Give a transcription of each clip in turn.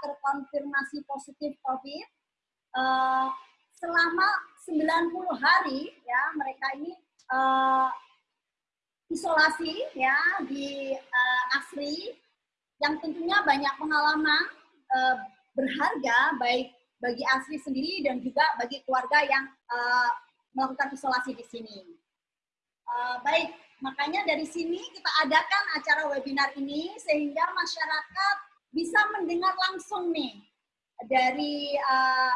terkonfirmasi positif COVID. Uh, selama 90 hari ya mereka ini uh, isolasi ya di uh, Asri yang tentunya banyak pengalaman uh, berharga baik bagi Asri sendiri dan juga bagi keluarga yang uh, melakukan isolasi di sini. Uh, baik, makanya dari sini kita adakan acara webinar ini sehingga masyarakat bisa mendengar langsung nih dari uh,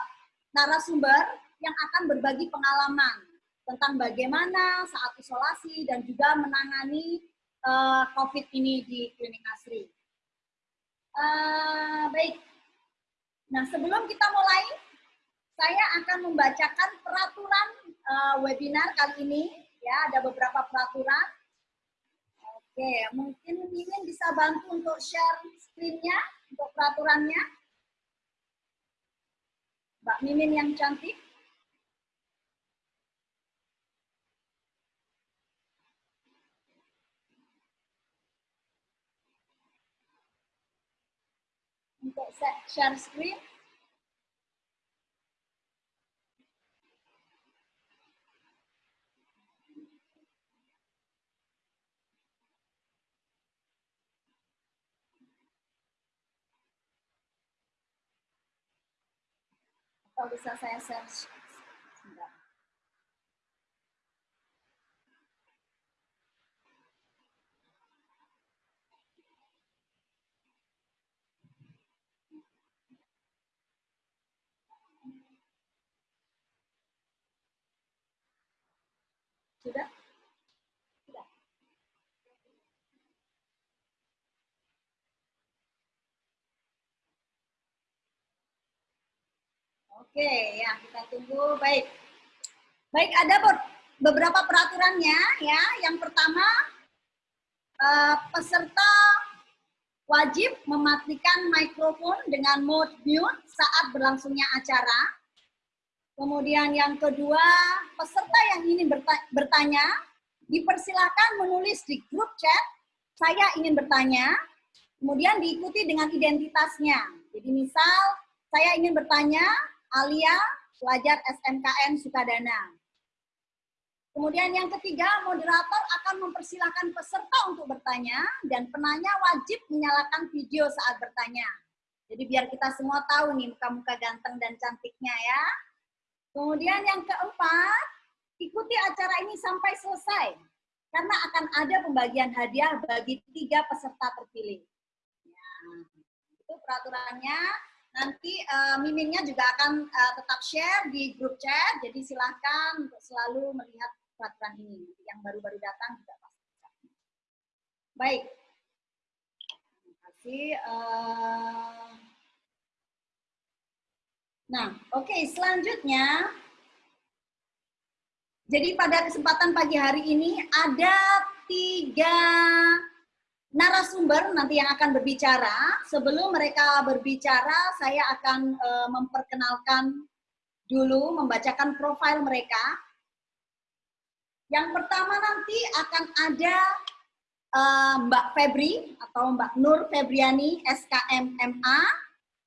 narasumber yang akan berbagi pengalaman tentang bagaimana saat isolasi dan juga menangani uh, COVID ini di klinik Asri. Uh, baik, nah sebelum kita mulai, saya akan membacakan peraturan uh, webinar kali ini. Ya, ada beberapa peraturan. Oke, mungkin Mimin bisa bantu untuk share screen-nya untuk peraturannya. Mbak Mimin yang cantik. Untuk share screen. Atau bisa saya search. Sudah? Oke, ya kita tunggu. Baik. Baik, ada beberapa peraturannya ya. Yang pertama, uh, peserta wajib mematikan mikrofon dengan mode mute saat berlangsungnya acara. Kemudian yang kedua, peserta yang ingin bertanya, dipersilakan menulis di grup chat, saya ingin bertanya, kemudian diikuti dengan identitasnya. Jadi misal, saya ingin bertanya, Alia, pelajar SMKN Sukadana. Kemudian yang ketiga, moderator akan mempersilahkan peserta untuk bertanya dan penanya wajib menyalakan video saat bertanya. Jadi biar kita semua tahu nih muka-muka ganteng dan cantiknya ya. Kemudian yang keempat, ikuti acara ini sampai selesai. Karena akan ada pembagian hadiah bagi tiga peserta terpilih. Ya, itu peraturannya. Nanti uh, miminnya juga akan uh, tetap share di grup chat, jadi silahkan untuk selalu melihat peraturan ini. Yang baru-baru datang juga pasti. Baik. Terima kasih. Uh... Nah, oke, okay, selanjutnya jadi pada kesempatan pagi hari ini ada tiga narasumber nanti yang akan berbicara. Sebelum mereka berbicara, saya akan uh, memperkenalkan dulu, membacakan profil mereka. Yang pertama nanti akan ada uh, Mbak Febri atau Mbak Nur Febriani, SKMMA.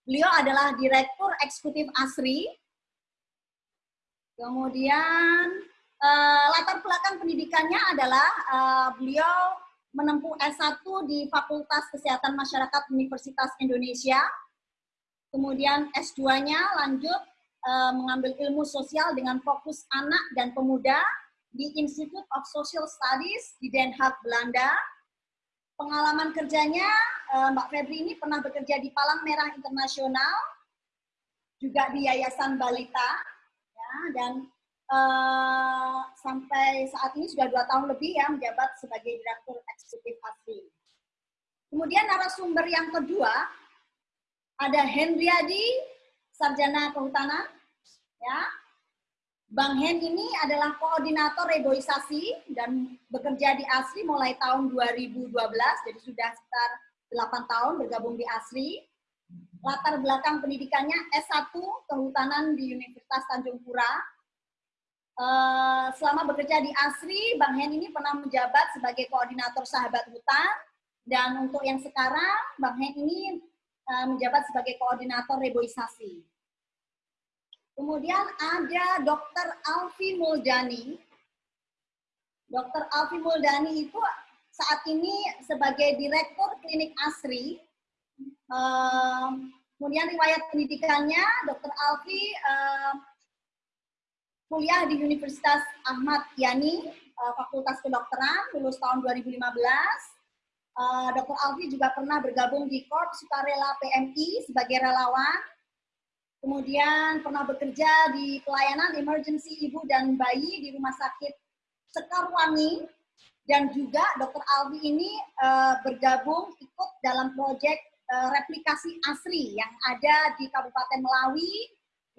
Beliau adalah Direktur Eksekutif ASRI. Kemudian uh, latar belakang pendidikannya adalah uh, beliau menempuh S1 di Fakultas Kesehatan Masyarakat Universitas Indonesia. Kemudian S2-nya lanjut uh, mengambil ilmu sosial dengan fokus anak dan pemuda di Institute of Social Studies di Den Haag, Belanda. Pengalaman kerjanya, uh, Mbak Febri ini pernah bekerja di Palang Merah Internasional, juga di Yayasan Balita, ya, dan uh, sampai saat ini sudah dua tahun lebih ya menjabat sebagai Direktur Eksekutif ASRI. Kemudian narasumber yang kedua ada Hendriadi, Sarjana Kehutanan. Ya, Bang Hen ini adalah koordinator reboisasi dan bekerja di ASRI mulai tahun 2012, jadi sudah sekitar 8 tahun bergabung di ASRI. Latar belakang pendidikannya S1 Kehutanan di Universitas Tanjung Pura, Eh, selama bekerja di ASRI, Bang Hen ini pernah menjabat sebagai koordinator sahabat hutan. Dan untuk yang sekarang, Bang Hen ini uh, menjabat sebagai koordinator reboisasi. Kemudian ada Dr. Alfi Muldani. Dr. Alfi Muldani itu saat ini sebagai Direktur Klinik ASRI. Uh, kemudian riwayat pendidikannya, Dr. Alfi kuliah di Universitas Ahmad Yani, uh, Fakultas Kedokteran, lulus tahun 2015. Uh, Dr. Alfi juga pernah bergabung di Korps Sukarela PMI sebagai relawan kemudian pernah bekerja di pelayanan emergency ibu dan bayi di Rumah Sakit Sekarwangi, dan juga Dr. Alvi ini uh, bergabung ikut dalam proyek replikasi ASRI yang ada di Kabupaten Melawi,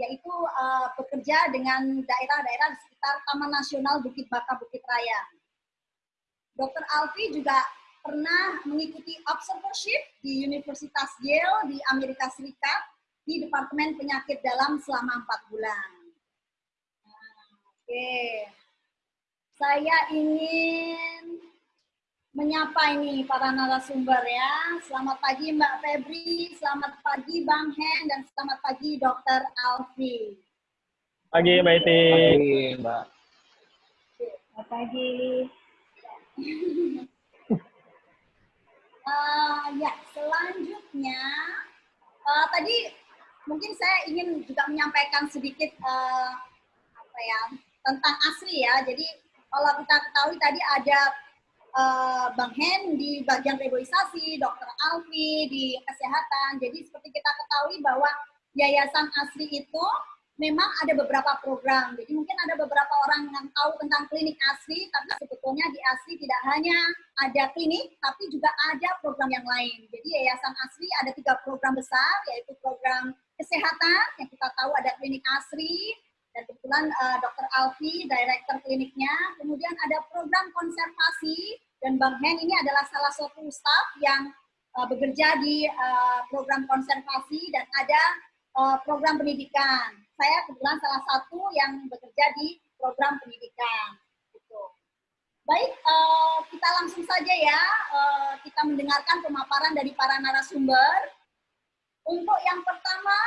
yaitu uh, bekerja dengan daerah-daerah di sekitar Taman Nasional Bukit Baka Bukit Raya. Dr. Alvi juga pernah mengikuti observership di Universitas Yale di Amerika Serikat di Departemen Penyakit Dalam selama empat bulan. Nah, Oke, saya ingin menyapa ini para narasumber ya. Selamat pagi Mbak Febri, selamat pagi Bang Hen, dan selamat pagi Dokter Alfi. Pagi Mbak Iti. Pagi Mbak. Selamat pagi. uh, ya, selanjutnya uh, tadi mungkin saya ingin juga menyampaikan sedikit uh, apa ya tentang asri ya. Jadi kalau kita ketahui tadi ada uh, Bang Hen di bagian reboisasi, Dokter Alfi di kesehatan. Jadi seperti kita ketahui bahwa Yayasan Asri itu memang ada beberapa program. Jadi mungkin ada beberapa orang yang tahu tentang klinik ASRI, tapi sebetulnya di ASRI tidak hanya ada klinik, tapi juga ada program yang lain. Jadi Yayasan ASRI ada tiga program besar, yaitu program kesehatan, yang kita tahu ada klinik ASRI, dan kebetulan uh, Dr. Alfi, Direktur kliniknya. Kemudian ada program konservasi, dan Bang Hen ini adalah salah satu staff yang uh, bekerja di uh, program konservasi, dan ada uh, program pendidikan saya kebetulan salah satu yang bekerja di program pendidikan. Gitu. Baik, kita langsung saja ya, kita mendengarkan pemaparan dari para narasumber. Untuk yang pertama,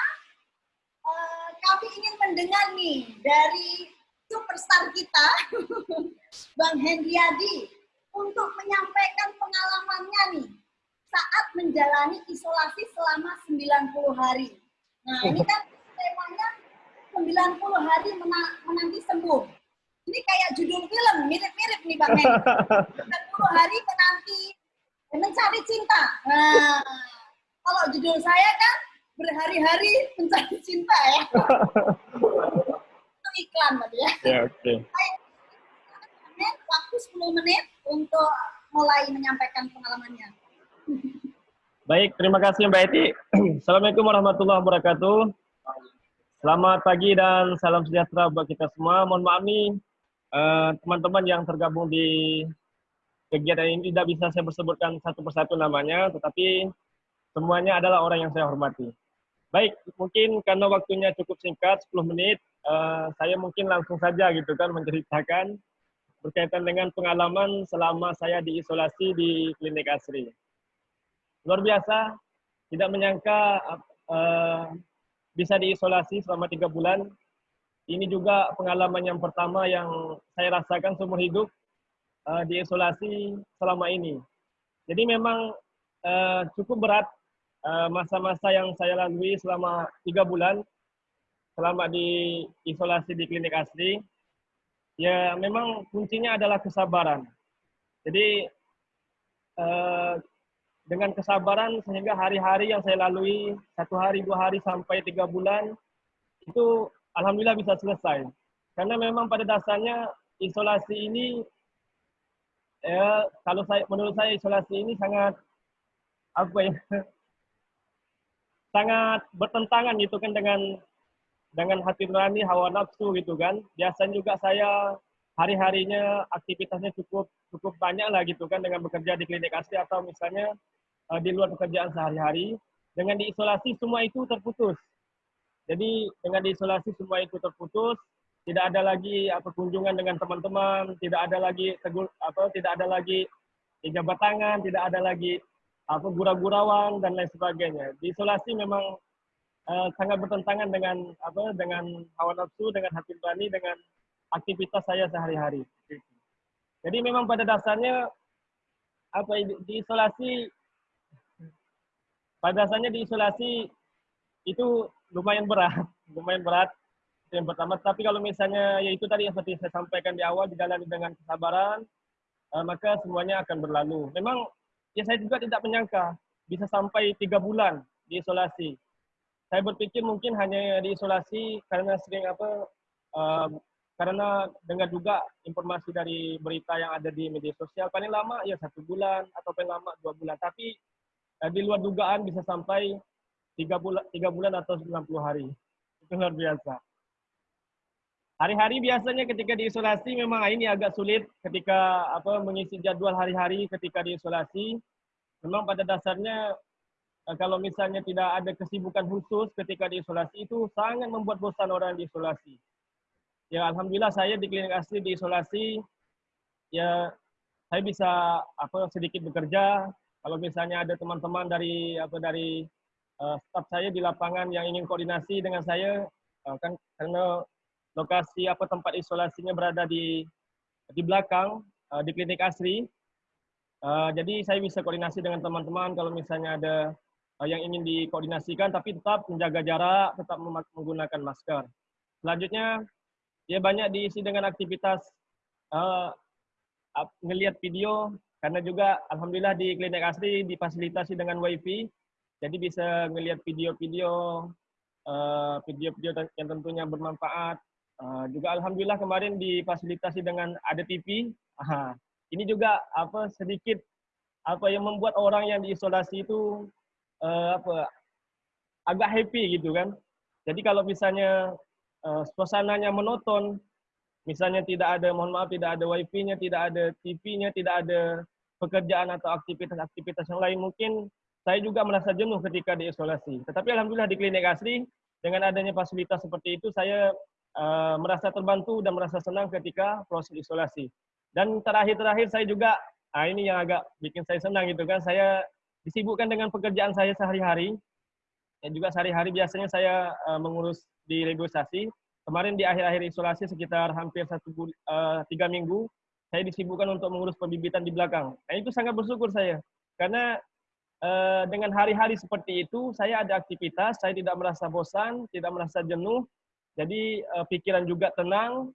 kami ingin mendengar nih dari superstar kita, Bang Hendriadi, untuk menyampaikan pengalamannya nih saat menjalani isolasi selama 90 hari. Nah, ini kan temanya 90 hari menanti sembuh. Ini kayak judul film, mirip-mirip nih Bang Hen. 90 hari menanti mencari cinta. Nah, kalau judul saya kan berhari-hari mencari cinta ya. Itu iklan tadi ya. Ya, oke. Okay. Waktu 10 menit untuk mulai menyampaikan pengalamannya. Baik, terima kasih Mbak Eti. Assalamualaikum warahmatullahi wabarakatuh. Selamat pagi dan salam sejahtera buat kita semua. Mohon maaf nih eh, teman-teman yang tergabung di kegiatan ini tidak bisa saya sebutkan satu persatu namanya, tetapi semuanya adalah orang yang saya hormati. Baik, mungkin karena waktunya cukup singkat, 10 menit, uh, saya mungkin langsung saja gitu kan menceritakan berkaitan dengan pengalaman selama saya diisolasi di klinik asri. Luar biasa, tidak menyangka uh, bisa diisolasi selama tiga bulan. Ini juga pengalaman yang pertama yang saya rasakan seumur hidup uh, diisolasi selama ini. Jadi memang uh, cukup berat masa-masa uh, yang saya lalui selama tiga bulan selama di isolasi di klinik asli. Ya memang kuncinya adalah kesabaran. Jadi uh, dengan kesabaran sehingga hari-hari yang saya lalui satu hari dua hari sampai tiga bulan itu alhamdulillah bisa selesai karena memang pada dasarnya isolasi ini ya kalau saya menurut saya isolasi ini sangat apa ya sangat bertentangan gitu kan dengan dengan hati nurani hawa nafsu gitu kan biasanya juga saya hari-harinya aktivitasnya cukup cukup banyak lah gitu kan dengan bekerja di klinik asli atau misalnya uh, di luar pekerjaan sehari-hari. Dengan diisolasi semua itu terputus. Jadi dengan diisolasi semua itu terputus, tidak ada lagi apa kunjungan dengan teman-teman, tidak ada lagi tegur apa tidak ada lagi jabat tangan, tidak ada lagi apa gurau-gurauan dan lain sebagainya. Di isolasi memang uh, sangat bertentangan dengan apa dengan hawa nafsu, dengan hati nurani, dengan aktivitas saya sehari-hari. Jadi memang pada dasarnya apa di isolasi pada dasarnya di isolasi itu lumayan berat, lumayan berat yang pertama. Tapi kalau misalnya ya itu tadi yang seperti saya sampaikan di awal dijalani dengan kesabaran, uh, maka semuanya akan berlalu. Memang ya saya juga tidak menyangka bisa sampai tiga bulan di isolasi. Saya berpikir mungkin hanya di isolasi karena sering apa uh, karena dengar juga informasi dari berita yang ada di media sosial paling lama ya satu bulan atau paling lama dua bulan. Tapi eh, di luar dugaan bisa sampai tiga bulan tiga bulan atau 90 hari. Itu luar biasa hari-hari biasanya ketika diisolasi memang ini agak sulit ketika apa mengisi jadwal hari-hari ketika diisolasi. Memang pada dasarnya eh, kalau misalnya tidak ada kesibukan khusus ketika diisolasi itu sangat membuat bosan orang diisolasi. Ya alhamdulillah saya di klinik asli diisolasi. Ya saya bisa apa sedikit bekerja. Kalau misalnya ada teman-teman dari apa dari uh, staff saya di lapangan yang ingin koordinasi dengan saya uh, kan karena lokasi apa tempat isolasinya berada di di belakang uh, di klinik asri. Uh, jadi saya bisa koordinasi dengan teman-teman kalau misalnya ada uh, yang ingin dikoordinasikan tapi tetap menjaga jarak tetap menggunakan masker. Selanjutnya ya banyak diisi dengan aktivitas uh, video karena juga alhamdulillah di klinik asli difasilitasi dengan wifi. Jadi bisa ngelihat video-video uh, video-video yang tentunya bermanfaat uh, juga alhamdulillah kemarin difasilitasi dengan ada TV Aha. ini juga apa sedikit apa yang membuat orang yang diisolasi itu uh, apa agak happy gitu kan jadi kalau misalnya uh, suasananya monoton, misalnya tidak ada, mohon maaf, tidak ada wifi-nya, tidak ada TV-nya, tidak ada pekerjaan atau aktivitas-aktivitas yang lain, mungkin saya juga merasa jenuh ketika diisolasi. Tetapi alhamdulillah di klinik asli dengan adanya fasilitas seperti itu, saya uh, merasa terbantu dan merasa senang ketika proses isolasi. Dan terakhir-terakhir saya juga, ah ini yang agak bikin saya senang gitu kan, saya disibukkan dengan pekerjaan saya sehari-hari. Dan juga sehari-hari biasanya saya uh, mengurus di negosiasi. Kemarin di akhir-akhir isolasi sekitar hampir satu uh, tiga minggu, saya disibukkan untuk mengurus pembibitan di belakang. Nah itu sangat bersyukur saya, karena dengan hari-hari seperti itu, saya ada aktivitas, saya tidak merasa bosan, tidak merasa jenuh, jadi uh, pikiran juga tenang.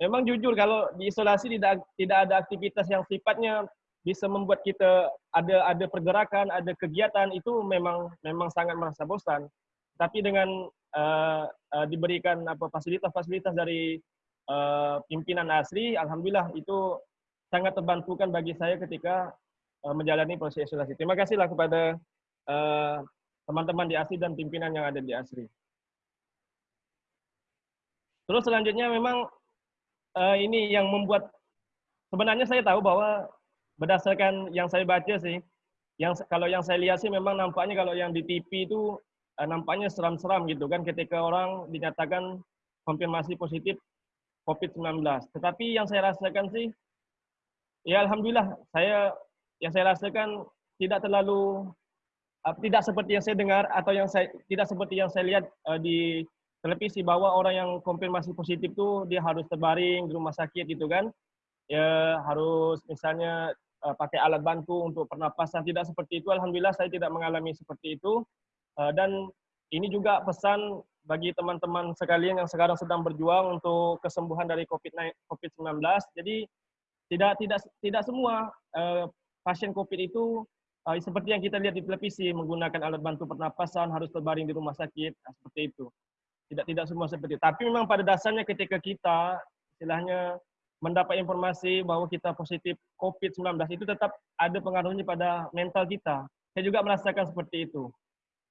Memang jujur kalau di isolasi tidak tidak ada aktivitas yang sifatnya bisa membuat kita ada ada pergerakan, ada kegiatan itu memang memang sangat merasa bosan. Tapi dengan uh, uh, diberikan apa fasilitas-fasilitas dari uh, pimpinan asri, alhamdulillah itu sangat terbantukan bagi saya ketika uh, menjalani proses isolasi. Terima kasihlah kepada teman-teman uh, di asri dan pimpinan yang ada di asri. Terus selanjutnya memang uh, ini yang membuat sebenarnya saya tahu bahwa berdasarkan yang saya baca sih, yang kalau yang saya lihat sih memang nampaknya kalau yang di TV itu uh, nampaknya seram-seram gitu kan ketika orang dinyatakan konfirmasi positif COVID-19. Tetapi yang saya rasakan sih, ya alhamdulillah saya yang saya rasakan tidak terlalu uh, tidak seperti yang saya dengar atau yang saya tidak seperti yang saya lihat uh, di televisi bahwa orang yang konfirmasi positif itu dia harus terbaring di rumah sakit gitu kan. Ya harus misalnya uh, pakai alat bantu untuk pernapasan tidak seperti itu. Alhamdulillah saya tidak mengalami seperti itu. Eh, dan ini juga pesan bagi teman-teman sekalian yang sekarang sedang berjuang untuk kesembuhan dari COVID-19. Jadi tidak tidak tidak semua uh, pasien COVID itu uh, seperti yang kita lihat di televisi menggunakan alat bantu pernapasan harus terbaring di rumah sakit nah, seperti itu. Tidak tidak semua seperti itu. Tapi memang pada dasarnya ketika kita istilahnya mendapat informasi bahwa kita positif COVID-19 itu tetap ada pengaruhnya pada mental kita. Saya juga merasakan seperti itu.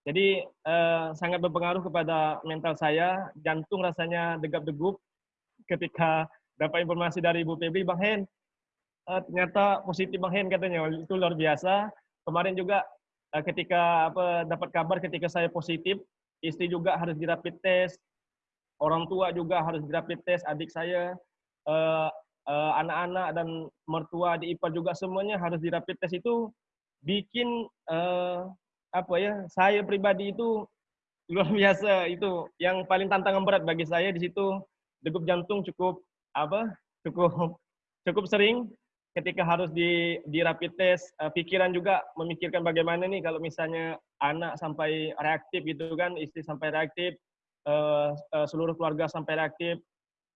Jadi uh, sangat berpengaruh kepada mental saya, jantung rasanya degap-degup ketika dapat informasi dari Ibu Febri, Bang Hen, uh, ternyata positif Bang Hen katanya, itu luar biasa. Kemarin juga uh, ketika apa dapat kabar ketika saya positif, istri juga harus di rapid test, orang tua juga harus di rapid test, adik saya, anak-anak uh, uh, dan mertua di IPA juga semuanya harus di rapid test. Itu bikin uh, apa ya saya pribadi itu luar biasa. Itu yang paling tantangan berat bagi saya di situ. Degup jantung cukup apa cukup cukup sering ketika harus di di rapid test pikiran juga memikirkan bagaimana nih kalau misalnya anak sampai reaktif gitu kan istri sampai reaktif uh, uh, seluruh keluarga sampai reaktif.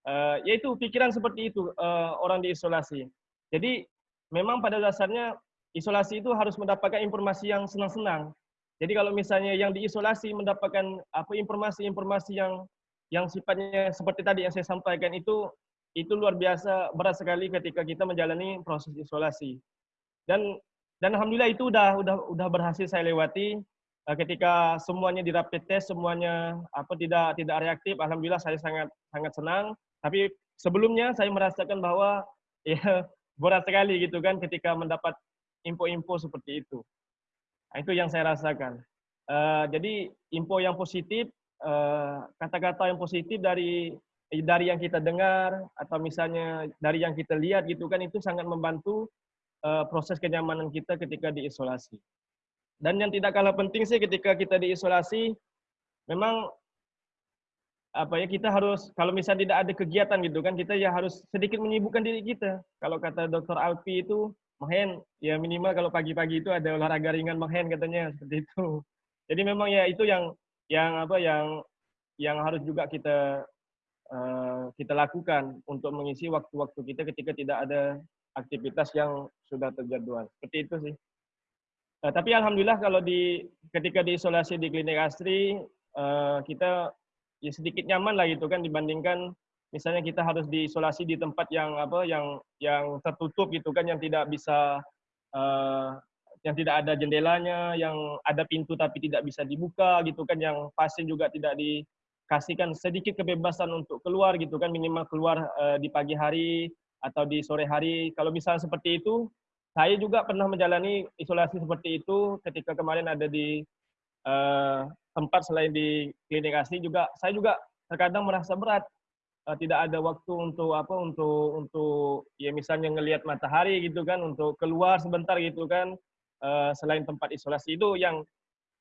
Uh, yaitu pikiran seperti itu uh, orang diisolasi jadi memang pada dasarnya isolasi itu harus mendapatkan informasi yang senang-senang. Jadi kalau misalnya yang diisolasi mendapatkan apa informasi-informasi yang yang sifatnya seperti tadi yang saya sampaikan itu itu luar biasa berat sekali ketika kita menjalani proses isolasi. Dan dan alhamdulillah itu udah udah udah berhasil saya lewati ketika semuanya di rapid test semuanya apa tidak tidak reaktif alhamdulillah saya sangat sangat senang tapi sebelumnya saya merasakan bahwa ya berat sekali gitu kan ketika mendapat info-info seperti itu. Nah, itu yang saya rasakan. Uh, jadi info yang positif, eh, kata-kata uh, yang positif dari Eh, dari yang kita dengar atau misalnya dari yang kita lihat gitu kan itu sangat membantu uh, proses kenyamanan kita ketika diisolasi. Dan yang tidak kalah penting sih ketika kita diisolasi memang apa ya kita harus kalau misalnya tidak ada kegiatan gitu kan kita ya harus sedikit menyibukkan diri kita. Kalau kata Dr. Alpi itu mahen ya minimal kalau pagi-pagi itu ada olahraga ringan mahen katanya seperti itu. Jadi memang ya itu yang yang apa yang yang harus juga kita Eh, kita lakukan untuk mengisi waktu-waktu kita ketika tidak ada aktivitas yang sudah terjadwal. Seperti itu sih. Uh, tapi alhamdulillah kalau di ketika diisolasi di klinik Astri uh, kita ya sedikit nyaman lah gitu kan dibandingkan misalnya kita harus diisolasi di tempat yang apa yang yang tertutup gitu kan yang tidak bisa uh, yang tidak ada jendelanya, yang ada pintu tapi tidak bisa dibuka gitu kan, yang pasien juga tidak di kasihkan sedikit kebebasan untuk keluar gitu kan minimal keluar uh, di pagi hari atau di sore hari. Kalau misalnya seperti itu saya juga pernah menjalani isolasi seperti itu ketika kemarin ada di uh, tempat selain di klinik asli juga saya juga terkadang merasa berat uh, tidak ada waktu untuk apa untuk untuk ya misalnya ngelihat matahari gitu kan untuk keluar sebentar gitu kan uh, selain tempat isolasi itu yang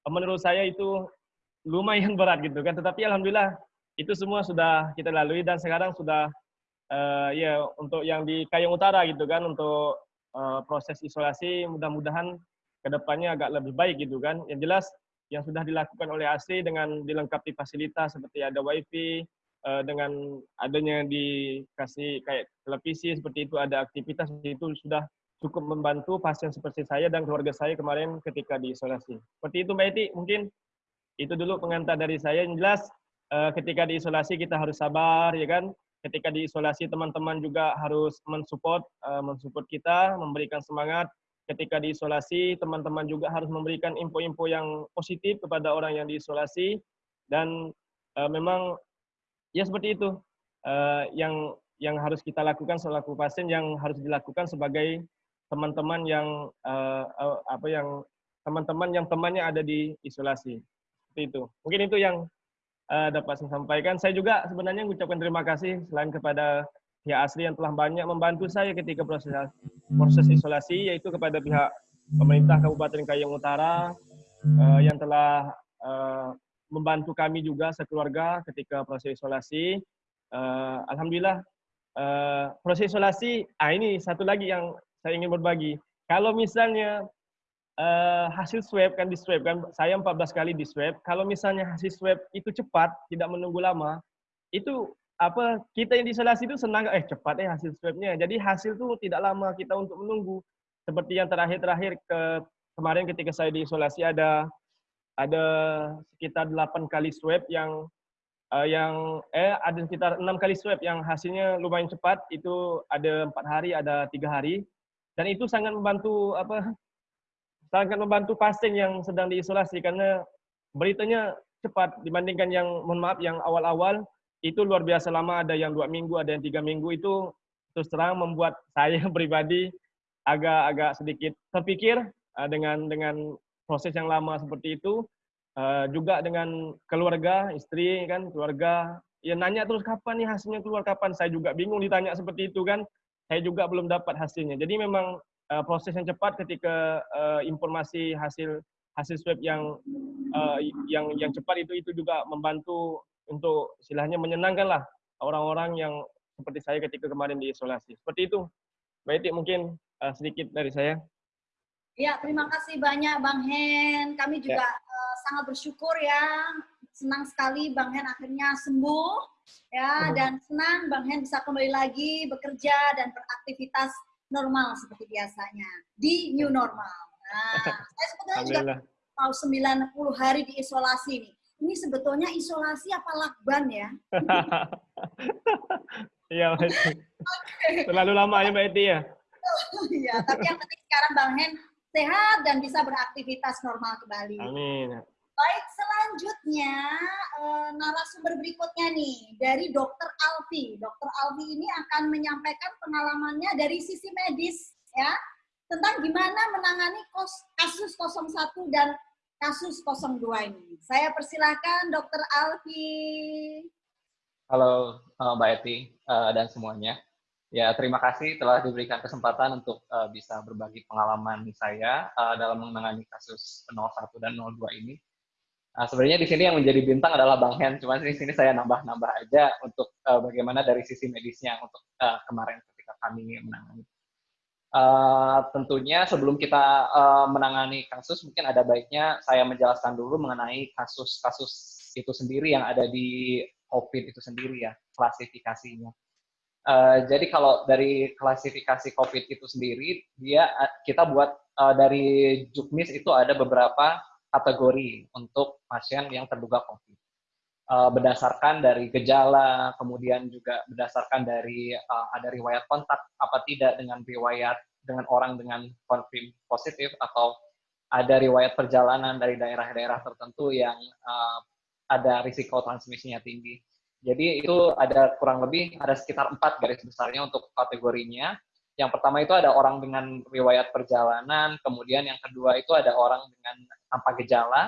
menurut saya itu lumayan berat gitu kan. Tetapi alhamdulillah itu semua sudah kita lalui dan sekarang sudah ya untuk yang di Kayong Utara gitu kan untuk uh, proses isolasi mudah-mudahan ke depannya agak lebih baik gitu kan. Yang jelas yang sudah dilakukan oleh ASI dengan dilengkapi fasilitas seperti ada wifi uh, dengan adanya dikasih kayak televisi seperti itu ada aktivitas itu sudah cukup membantu pasien seperti saya dan keluarga saya kemarin ketika diisolasi. Seperti itu Mbak Iti, mungkin itu dulu pengantar dari saya. Yang jelas uh, ketika diisolasi kita harus sabar, ya kan? Ketika diisolasi teman-teman juga harus mensupport, uh, mensupport kita, memberikan semangat. Ketika diisolasi teman-teman juga harus memberikan info-info yang positif kepada orang yang diisolasi dan uh, memang ya seperti itu uh, yang yang harus kita lakukan selaku pasien yang harus dilakukan sebagai teman-teman yang uh, uh, apa yang teman-teman yang temannya ada di isolasi. Seperti itu. Mungkin itu yang uh, dapat saya sampaikan. Saya juga sebenarnya mengucapkan terima kasih selain kepada pihak asli yang telah banyak membantu saya ketika proses proses isolasi, yaitu kepada pihak pemerintah Kabupaten Kayong Utara uh, yang telah uh, membantu kami juga sekeluarga ketika proses isolasi. Uh, Alhamdulillah uh, proses isolasi, ah ini satu lagi yang saya ingin berbagi. Kalau misalnya uh, hasil swab kan di swab kan saya 14 kali di swab. Kalau misalnya hasil swab itu cepat tidak menunggu lama itu apa kita yang diisolasi itu senang eh cepat eh hasil swabnya. Jadi hasil itu tidak lama kita untuk menunggu. Seperti yang terakhir-terakhir ke kemarin ketika saya diisolasi ada ada sekitar 8 kali swab yang uh, yang eh ada sekitar enam kali swab yang hasilnya lumayan cepat. Itu ada empat hari ada tiga hari. Dan itu sangat membantu apa sangat membantu pasien yang sedang diisolasi karena beritanya cepat dibandingkan yang mohon maaf yang awal-awal. Itu luar biasa lama ada yang dua minggu ada yang tiga minggu. Itu terus terang membuat saya pribadi agak-agak sedikit terpikir uh, dengan dengan proses yang lama seperti itu. Uh, juga dengan keluarga istri kan keluarga. Ya nanya terus kapan nih hasilnya keluar? Kapan? Saya juga bingung ditanya seperti itu kan. Saya juga belum dapat hasilnya. Jadi memang uh, proses yang cepat ketika uh, informasi hasil hasil swab yang uh, yang yang cepat itu itu juga membantu untuk silahnya menyenangkan lah orang-orang yang seperti saya ketika kemarin diisolasi. Seperti itu. Baik, mungkin uh, sedikit dari saya. Ya, terima kasih banyak Bang Hen. Kami juga ya. uh, sangat bersyukur ya. Senang sekali Bang Hen akhirnya sembuh ya uh. dan senang Bang Hen bisa kembali lagi bekerja dan beraktivitas normal seperti biasanya di new normal. Nah, saya sebetulnya juga mau 90 hari di isolasi nih. Ini sebetulnya isolasi apa lakban ya? Iya, Terlalu lama ya Mbak Eti ya? Iya, tapi yang penting sekarang Bang Hen sehat dan bisa beraktivitas normal kembali. Amin. Baik, selanjutnya uh, narasumber berikutnya nih dari Dokter Alfi. Dokter Alfi ini akan menyampaikan pengalamannya dari sisi medis ya tentang gimana menangani kasus 01 dan kasus 02 ini. Saya persilahkan Dokter Alfi. Halo uh, Mbak Eti uh, dan semuanya. Ya, terima kasih telah diberikan kesempatan untuk uh, bisa berbagi pengalaman saya uh, dalam menangani kasus 01 dan 02 ini. Uh, sebenarnya di sini yang menjadi bintang adalah Bang Hen, cuma di sini saya nambah-nambah aja untuk uh, bagaimana dari sisi medisnya untuk uh, kemarin ketika kami menangani. Uh, tentunya sebelum kita uh, menangani kasus, mungkin ada baiknya saya menjelaskan dulu mengenai kasus-kasus itu sendiri yang ada di COVID itu sendiri ya, klasifikasinya. Uh, jadi kalau dari klasifikasi COVID itu sendiri, dia kita buat uh, dari Juknis itu ada beberapa kategori untuk pasien yang terduga COVID. Uh, berdasarkan dari gejala, kemudian juga berdasarkan dari uh, ada riwayat kontak apa tidak dengan riwayat dengan orang dengan konfirm positif atau ada riwayat perjalanan dari daerah-daerah tertentu yang uh, ada risiko transmisinya tinggi. Jadi itu ada kurang lebih ada sekitar empat garis besarnya untuk kategorinya. Yang pertama itu ada orang dengan riwayat perjalanan, kemudian yang kedua itu ada orang dengan tanpa gejala,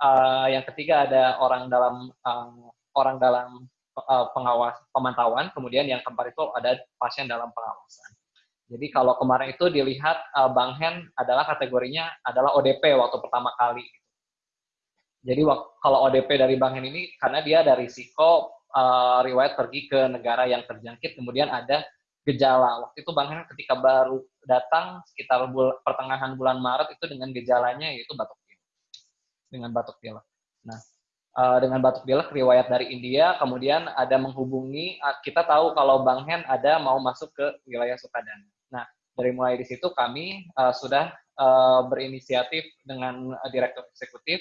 uh, yang ketiga ada orang dalam uh, orang dalam uh, pengawas pemantauan, kemudian yang keempat itu ada pasien dalam pengawasan. Jadi kalau kemarin itu dilihat uh, Bang Hen adalah kategorinya adalah ODP waktu pertama kali. Jadi kalau ODP dari Bang Hen ini karena dia ada risiko uh, riwayat pergi ke negara yang terjangkit, kemudian ada gejala. Waktu itu Bang Hen ketika baru datang sekitar bul pertengahan bulan Maret itu dengan gejalanya yaitu batuk pilek. Dengan batuk pilek. Nah, uh, dengan batuk pilek riwayat dari India, kemudian ada menghubungi, uh, kita tahu kalau Bang Hen ada mau masuk ke wilayah Sukadana. Nah, dari mulai di situ kami uh, sudah uh, berinisiatif dengan direktur eksekutif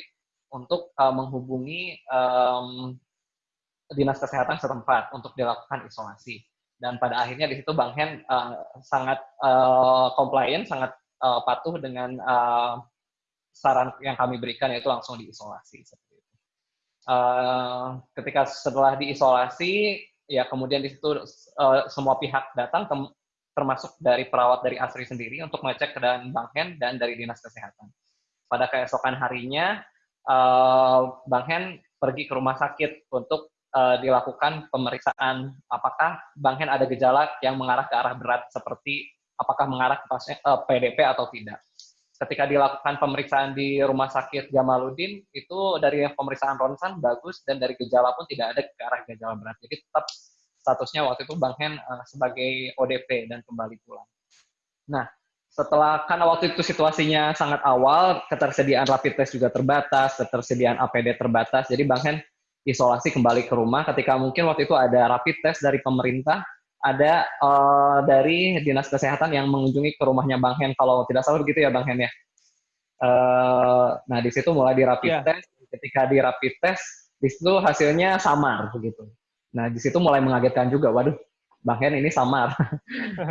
untuk uh, menghubungi um, dinas kesehatan setempat untuk dilakukan isolasi. Dan pada akhirnya di situ Bang Hen uh, sangat uh, compliant, sangat uh, patuh dengan uh, saran yang kami berikan yaitu langsung diisolasi. Uh, ketika setelah diisolasi, ya kemudian di situ uh, semua pihak datang, termasuk dari perawat dari ASRI sendiri untuk mengecek keadaan Bang Hen dan dari dinas kesehatan. Pada keesokan harinya, uh, Bang Hen pergi ke rumah sakit untuk uh, dilakukan pemeriksaan apakah Bang Hen ada gejala yang mengarah ke arah berat seperti apakah mengarah ke pasien, uh, eh, PDP atau tidak. Ketika dilakukan pemeriksaan di Rumah Sakit Jamaluddin, itu dari pemeriksaan ronsen bagus dan dari gejala pun tidak ada ke arah gejala berat. Jadi tetap statusnya waktu itu Bang Hen uh, sebagai ODP dan kembali pulang. Nah, setelah karena waktu itu situasinya sangat awal, ketersediaan rapid test juga terbatas, ketersediaan APD terbatas, jadi Bang Hen isolasi kembali ke rumah ketika mungkin waktu itu ada rapid test dari pemerintah ada uh, dari dinas kesehatan yang mengunjungi ke rumahnya Bang Hen kalau tidak salah begitu ya Bang Hen ya. Uh, nah di situ mulai di rapid yeah. test, ketika di rapid test di situ hasilnya samar begitu. Nah di situ mulai mengagetkan juga, waduh Bang Hen ini samar,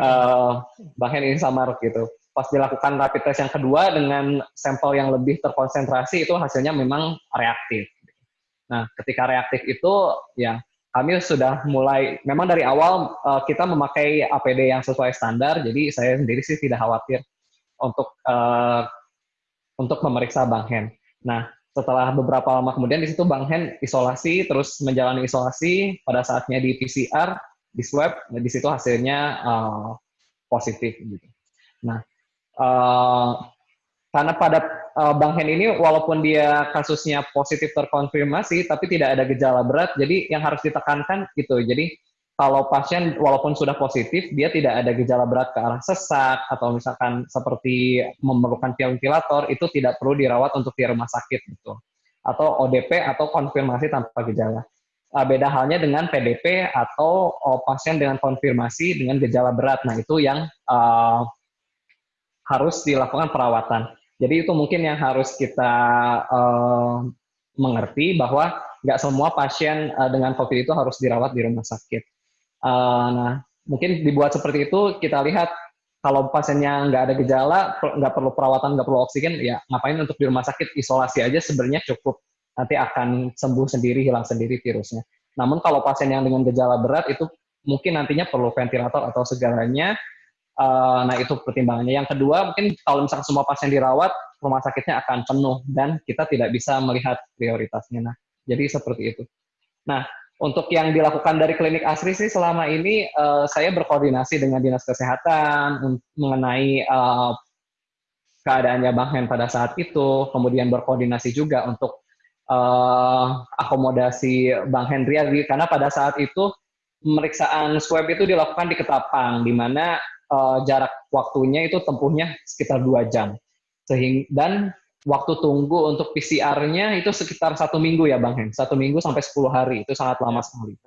uh, Bang Hen ini samar gitu. Pas dilakukan rapid test yang kedua dengan sampel yang lebih terkonsentrasi itu hasilnya memang reaktif. Nah, ketika reaktif itu ya kami sudah mulai memang dari awal uh, kita memakai APD yang sesuai standar, jadi saya sendiri sih tidak khawatir untuk uh, untuk memeriksa Bang Hen. Nah, setelah beberapa lama kemudian di situ Bang Hen isolasi terus menjalani isolasi pada saatnya di PCR, di swab, di situ hasilnya uh, positif gitu. Nah, Uh, karena pada uh, Bang Hen ini walaupun dia kasusnya positif terkonfirmasi tapi tidak ada gejala berat, jadi yang harus ditekankan itu. Jadi kalau pasien walaupun sudah positif, dia tidak ada gejala berat ke arah sesak atau misalkan seperti memerlukan ventilator, itu tidak perlu dirawat untuk di rumah sakit gitu. Atau ODP atau konfirmasi tanpa gejala. Uh, beda halnya dengan PDP atau uh, pasien dengan konfirmasi dengan gejala berat. Nah, itu yang uh, harus dilakukan perawatan. Jadi itu mungkin yang harus kita uh, mengerti bahwa nggak semua pasien uh, dengan COVID itu harus dirawat di rumah sakit. Uh, nah, mungkin dibuat seperti itu kita lihat kalau pasiennya nggak ada gejala, nggak perlu perawatan, nggak perlu oksigen, ya ngapain untuk di rumah sakit isolasi aja sebenarnya cukup. Nanti akan sembuh sendiri, hilang sendiri virusnya. Namun kalau pasien yang dengan gejala berat itu mungkin nantinya perlu ventilator atau segalanya Uh, nah itu pertimbangannya. Yang kedua mungkin kalau misalkan semua pasien dirawat, rumah sakitnya akan penuh dan kita tidak bisa melihat prioritasnya. Nah jadi seperti itu. Nah untuk yang dilakukan dari klinik Asri sih selama ini uh, saya berkoordinasi dengan dinas kesehatan mengenai uh, keadaannya Bang Hen pada saat itu, kemudian berkoordinasi juga untuk uh, akomodasi Bang Henry karena pada saat itu pemeriksaan swab itu dilakukan di Ketapang, di mana uh, jarak waktunya itu tempuhnya sekitar dua jam. Sehingga dan waktu tunggu untuk PCR-nya itu sekitar satu minggu ya Bang Hen, satu minggu sampai 10 hari itu sangat lama sekali.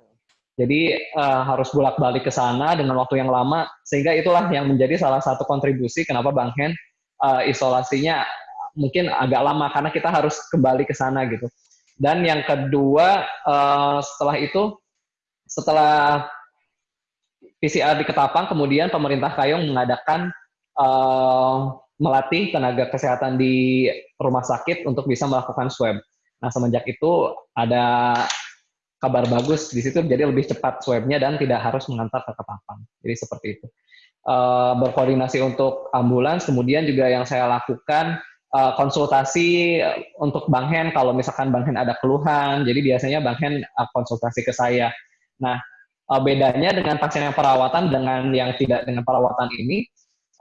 Jadi uh, harus bolak-balik ke sana dengan waktu yang lama, sehingga itulah yang menjadi salah satu kontribusi kenapa Bang Hen uh, isolasinya mungkin agak lama karena kita harus kembali ke sana gitu. Dan yang kedua uh, setelah itu, setelah PCR di Ketapang, kemudian pemerintah Kayong mengadakan uh, melatih tenaga kesehatan di rumah sakit untuk bisa melakukan swab. Nah, semenjak itu ada kabar bagus di situ, jadi lebih cepat swabnya dan tidak harus mengantar ke Ketapang. Jadi seperti itu. Uh, berkoordinasi untuk ambulans, kemudian juga yang saya lakukan uh, konsultasi untuk Bang Hen kalau misalkan Bang Hen ada keluhan, jadi biasanya Bang Hen konsultasi ke saya. Nah, uh, bedanya dengan pasien yang perawatan dengan yang tidak dengan perawatan ini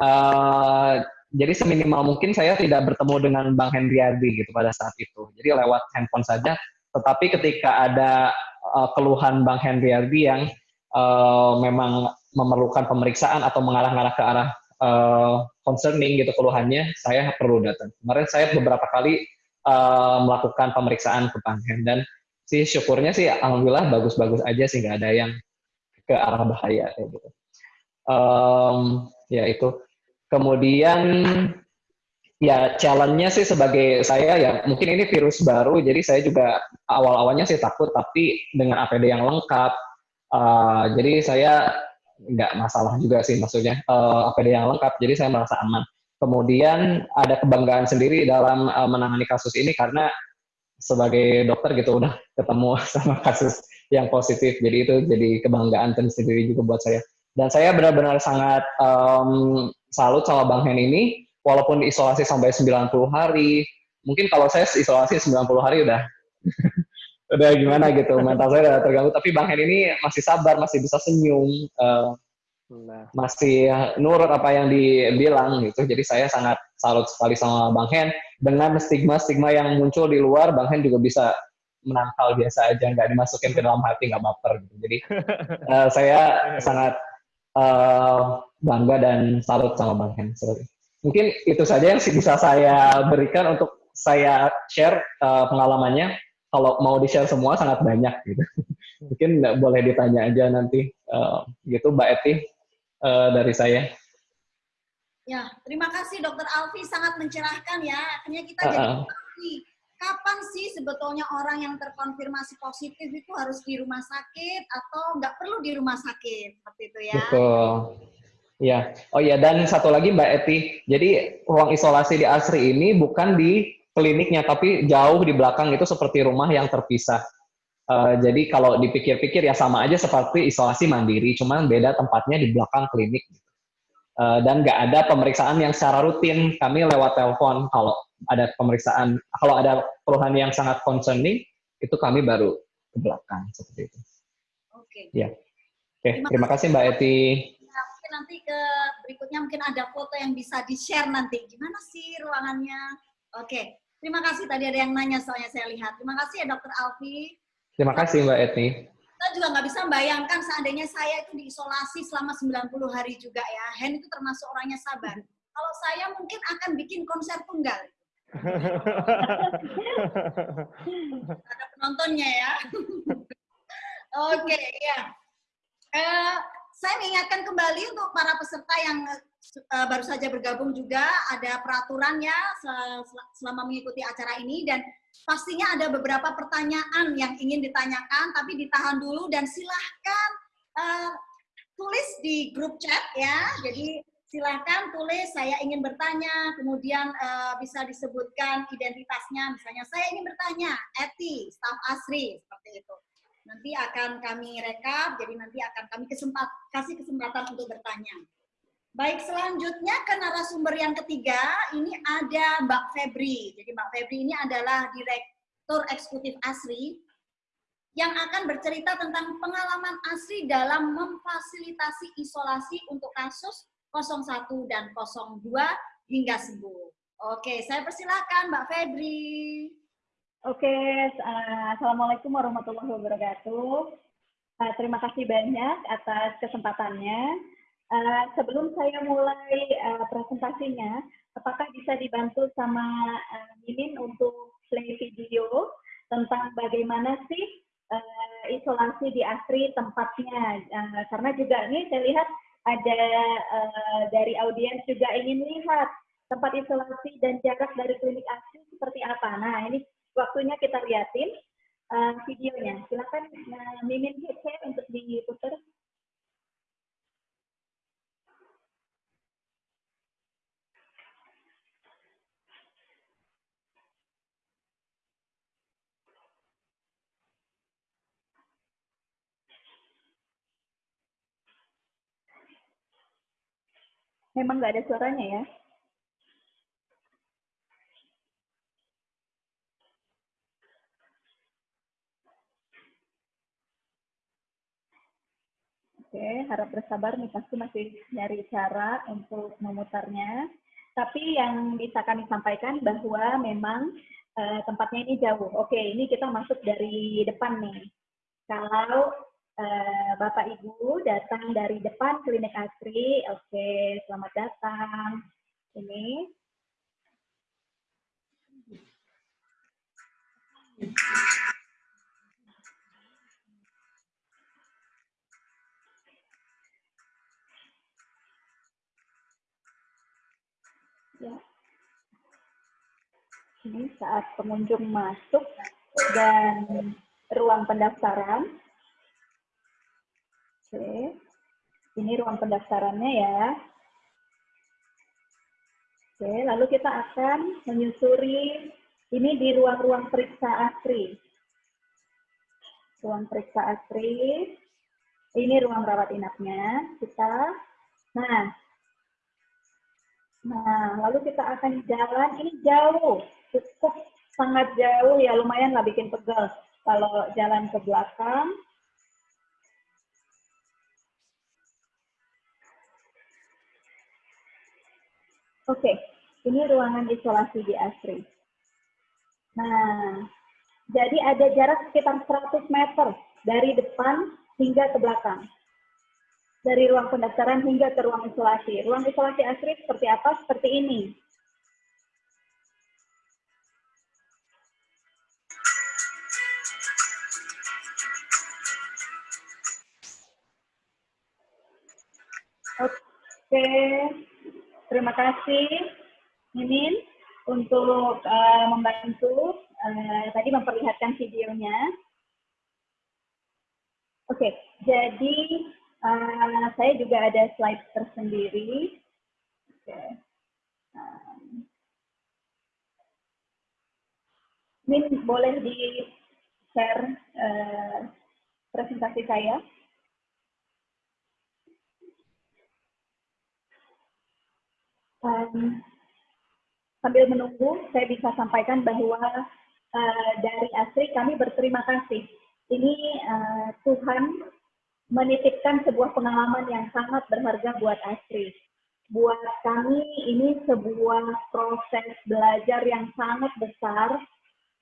uh, jadi seminimal mungkin saya tidak bertemu dengan Bang Hendriardi gitu pada saat itu. Jadi lewat handphone saja. Tetapi ketika ada uh, keluhan Bang Hendriardi yang uh, memang memerlukan pemeriksaan atau mengarah-arah ke arah uh, concerning gitu keluhannya saya perlu datang. Kemarin saya beberapa kali uh, melakukan pemeriksaan ke Bang Hen dan si syukurnya sih alhamdulillah bagus-bagus aja sih nggak ada yang ke arah bahaya kayak gitu. Um, ya itu. Kemudian ya challenge-nya sih sebagai saya ya mungkin ini virus baru jadi saya juga awal-awalnya sih takut tapi dengan APD yang lengkap uh, jadi saya nggak masalah juga sih maksudnya uh, APD yang lengkap jadi saya merasa aman kemudian ada kebanggaan sendiri dalam uh, menangani kasus ini karena sebagai dokter gitu udah ketemu sama kasus yang positif. Jadi itu jadi kebanggaan tersendiri juga buat saya. Dan saya benar-benar sangat um, salut sama Bang Hen ini, walaupun diisolasi sampai 90 hari, mungkin kalau saya isolasi 90 hari udah udah gimana gitu, mental saya udah terganggu. Tapi Bang Hen ini masih sabar, masih bisa senyum, uh, nah. masih nurut apa yang dibilang gitu. Jadi saya sangat salut sekali sama Bang Hen. Dengan stigma-stigma yang muncul di luar, Bang Hen juga bisa menangkal biasa aja nggak dimasukin ke dalam hati nggak baper gitu. Jadi uh, saya sangat uh, bangga dan salut sama bang Hen mungkin itu saja yang bisa saya berikan untuk saya share uh, pengalamannya. Kalau mau di share semua sangat banyak gitu. Mungkin nggak boleh ditanya aja nanti uh, gitu mbak Eti uh, dari saya. Ya terima kasih dokter Alfi. Sangat mencerahkan ya. Akhirnya kita uh -uh. jadi kapan sih sebetulnya orang yang terkonfirmasi positif itu harus di rumah sakit atau nggak perlu di rumah sakit seperti itu ya? Betul. Ya, oh ya dan satu lagi Mbak Eti, jadi ruang isolasi di Asri ini bukan di kliniknya tapi jauh di belakang itu seperti rumah yang terpisah. Uh, jadi kalau dipikir-pikir ya sama aja seperti isolasi mandiri, cuman beda tempatnya di belakang klinik. Uh, dan nggak ada pemeriksaan yang secara rutin, kami lewat telepon kalau ada pemeriksaan, kalau ada keluhan yang sangat concerning, itu kami baru ke belakang seperti itu. Oke. Ya. Oke, terima, terima kasih Mbak Eti. Nah, mungkin nanti ke berikutnya mungkin ada foto yang bisa di-share nanti. Gimana sih ruangannya? Oke, terima kasih tadi ada yang nanya soalnya saya lihat. Terima kasih ya Dokter Alfi. Terima kasih Mbak Eti. Kita juga nggak bisa membayangkan seandainya saya itu diisolasi selama 90 hari juga ya. Hen itu termasuk orangnya sabar. Kalau saya mungkin akan bikin konser tunggal. ada penontonnya ya. Oke, okay, ya. Uh, saya mengingatkan kembali untuk para peserta yang uh, baru saja bergabung juga ada peraturannya selama mengikuti acara ini dan pastinya ada beberapa pertanyaan yang ingin ditanyakan tapi ditahan dulu dan silahkan uh, tulis di grup chat ya. Jadi silahkan tulis saya ingin bertanya, kemudian uh, bisa disebutkan identitasnya, misalnya saya ingin bertanya, Eti, staf Asri, seperti itu. Nanti akan kami rekap, jadi nanti akan kami kesempat, kasih kesempatan untuk bertanya. Baik, selanjutnya ke narasumber yang ketiga, ini ada Mbak Febri. Jadi Mbak Febri ini adalah Direktur Eksekutif Asri, yang akan bercerita tentang pengalaman Asri dalam memfasilitasi isolasi untuk kasus 01 dan 02 hingga sembuh. Oke, saya persilahkan Mbak Febri. Oke, uh, Assalamualaikum warahmatullahi wabarakatuh. Uh, terima kasih banyak atas kesempatannya. Uh, sebelum saya mulai presentasinya, apakah bisa dibantu sama Mimin untuk play video tentang bagaimana sih isolasi di ASRI tempatnya? Karena juga ini saya lihat ada dari audiens juga ingin lihat tempat isolasi dan jarak dari klinik asli seperti apa. Nah, ini waktunya kita liatin uh, videonya. Silakan uh, Mimin share untuk diputar. Memang nggak ada suaranya ya? Oke, harap bersabar nih pasti masih nyari cara untuk memutarnya. Tapi yang bisa kami sampaikan bahwa memang uh, tempatnya ini jauh. Oke, ini kita masuk dari depan nih. Kalau uh, Bapak Ibu datang dari depan klinik Asri. Oke, selamat datang. Ini. Ini saat pengunjung masuk dan ruang pendaftaran. Oke. Ini ruang pendaftarannya ya. Oke, lalu kita akan menyusuri ini di ruang-ruang periksa ASRI. Ruang periksa ASRI. Ini ruang rawat inapnya. Kita Nah, Nah, lalu kita akan jalan, ini jauh, cukup sangat jauh ya, lumayan lah bikin pegal. Kalau jalan ke belakang, Oke, ini ruangan isolasi di ASRI. Nah, jadi ada jarak sekitar 100 meter dari depan hingga ke belakang. Dari ruang pendaftaran hingga ke ruang isolasi. Ruang isolasi ASRI seperti apa? Seperti ini. Oke, Terima kasih, Mimin, untuk uh, membantu uh, tadi memperlihatkan videonya. Oke, jadi uh, saya juga ada slide tersendiri. Um, Min, boleh di-share uh, presentasi saya? Um, sambil menunggu, saya bisa sampaikan bahwa uh, dari Asri kami berterima kasih. Ini uh, Tuhan menitipkan sebuah pengalaman yang sangat berharga buat Astri. Buat kami ini sebuah proses belajar yang sangat besar.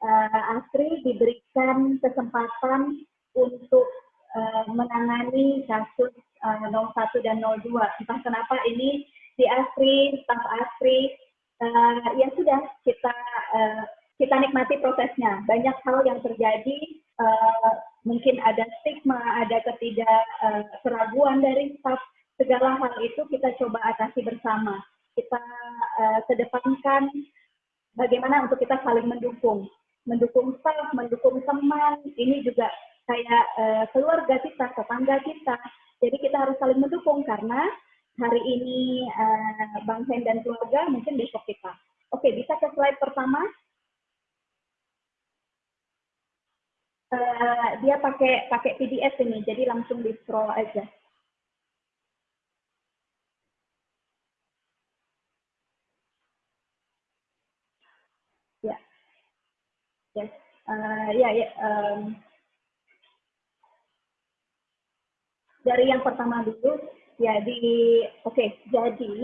Uh, Astri diberikan kesempatan untuk uh, menangani kasus uh, 01 dan 02. Entah kenapa ini di Astri, staf Astri, uh, ya sudah kita uh, kita nikmati prosesnya. Banyak hal yang terjadi, uh, mungkin ada stigma, ada ketidakkeraguan uh, dari staf. Segala hal itu kita coba atasi bersama. Kita uh, kedepankan bagaimana untuk kita saling mendukung. Mendukung staf, mendukung teman, ini juga kayak uh, keluarga kita, tetangga kita. Jadi kita harus saling mendukung karena hari ini uh, Bang Hen dan keluarga, mungkin besok kita. Oke, bisa ke slide pertama. uh, dia pakai pakai PDF ini, jadi langsung di scroll aja. Uh, ya, ya. Um, dari yang pertama dulu, ya di, oke, okay, jadi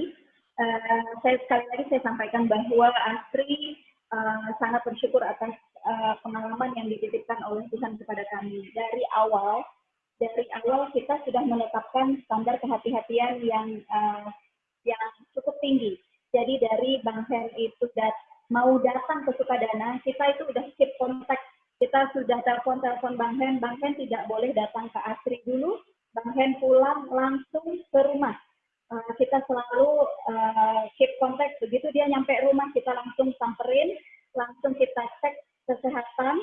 uh, saya sekali lagi saya sampaikan bahwa Astri uh, sangat bersyukur atas uh, pengalaman yang dititipkan oleh Tuhan kepada kami. Dari awal, dari awal kita sudah menetapkan standar kehati-hatian yang uh, yang cukup tinggi. Jadi dari Bang Hen itu dat mau datang ke Sukadana, kita itu udah keep kontak. Kita sudah telepon-telepon Bang Hen, Bang Hen tidak boleh datang ke Asri dulu, Bang Hen pulang langsung ke rumah. Uh, kita selalu uh, keep kontak. Begitu dia nyampe rumah, kita langsung samperin, langsung kita cek kesehatan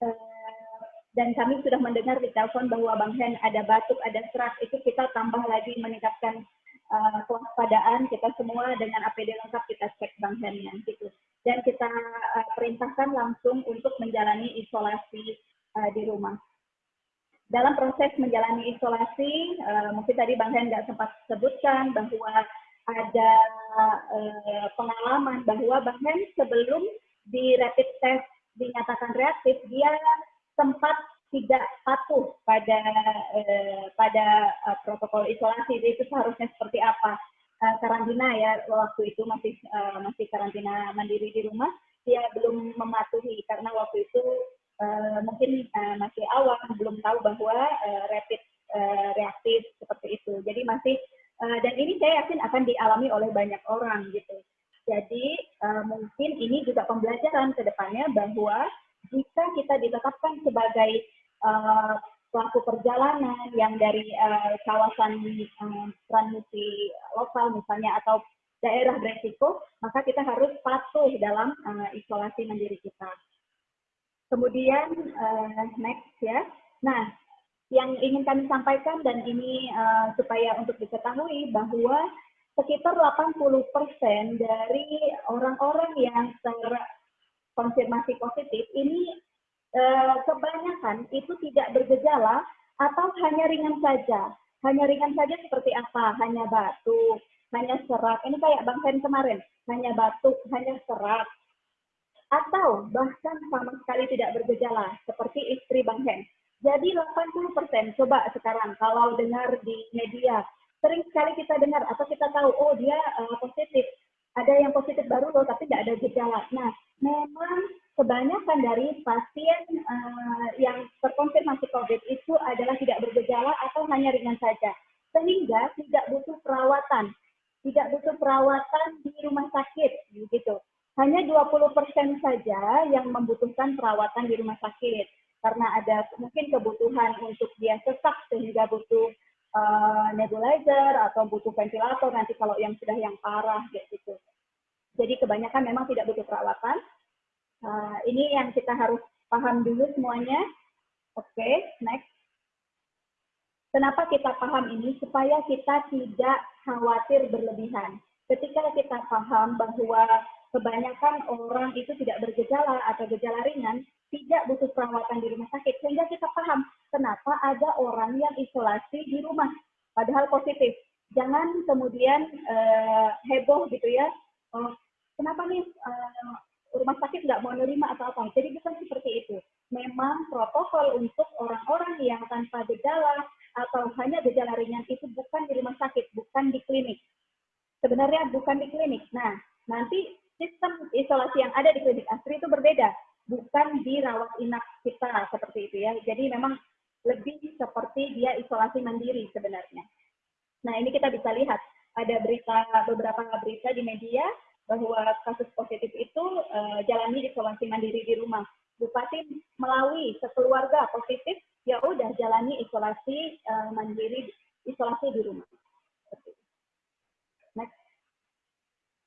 eh, dan kami sudah mendengar di telepon bahwa Bang Hen ada batuk, ada serak, itu kita tambah lagi meningkatkan uh, kewaspadaan kita semua dengan APD lengkap kita cek Bang Hen gitu. Dan kita uh, perintahkan langsung untuk menjalani isolasi uh, di rumah. Dalam proses menjalani isolasi, uh, mungkin tadi Bang Hen nggak sempat sebutkan bahwa ada uh, pengalaman bahwa Bang Hen sebelum di rapid test dinyatakan reaktif, dia sempat tidak patuh pada eh, pada uh, protokol isolasi. Itu seharusnya seperti apa? Uh, karantina ya waktu itu masih uh, masih karantina mandiri di rumah dia belum mematuhi. Karena waktu itu uh, mungkin uh, masih awal belum tahu bahwa uh, rapid uh, reaktif seperti itu jadi masih uh, dan ini saya yakin akan dialami oleh banyak orang gitu jadi uh, mungkin ini juga pembelajaran ke depannya bahwa jika kita ditetapkan sebagai uh, pelaku perjalanan yang dari uh, kawasan uh, transmisi lokal misalnya atau daerah beresiko, maka kita harus patuh dalam uh, isolasi mandiri kita. Kemudian uh, next ya. Nah, yang ingin kami sampaikan dan ini uh, supaya untuk diketahui bahwa sekitar 80% dari orang-orang yang terkonfirmasi positif ini eh, kebanyakan itu tidak bergejala atau hanya ringan saja. Hanya ringan saja seperti apa? Hanya batuk, hanya serak. Ini kayak Bang Hen kemarin, hanya batuk, hanya serak. Atau bahkan sama sekali tidak bergejala, seperti istri Bang Hen. Jadi 80% coba sekarang kalau dengar di media sering sekali kita dengar atau kita tahu, oh dia uh, positif, ada yang positif baru loh, tapi tidak ada gejala. Nah, memang kebanyakan dari pasien uh, yang terkonfirmasi COVID itu adalah tidak bergejala atau hanya ringan saja, sehingga tidak butuh perawatan, tidak butuh perawatan di rumah sakit, begitu. Hanya 20% saja yang membutuhkan perawatan di rumah sakit, karena ada mungkin kebutuhan untuk dia sesak sehingga butuh uh, nebulizer atau butuh ventilator nanti kalau yang sudah yang parah gitu. Jadi kebanyakan memang tidak butuh perawatan. Uh, ini yang kita harus paham dulu semuanya. Oke, okay, next. Kenapa kita paham ini? Supaya kita tidak khawatir berlebihan. Ketika kita paham bahwa kebanyakan orang itu tidak bergejala atau gejala ringan, tidak butuh perawatan di rumah sakit. Sehingga kita paham kenapa ada orang yang isolasi di rumah, padahal positif. Jangan kemudian uh, heboh gitu ya, oh, kenapa nih uh, rumah sakit nggak mau nerima atau apa. Jadi bukan seperti itu. Memang protokol untuk orang-orang yang tanpa gejala atau hanya gejala ringan itu bukan di rumah sakit, bukan di klinik. Sebenarnya bukan di klinik. Nah, nanti sistem isolasi yang ada di klinik ASRI itu berbeda, bukan di rawat inap kita seperti itu ya. Jadi memang lebih seperti dia isolasi mandiri sebenarnya. Nah, ini kita bisa lihat ada berita beberapa berita di media bahwa kasus positif itu uh, jalani isolasi mandiri di rumah. Bupati melalui sekeluarga positif, ya udah jalani isolasi uh, mandiri, isolasi di rumah. Next.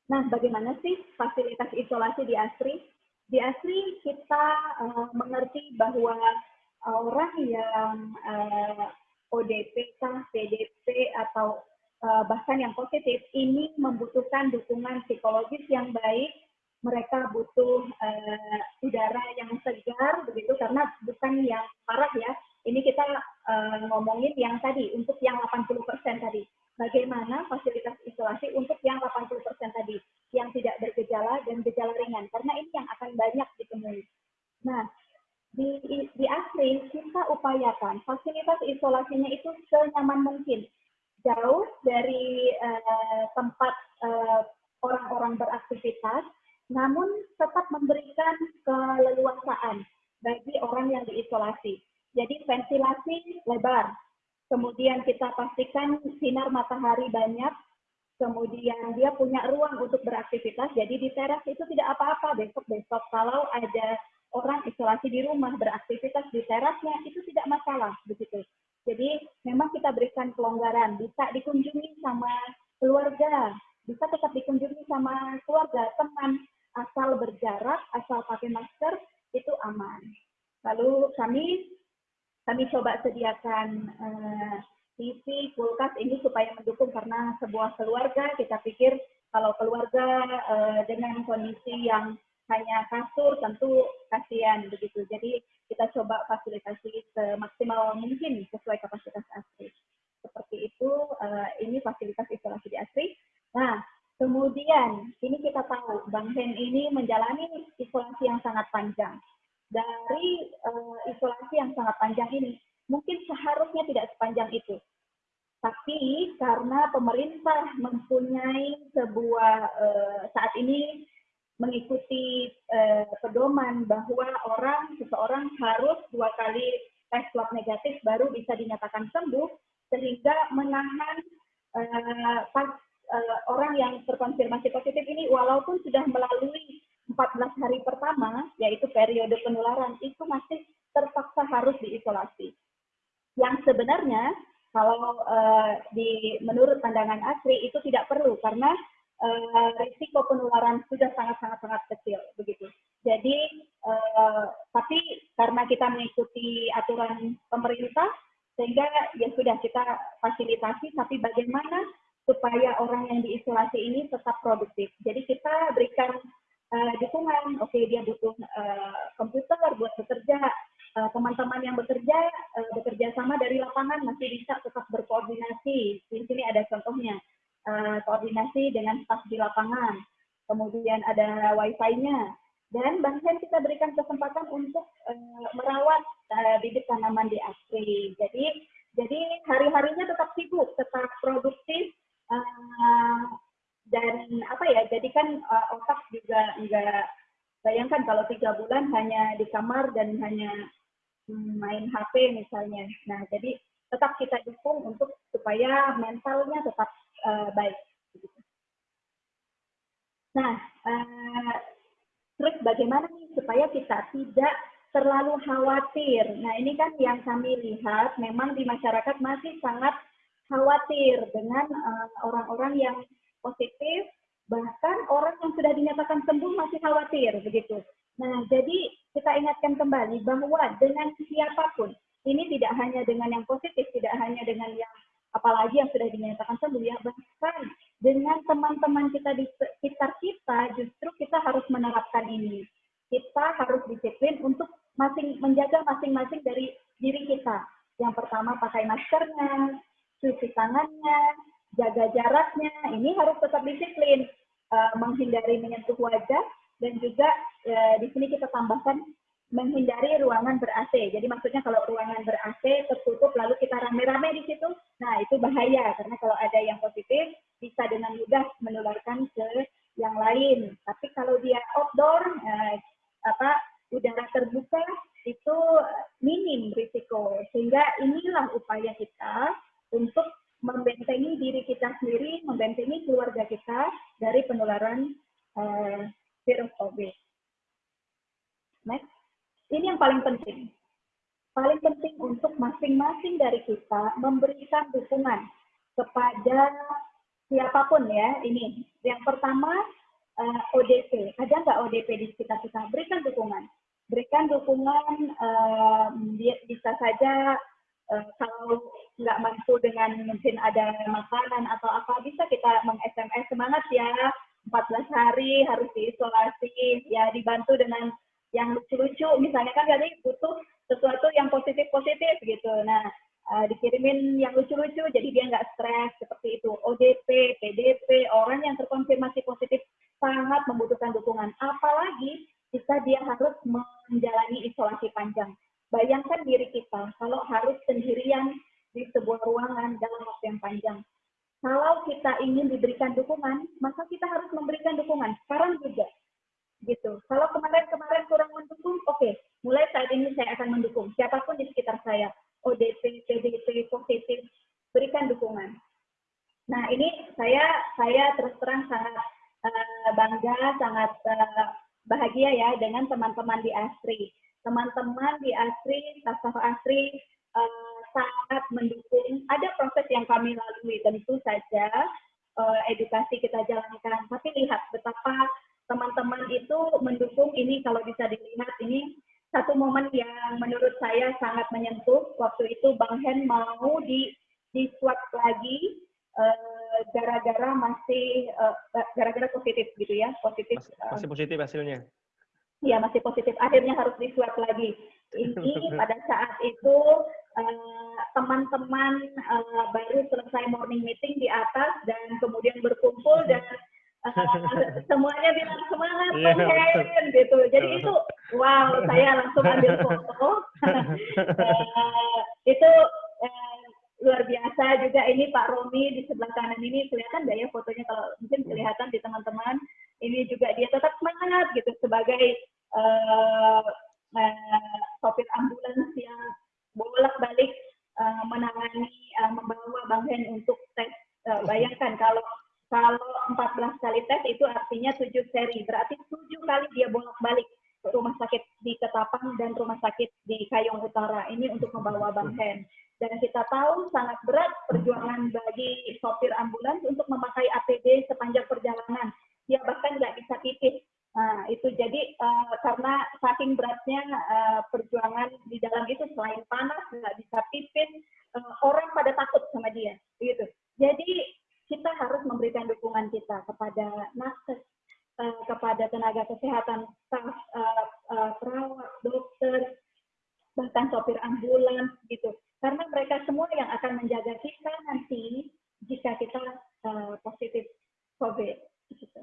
Nah, bagaimana sih fasilitas isolasi di ASRI? Di ASRI kita uh, mengerti bahwa orang yang uh, ODP, PDP, atau uh, bahkan yang positif ini membutuhkan dukungan psikologis yang baik. Mereka butuh uh, udara yang segar begitu karena bukan yang parah ya. Ini kita uh, ngomongin yang tadi untuk yang 80% tadi bagaimana fasilitas isolasi untuk yang 80% tadi yang tidak bergejala dan gejala ringan? Karena ini yang akan banyak ditemui. Nah di, di asli kita upayakan fasilitas isolasinya itu senyaman mungkin. Jauh dari uh, tempat uh, orang-orang beraktivitas, namun tetap memberikan keleluasaan bagi orang yang diisolasi. Jadi ventilasi lebar, kemudian kita pastikan sinar matahari banyak, kemudian dia punya ruang untuk beraktivitas, jadi di teras itu tidak apa-apa besok-besok. Kalau ada orang isolasi di rumah beraktivitas di terasnya itu tidak masalah begitu. Jadi memang kita berikan pelonggaran, bisa dikunjungi sama keluarga, bisa tetap dikunjungi sama keluarga, teman, asal berjarak, asal pakai masker, itu aman. Lalu kami kami coba sediakan uh, TV, kulkas ini supaya mendukung karena sebuah keluarga kita pikir kalau keluarga uh, dengan kondisi yang hanya kasur tentu kasihan begitu. Jadi kita coba fasilitasi semaksimal mungkin sesuai kapasitas asri. Seperti itu, uh, ini fasilitas isolasi di asri. Nah, kemudian ini kita tahu Bang Hen ini menjalani isolasi yang sangat panjang. Dari uh, isolasi yang sangat panjang ini, mungkin seharusnya tidak sepanjang itu. Tapi karena pemerintah mempunyai sebuah uh, saat ini mengikuti eh, pedoman bahwa orang seseorang harus dua kali tes swab negatif baru bisa dinyatakan sembuh sehingga menahan eh, pas, eh, orang yang terkonfirmasi positif ini walaupun sudah melalui 14 hari pertama yaitu periode penularan itu masih terpaksa harus diisolasi. Yang sebenarnya kalau uh, di menurut pandangan asli itu tidak perlu karena uh, risiko penularan sudah sangat-sangat sangat kecil begitu. Jadi uh, tapi karena kita mengikuti aturan pemerintah sehingga ya sudah kita fasilitasi tapi bagaimana supaya orang yang diisolasi ini tetap produktif. Jadi kita berikan uh, dukungan, oke okay, dia butuh uh, komputer buat bekerja, teman-teman uh, yang bekerja uh, bekerja sama dari lapangan masih bisa tetap berkoordinasi. Di sini ada contohnya uh, koordinasi dengan staf di lapangan. Kemudian ada wifi-nya. Dan bahkan kita berikan kesempatan untuk uh, merawat uh, bibit tanaman di asri. Jadi jadi hari-harinya tetap sibuk, tetap produktif, dan apa ya, jadi kan uh, otak juga enggak, bayangkan kalau tiga bulan hanya di kamar dan hanya main HP misalnya. Nah, jadi tetap kita dukung untuk supaya mentalnya tetap uh, baik. Nah, uh, terus bagaimana nih supaya kita tidak terlalu khawatir? Nah, ini kan yang kami lihat memang di masyarakat masih sangat khawatir dengan orang-orang uh, yang positif, bahkan orang yang sudah dinyatakan sembuh masih khawatir begitu. Nah, jadi kita ingatkan kembali bahwa dengan siapa pun, ini tidak hanya dengan yang positif, tidak hanya dengan yang apalagi yang sudah dinyatakan sembuh ya bahkan dengan teman-teman kita di sekitar kita justru kita harus menerapkan ini kita harus disiplin untuk masing menjaga masing-masing dari diri kita yang pertama pakai maskernya cuci tangannya jaga jaraknya ini harus tetap disiplin uh, menghindari menyentuh wajah dan juga uh, di sini kita tambahkan menghindari ruangan ber AC. Jadi maksudnya kalau ruangan ber AC tertutup lalu kita rame-rame di situ, nah itu bahaya karena kalau ada yang positif bisa dengan mudah menularkan ke yang lain. Tapi kalau dia outdoor, eh, apa udara terbuka itu minim risiko. Sehingga inilah upaya kita untuk membentengi diri kita sendiri, membentengi keluarga kita dari penularan uh, virus COVID. Next. Ini yang paling penting. Paling penting untuk masing-masing dari kita memberikan dukungan kepada siapa pun ya. Ini yang pertama uh, eh, ODP. Ada nggak ODP di sekitar kita? Berikan dukungan. Berikan dukungan uh, bisa saja uh, kalau nggak mampu dengan mungkin ada makanan atau apa bisa kita meng-SMS semangat ya 14 hari harus diisolasi ya dibantu dengan yang lucu-lucu. Misalnya kan jadi butuh sesuatu yang positif-positif gitu. Nah uh, dikirimin yang lucu-lucu jadi dia nggak stres seperti itu. ODP, PDP orang yang terkonfirmasi positif sangat membutuhkan dukungan. Apalagi jika dia harus menjalani isolasi panjang bayangkan diri kita kalau harus sendirian di sebuah ruangan dalam waktu yang panjang kalau kita ingin diberikan dukungan, maka kita harus memberikan dukungan. Sekarang juga gitu. Kalau kemarin-kemarin kurang mendukung, oke, okay. mulai saat ini saya akan mendukung siapa pun di sekitar saya, ODP, PDP, positif, berikan dukungan. Nah ini saya saya terus terang sangat uh, bangga, sangat uh, bahagia ya dengan teman-teman di ASRI. Teman-teman di ASRI, staf ASRI uh, sangat mendukung. Ada proses yang kami lalui tentu saja uh, edukasi kita jalankan, tapi lihat betapa teman-teman itu mendukung ini kalau bisa dilihat ini satu momen yang menurut saya sangat menyentuh. Waktu itu Bang Hen mau di di swab lagi eh, gara-gara uh, masih gara-gara uh, positif gitu ya positif masih, masih positif hasilnya Iya masih positif. Akhirnya harus di swab lagi. Ini pada saat itu teman-teman uh, uh, baru selesai morning meeting di atas dan kemudian berkumpul dan semuanya bilang semangat yeah, gitu. Jadi itu wow, saya langsung ambil foto. uh, itu uh, luar biasa juga. Ini Pak Romi di sebelah kanan ini kelihatan nggak ya fotonya? Kalau mungkin kelihatan di teman-teman ini juga dia tetap semangat gitu sebagai uh, uh, sopir ambulans yang bolak-balik uh, menangani uh, membawa Bang Hen untuk tes uh, bayangkan kalau kalau 14 kali tes itu artinya 7 seri. Berarti 7 kali dia bolak-balik ke rumah sakit di Ketapang dan rumah sakit di Kayong Utara. Ini untuk membawa Bang Hen. Dan kita tahu sangat berat perjuangan bagi sopir ambulans untuk memakai APD sepanjang perjalanan. Dia bahkan nggak bisa pipis. Nah, itu jadi uh, karena saking beratnya uh, perjuangan di dalam itu selain panas, nggak bisa pipis, uh, orang pada takut sama dia. Gitu. Jadi kita harus memberikan dukungan kita kepada nakes, uh, kepada tenaga kesehatan, staf, uh, uh, perawat, dokter, bahkan sopir ambulans gitu. Karena mereka semua yang akan menjaga kita nanti jika kita uh, positif COVID. Gitu.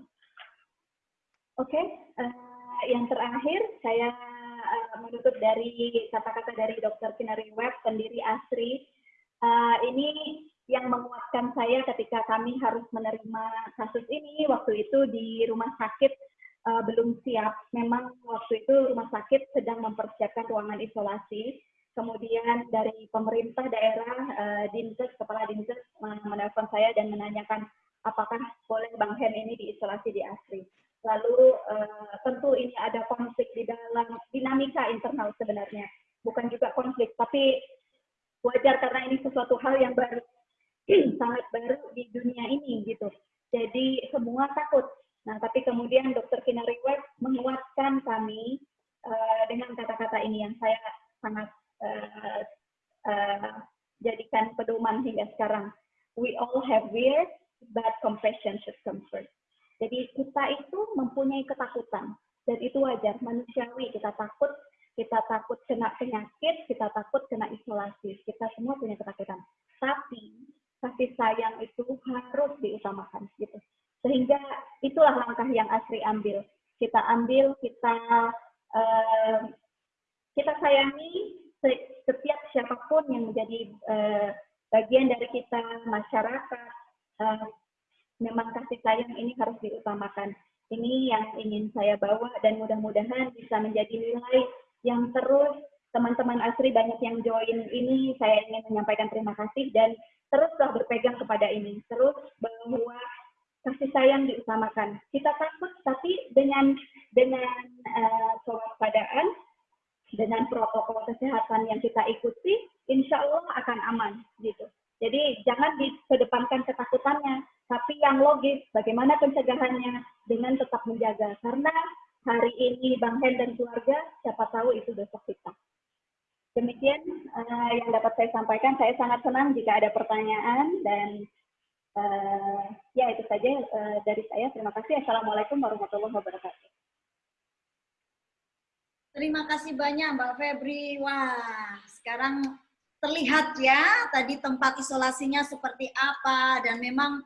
Oke, okay. uh, yang terakhir saya uh, menutup dari kata-kata dari Dr. Kinari Webb, pendiri ASRI. Uh, ini yang menguatkan saya ketika kami harus menerima kasus ini waktu itu di rumah sakit uh, belum siap. Memang waktu itu rumah sakit sedang mempersiapkan ruangan isolasi. Kemudian dari pemerintah daerah, uh, Dinkes, Kepala Dinkes menelpon saya dan menanyakan apakah boleh Bang Hen ini diisolasi di ASRI. Lalu uh, tentu ini ada konflik di dalam dinamika internal sebenarnya. Bukan juga konflik, tapi wajar karena ini sesuatu hal yang baru sangat baru di dunia ini gitu. Jadi semua takut. Nah, tapi kemudian. Kinari Webb menguatkan kami uh, dengan kata-kata ini yang saya sangat uh, uh, jadikan pedoman hingga sekarang. We all have fear, but compassion should come first. Jadi kita itu mempunyai ketakutan dan itu wajar manusiawi kita takut kita takut kena penyakit kita takut kena isolasi kita semua punya ketakutan tapi kasih sayang itu harus diutamakan gitu. Sehingga itulah langkah yang Asri ambil. Kita ambil, kita uh, kita sayangi setiap siapa pun yang menjadi uh, bagian dari kita masyarakat uh, memang kasih sayang ini harus diutamakan. Ini yang ingin saya bawa dan mudah-mudahan bisa menjadi nilai yang terus. Teman-teman asri banyak yang join ini saya ingin menyampaikan terima kasih dan teruslah berpegang kepada ini. Terus bahwa kasih sayang diutamakan. Kita takut tapi dengan dengan uh, kewaspadaan dengan protokol kesehatan yang kita ikuti, insya Allah akan aman gitu. Jadi jangan dikedepankan ketakutannya, tapi yang logis bagaimana pencegahannya dengan tetap menjaga. Karena hari ini Bang Hen dan keluarga, siapa tahu itu besok kita. Demikian uh, yang dapat saya sampaikan. Saya sangat senang jika ada pertanyaan dan uh, ya itu saja uh, dari saya. Terima kasih. Assalamualaikum warahmatullahi wabarakatuh. Terima kasih banyak Mbak Febri. Wah, sekarang terlihat ya tadi tempat isolasinya seperti apa dan memang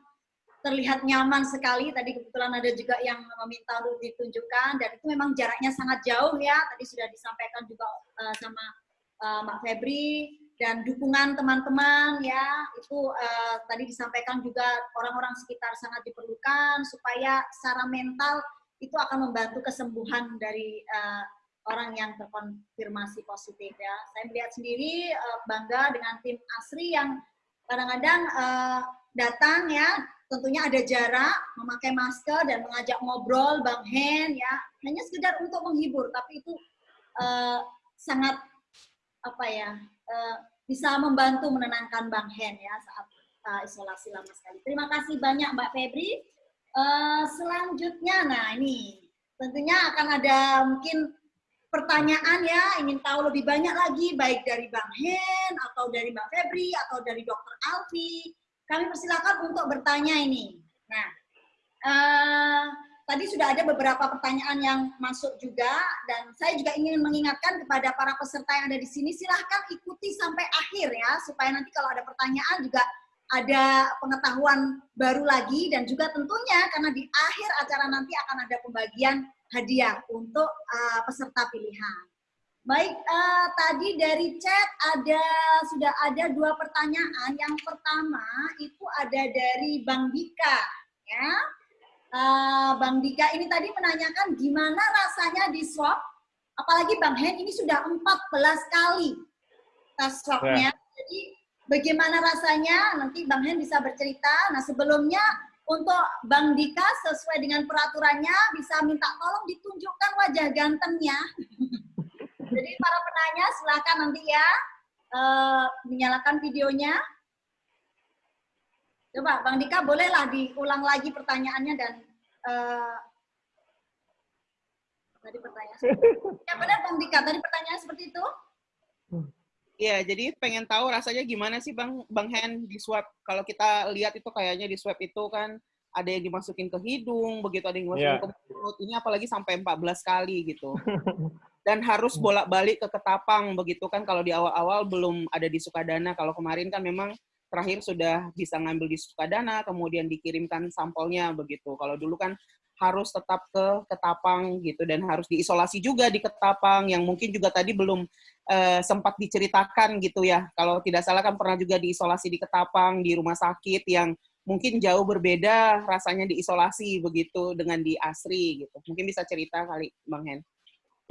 terlihat nyaman sekali. Tadi kebetulan ada juga yang meminta untuk ditunjukkan dan itu memang jaraknya sangat jauh ya. Tadi sudah disampaikan juga uh, sama uh, Mbak Febri dan dukungan teman-teman ya itu uh, tadi disampaikan juga orang-orang sekitar sangat diperlukan supaya secara mental itu akan membantu kesembuhan dari uh, orang yang terkonfirmasi positif ya. Saya melihat sendiri bangga dengan tim Asri yang kadang-kadang uh, datang ya, tentunya ada jarak, memakai masker dan mengajak ngobrol, Bang Hen ya, hanya sekedar untuk menghibur, tapi itu uh, sangat apa ya, uh, bisa membantu menenangkan Bang Hen ya saat uh, isolasi lama sekali. Terima kasih banyak Mbak Febri. Uh, selanjutnya, nah ini tentunya akan ada mungkin pertanyaan ya, ingin tahu lebih banyak lagi, baik dari Bang Hen, atau dari Mbak Febri, atau dari Dr. Alfi, kami persilakan untuk bertanya ini. Nah, uh, tadi sudah ada beberapa pertanyaan yang masuk juga, dan saya juga ingin mengingatkan kepada para peserta yang ada di sini, silahkan ikuti sampai akhir ya, supaya nanti kalau ada pertanyaan juga ada pengetahuan baru lagi, dan juga tentunya karena di akhir acara nanti akan ada pembagian hadiah untuk uh, peserta pilihan. Baik, uh, tadi dari chat ada sudah ada dua pertanyaan. Yang pertama itu ada dari Bang Dika, ya. Uh, Bang Dika ini tadi menanyakan gimana rasanya di swab, apalagi Bang Hen ini sudah 14 kali tes swabnya. Ya. Jadi bagaimana rasanya? Nanti Bang Hen bisa bercerita. Nah sebelumnya untuk Bang Dika sesuai dengan peraturannya bisa minta tolong ditunjukkan wajah gantengnya. Jadi para penanya silakan nanti ya uh, menyalakan videonya. Coba Bang Dika bolehlah diulang lagi pertanyaannya dan uh, tadi pertanyaan. Ya benar Bang Dika, tadi pertanyaan seperti itu? Iya, jadi pengen tahu rasanya gimana sih Bang Bang Hen di swab. Kalau kita lihat itu kayaknya di swab itu kan ada yang dimasukin ke hidung, begitu ada yang dimasukin yeah. ke mulut. Ini apalagi sampai 14 kali gitu. Dan harus bolak-balik ke ketapang begitu kan kalau di awal-awal belum ada di Sukadana. Kalau kemarin kan memang terakhir sudah bisa ngambil di Sukadana, kemudian dikirimkan sampelnya begitu. Kalau dulu kan harus tetap ke Ketapang gitu dan harus diisolasi juga di Ketapang yang mungkin juga tadi belum uh, sempat diceritakan gitu ya. Kalau tidak salah kan pernah juga diisolasi di Ketapang di rumah sakit yang mungkin jauh berbeda rasanya diisolasi begitu dengan di Asri gitu. Mungkin bisa cerita kali Bang Hen.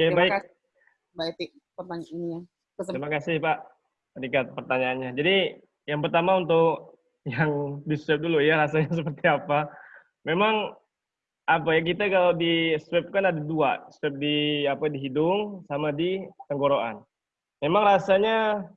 Ya, Terima baik. kasih Mbak Eti pertanyaannya. Terima kasih Pak Rikat pertanyaannya. Jadi yang pertama untuk yang di dulu ya rasanya seperti apa. Memang apa ya kita kalau di swab kan ada dua. Swab di apa di hidung sama di tenggorokan. Memang rasanya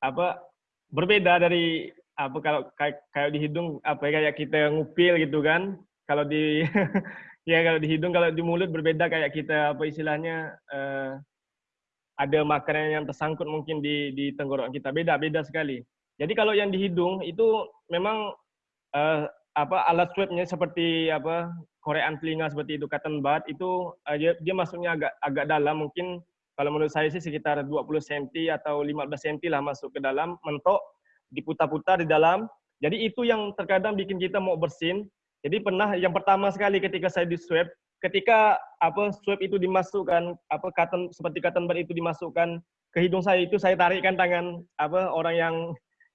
apa berbeda dari apa kalau kayak, kayak di hidung apa ya, kayak kita ngupil gitu kan. Kalau di ya kalau di hidung kalau di mulut berbeda kayak kita apa istilahnya uh, ada makanan yang tersangkut mungkin di di tenggorokan kita. Beda beda sekali. Jadi kalau yang di hidung itu memang uh, apa alat swabnya seperti apa korean telinga seperti itu cotton bud itu uh, dia, dia masuknya agak agak dalam mungkin kalau menurut saya sih sekitar 20 cm atau 15 cm lah masuk ke dalam mentok diputar-putar di dalam. Jadi itu yang terkadang bikin kita mau bersin. Jadi pernah yang pertama sekali ketika saya di swab ketika apa swab itu dimasukkan apa cotton seperti cotton bud itu dimasukkan ke hidung saya itu saya tarikkan tangan apa orang yang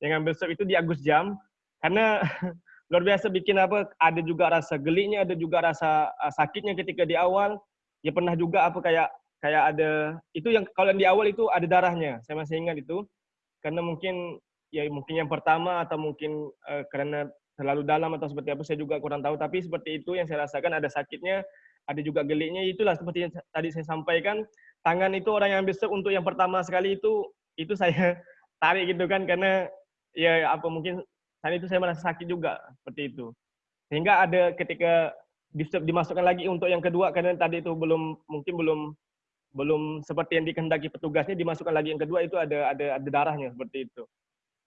yang ngambil swab itu di Agus Jam. Karena luar biasa bikin apa ada juga rasa geliknya ada juga rasa uh, sakitnya ketika di awal. Ya pernah juga apa kayak kayak ada itu yang kalau yang di awal itu ada darahnya saya masih ingat itu. Karena mungkin ya mungkin yang pertama atau mungkin uh, karena terlalu dalam atau seperti apa saya juga kurang tahu. Tapi seperti itu yang saya rasakan ada sakitnya ada juga geliknya itulah seperti yang tadi saya sampaikan tangan itu orang yang besok untuk yang pertama sekali itu itu saya tarik gitu kan. Karena ya apa mungkin saat itu saya merasa sakit juga seperti itu. Sehingga ada ketika dimasukkan lagi untuk yang kedua karena tadi itu belum mungkin belum belum seperti yang dikehendaki petugasnya dimasukkan lagi yang kedua itu ada ada ada darahnya seperti itu.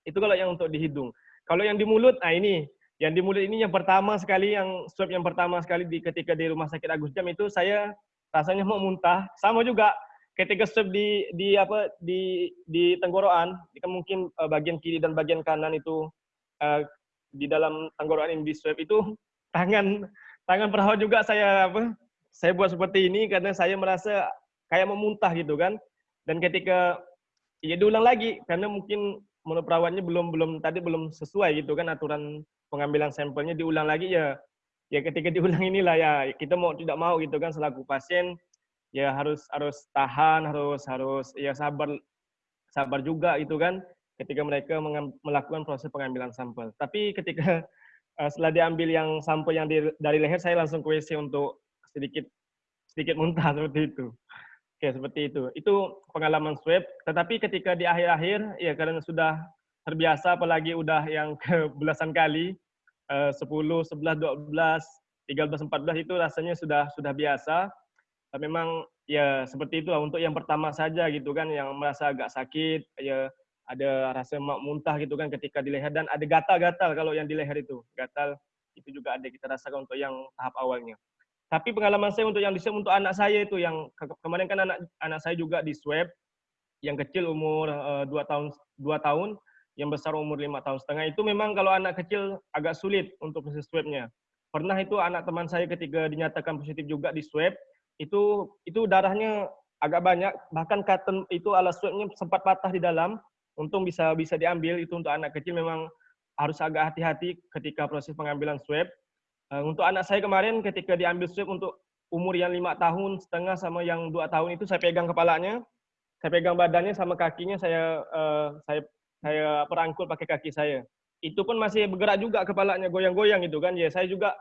Itu kalau yang untuk di hidung. Kalau yang di mulut nah ini yang di mulut ini yang pertama sekali yang swab yang pertama sekali di ketika di rumah sakit Agus Jam itu saya rasanya mau muntah. Sama juga ketika swab di di apa di di tenggorokan, kan mungkin uh, bagian kiri dan bagian kanan itu uh, di dalam tenggorokan ini di swab itu tangan tangan perawat juga saya apa saya buat seperti ini karena saya merasa kayak memuntah gitu kan. Dan ketika ya diulang lagi karena mungkin menurut perawatnya belum belum tadi belum sesuai gitu kan aturan pengambilan sampelnya diulang lagi ya ya ketika diulang inilah ya kita mau tidak mau gitu kan selaku pasien ya harus harus tahan, harus harus ya sabar sabar juga itu kan ketika mereka melakukan proses pengambilan sampel. Tapi ketika uh, setelah diambil yang sampel yang di, dari leher, saya langsung ke untuk sedikit sedikit muntah seperti itu. Oke, seperti itu. Itu pengalaman swab. Tetapi ketika di akhir-akhir, ya karena sudah terbiasa, apalagi udah yang ke belasan kali, uh, 10, 11, 12, 13, 14 itu rasanya sudah sudah biasa memang ya seperti itu untuk yang pertama saja gitu kan yang merasa agak sakit ya ada rasa muntah gitu kan ketika di leher. Dan ada gatal-gatal kalau yang di leher itu. Gatal itu juga ada kita rasakan untuk yang tahap awalnya. Tapi pengalaman saya untuk yang di untuk anak saya itu yang ke kemarin kan anak anak saya juga di swab. Yang kecil umur uh, dua tahun dua tahun yang besar umur lima tahun setengah. Itu memang kalau anak kecil agak sulit untuk proses swabnya. Pernah itu anak teman saya ketika dinyatakan positif juga di swab itu itu darahnya agak banyak. Bahkan cotton itu alat swabnya sempat patah di dalam untung bisa bisa diambil itu untuk anak kecil memang harus agak hati-hati ketika proses pengambilan swab uh, untuk anak saya kemarin ketika diambil swab untuk umur yang lima tahun setengah sama yang dua tahun itu saya pegang kepalanya saya pegang badannya sama kakinya saya uh, saya saya perangkul pakai kaki saya itu pun masih bergerak juga kepalanya goyang-goyang itu kan ya saya juga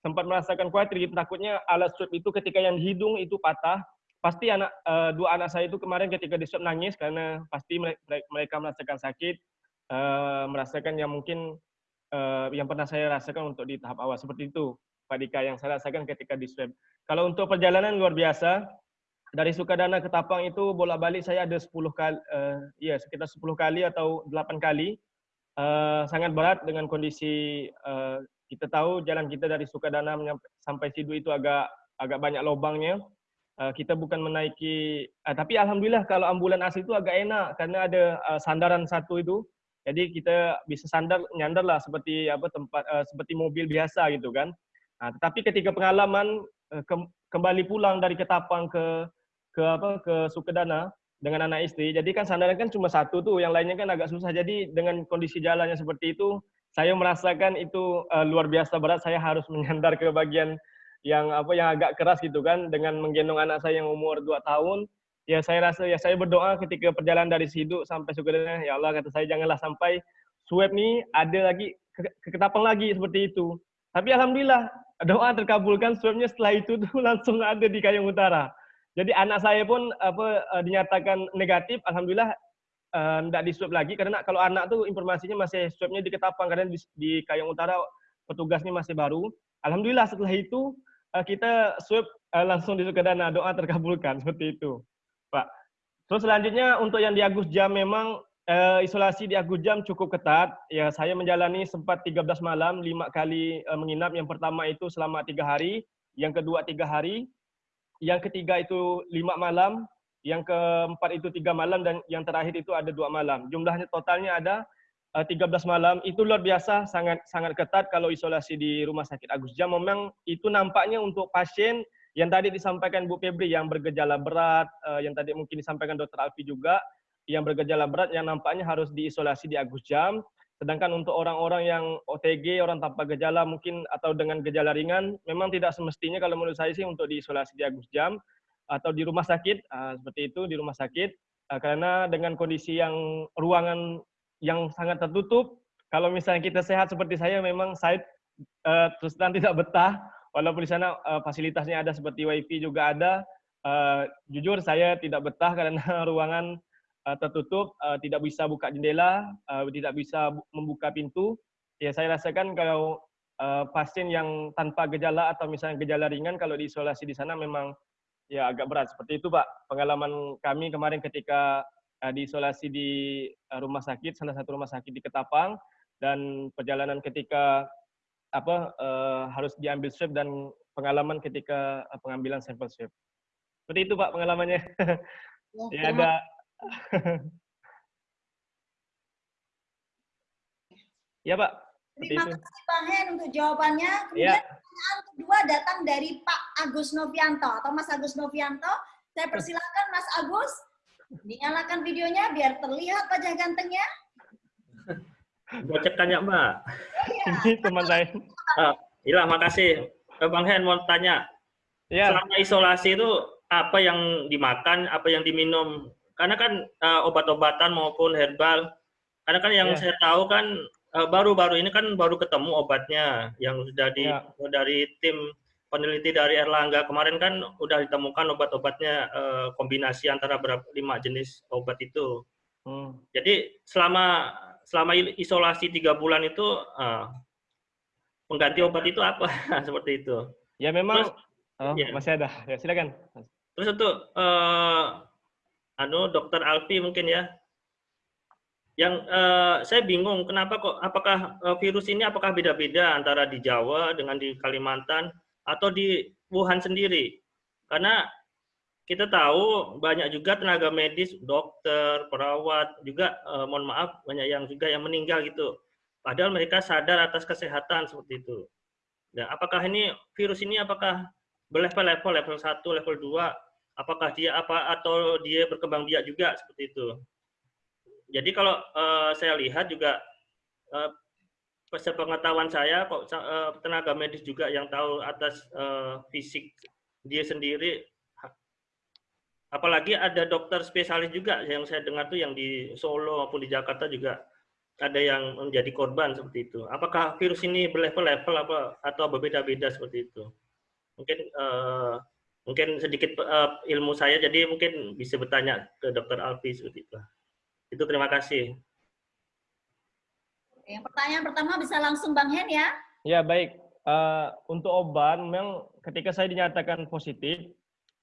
sempat merasakan khawatir gitu. Takutnya alat swab itu ketika yang hidung itu patah, pasti anak uh, dua anak saya itu kemarin ketika di swab nangis karena pasti mereka merasakan sakit, uh, merasakan yang mungkin uh, yang pernah saya rasakan untuk di tahap awal seperti itu, Pak Dika yang saya rasakan ketika di swab. Kalau untuk perjalanan luar biasa, dari Sukadana ke Tapang itu bolak-balik saya ada 10 kali, uh, ya sekitar 10 kali atau 8 kali. Uh, sangat berat dengan kondisi uh, kita tahu jalan kita dari Sukadana sampai Sidu itu agak agak banyak lubangnya. Uh, kita bukan menaiki, uh, tapi alhamdulillah kalau ambulan asli itu agak enak karena ada uh, sandaran satu itu. Jadi kita bisa sandar nyandar lah seperti apa tempat uh, seperti mobil biasa gitu kan. Nah, tetapi ketika pengalaman uh, ke, kembali pulang dari Ketapang ke ke apa ke Sukadana dengan anak istri. Jadi kan sandaran kan cuma satu tuh, yang lainnya kan agak susah. Jadi dengan kondisi jalannya seperti itu, saya merasakan itu uh, luar biasa berat. Saya harus menyandar ke bagian yang apa yang agak keras gitu kan dengan menggendong anak saya yang umur 2 tahun. Ya saya rasa ya saya berdoa ketika perjalanan dari Sidu sampai Sukadana, ya Allah kata saya janganlah sampai swab nih ada lagi ke, ketapang lagi seperti itu. Tapi alhamdulillah doa terkabulkan swabnya setelah itu tuh langsung ada di Kayong Utara. Jadi anak saya pun apa eh, dinyatakan negatif, alhamdulillah tidak uh, di swab lagi karena kalau anak tuh informasinya masih swabnya di Ketapang karena di, di Kayong Utara petugasnya masih baru. Alhamdulillah setelah itu uh, kita swab uh, langsung di Sukadana doa terkabulkan seperti itu, Pak. Terus selanjutnya untuk yang di Agus Jam memang uh, isolasi di Agus Jam cukup ketat. Ya saya menjalani sempat 13 malam, lima kali uh, menginap. Yang pertama itu selama tiga hari, yang kedua tiga hari, yang ketiga itu lima malam, yang keempat itu tiga malam dan yang terakhir itu ada dua malam. Jumlahnya totalnya ada 13 malam. Itu luar biasa, sangat sangat ketat kalau isolasi di Rumah Sakit Agus Jam. Memang itu nampaknya untuk pasien yang tadi disampaikan Bu Febri yang bergejala berat, uh, yang tadi mungkin disampaikan Dr. Alfi juga, yang bergejala berat yang nampaknya harus diisolasi di Agus Jam. Sedangkan untuk orang-orang yang OTG, orang tanpa gejala mungkin atau dengan gejala ringan, memang tidak semestinya kalau menurut saya sih untuk diisolasi di Agus Jam atau di rumah sakit, uh, seperti itu di rumah sakit. Karena dengan kondisi yang ruangan yang sangat tertutup, kalau misalnya kita sehat seperti saya, memang saya uh, terus terang tidak betah, walaupun di sana uh, fasilitasnya ada seperti wifi juga ada, uh, jujur saya tidak betah karena ruangan tertutup, tidak bisa buka jendela, tidak bisa membuka pintu. Ya saya rasakan kalau pasien yang tanpa gejala atau misalnya gejala ringan kalau diisolasi di sana memang ya agak berat. Seperti itu Pak, pengalaman kami kemarin ketika diisolasi di uh, rumah sakit, salah satu rumah sakit di Ketapang, dan perjalanan ketika apa uh, harus diambil swab dan pengalaman ketika uh, pengambilan sampel swab. Seperti itu Pak pengalamannya. Ya, ya ada ya Pak. Terima kasih Bang Hen untuk jawabannya. Kemudian ya. pertanyaan kedua datang dari Pak Agus Novianto atau Mas Agus Novianto. Saya persilakan Mas Agus dinyalakan videonya biar terlihat wajah gantengnya. Bocek tanya Mbak. Ya. Ini teman saya. Uh, Iya, makasih. Eh, Bang Hen mau tanya. Ya. Selama isolasi itu apa yang dimakan, apa yang diminum karena kan uh, obat-obatan maupun herbal karena kan yang yeah. saya tahu kan eh, baru-baru uh, ini kan baru ketemu obatnya yang sudah di yeah. dari tim peneliti dari Erlangga kemarin kan udah ditemukan obat-obatnya uh, kombinasi antara berapa lima jenis obat itu. Hmm. jadi selama selama isolasi tiga bulan itu uh, pengganti obat itu apa? Seperti itu. Ya memang Terus, oh, ya. masih ada. Ya silakan. Terus untuk uh, anu dokter Alfi mungkin ya. Yang uh, saya bingung kenapa kok apakah uh, virus ini apakah beda-beda antara di Jawa dengan di Kalimantan atau di Wuhan sendiri. Karena kita tahu banyak juga tenaga medis dokter perawat juga uh, mohon maaf banyak yang juga yang meninggal gitu. Padahal mereka sadar atas kesehatan seperti itu. Nah apakah ini virus ini apakah berlevel-level level 1 level 2 apakah dia apa atau dia berkembang biak juga seperti itu. Jadi kalau uh, saya lihat juga uh, sepengetahuan saya kok uh, tenaga medis juga yang tahu atas uh, fisik dia sendiri apalagi ada dokter spesialis juga yang saya dengar tuh yang di Solo maupun di Jakarta juga ada yang menjadi korban seperti itu. Apakah virus ini berlevel-level apa atau berbeda-beda seperti itu? Mungkin uh, mungkin sedikit uh, ilmu saya jadi mungkin bisa bertanya ke dokter Alfi seperti itu. Itu terima kasih. Yang pertanyaan pertama bisa langsung Bang Hen ya. Ya baik. Uh, untuk obat memang ketika saya dinyatakan positif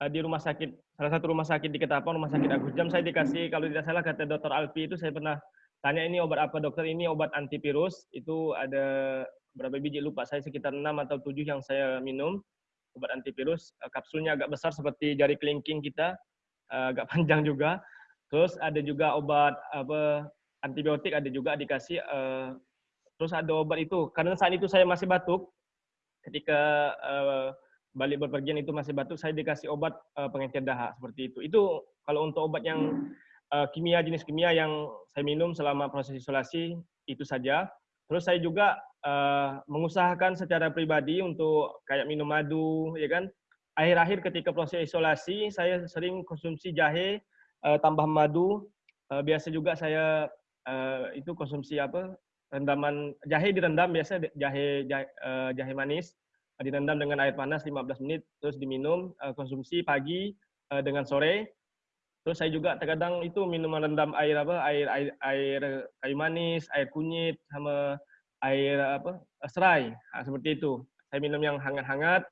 uh, di rumah sakit salah satu rumah sakit di Ketapang rumah sakit Agus Jam saya dikasih kalau tidak salah kata dokter Alfi itu saya pernah tanya ini obat apa dokter ini obat antivirus itu ada berapa biji lupa saya sekitar 6 atau 7 yang saya minum obat antivirus. Uh, kapsulnya agak besar seperti jari kelingking kita, uh, agak panjang juga. Terus ada juga obat apa antibiotik ada juga dikasih. Uh, terus ada obat itu karena saat itu saya masih batuk. Ketika uh, balik berpergian itu masih batuk, saya dikasih obat uh, pengencer dahak seperti itu. Itu kalau untuk obat yang kimia jenis kimia yang saya minum selama proses isolasi itu saja. Terus saya juga mengusahakan secara pribadi untuk kayak minum madu, ya kan. Akhir-akhir ketika proses isolasi, saya sering konsumsi jahe tambah madu. Biasa juga saya uh, itu konsumsi apa? Rendaman jahe direndam biasa jahe jahe, uh, jahe manis direndam dengan air panas 15 menit terus diminum uh, konsumsi pagi uh, dengan sore Terus saya juga terkadang itu minuman rendam air apa air air air kayu manis, air kunyit sama air apa serai nah, seperti itu. Saya minum yang hangat-hangat.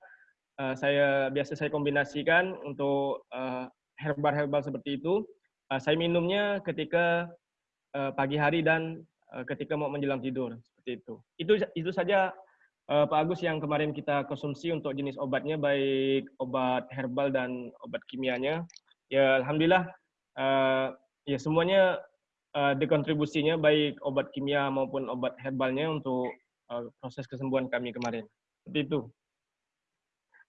Uh, saya biasa saya kombinasikan untuk uh, herbal-herbal seperti itu. Uh, saya minumnya ketika uh, pagi hari dan uh, ketika mau menjelang tidur seperti itu. Itu itu saja uh, Pak Agus yang kemarin kita konsumsi untuk jenis obatnya baik obat herbal dan obat kimianya ya alhamdulillah uh, ya semuanya uh, dekontribusinya baik obat kimia maupun obat herbalnya untuk uh, proses kesembuhan kami kemarin. Seperti itu.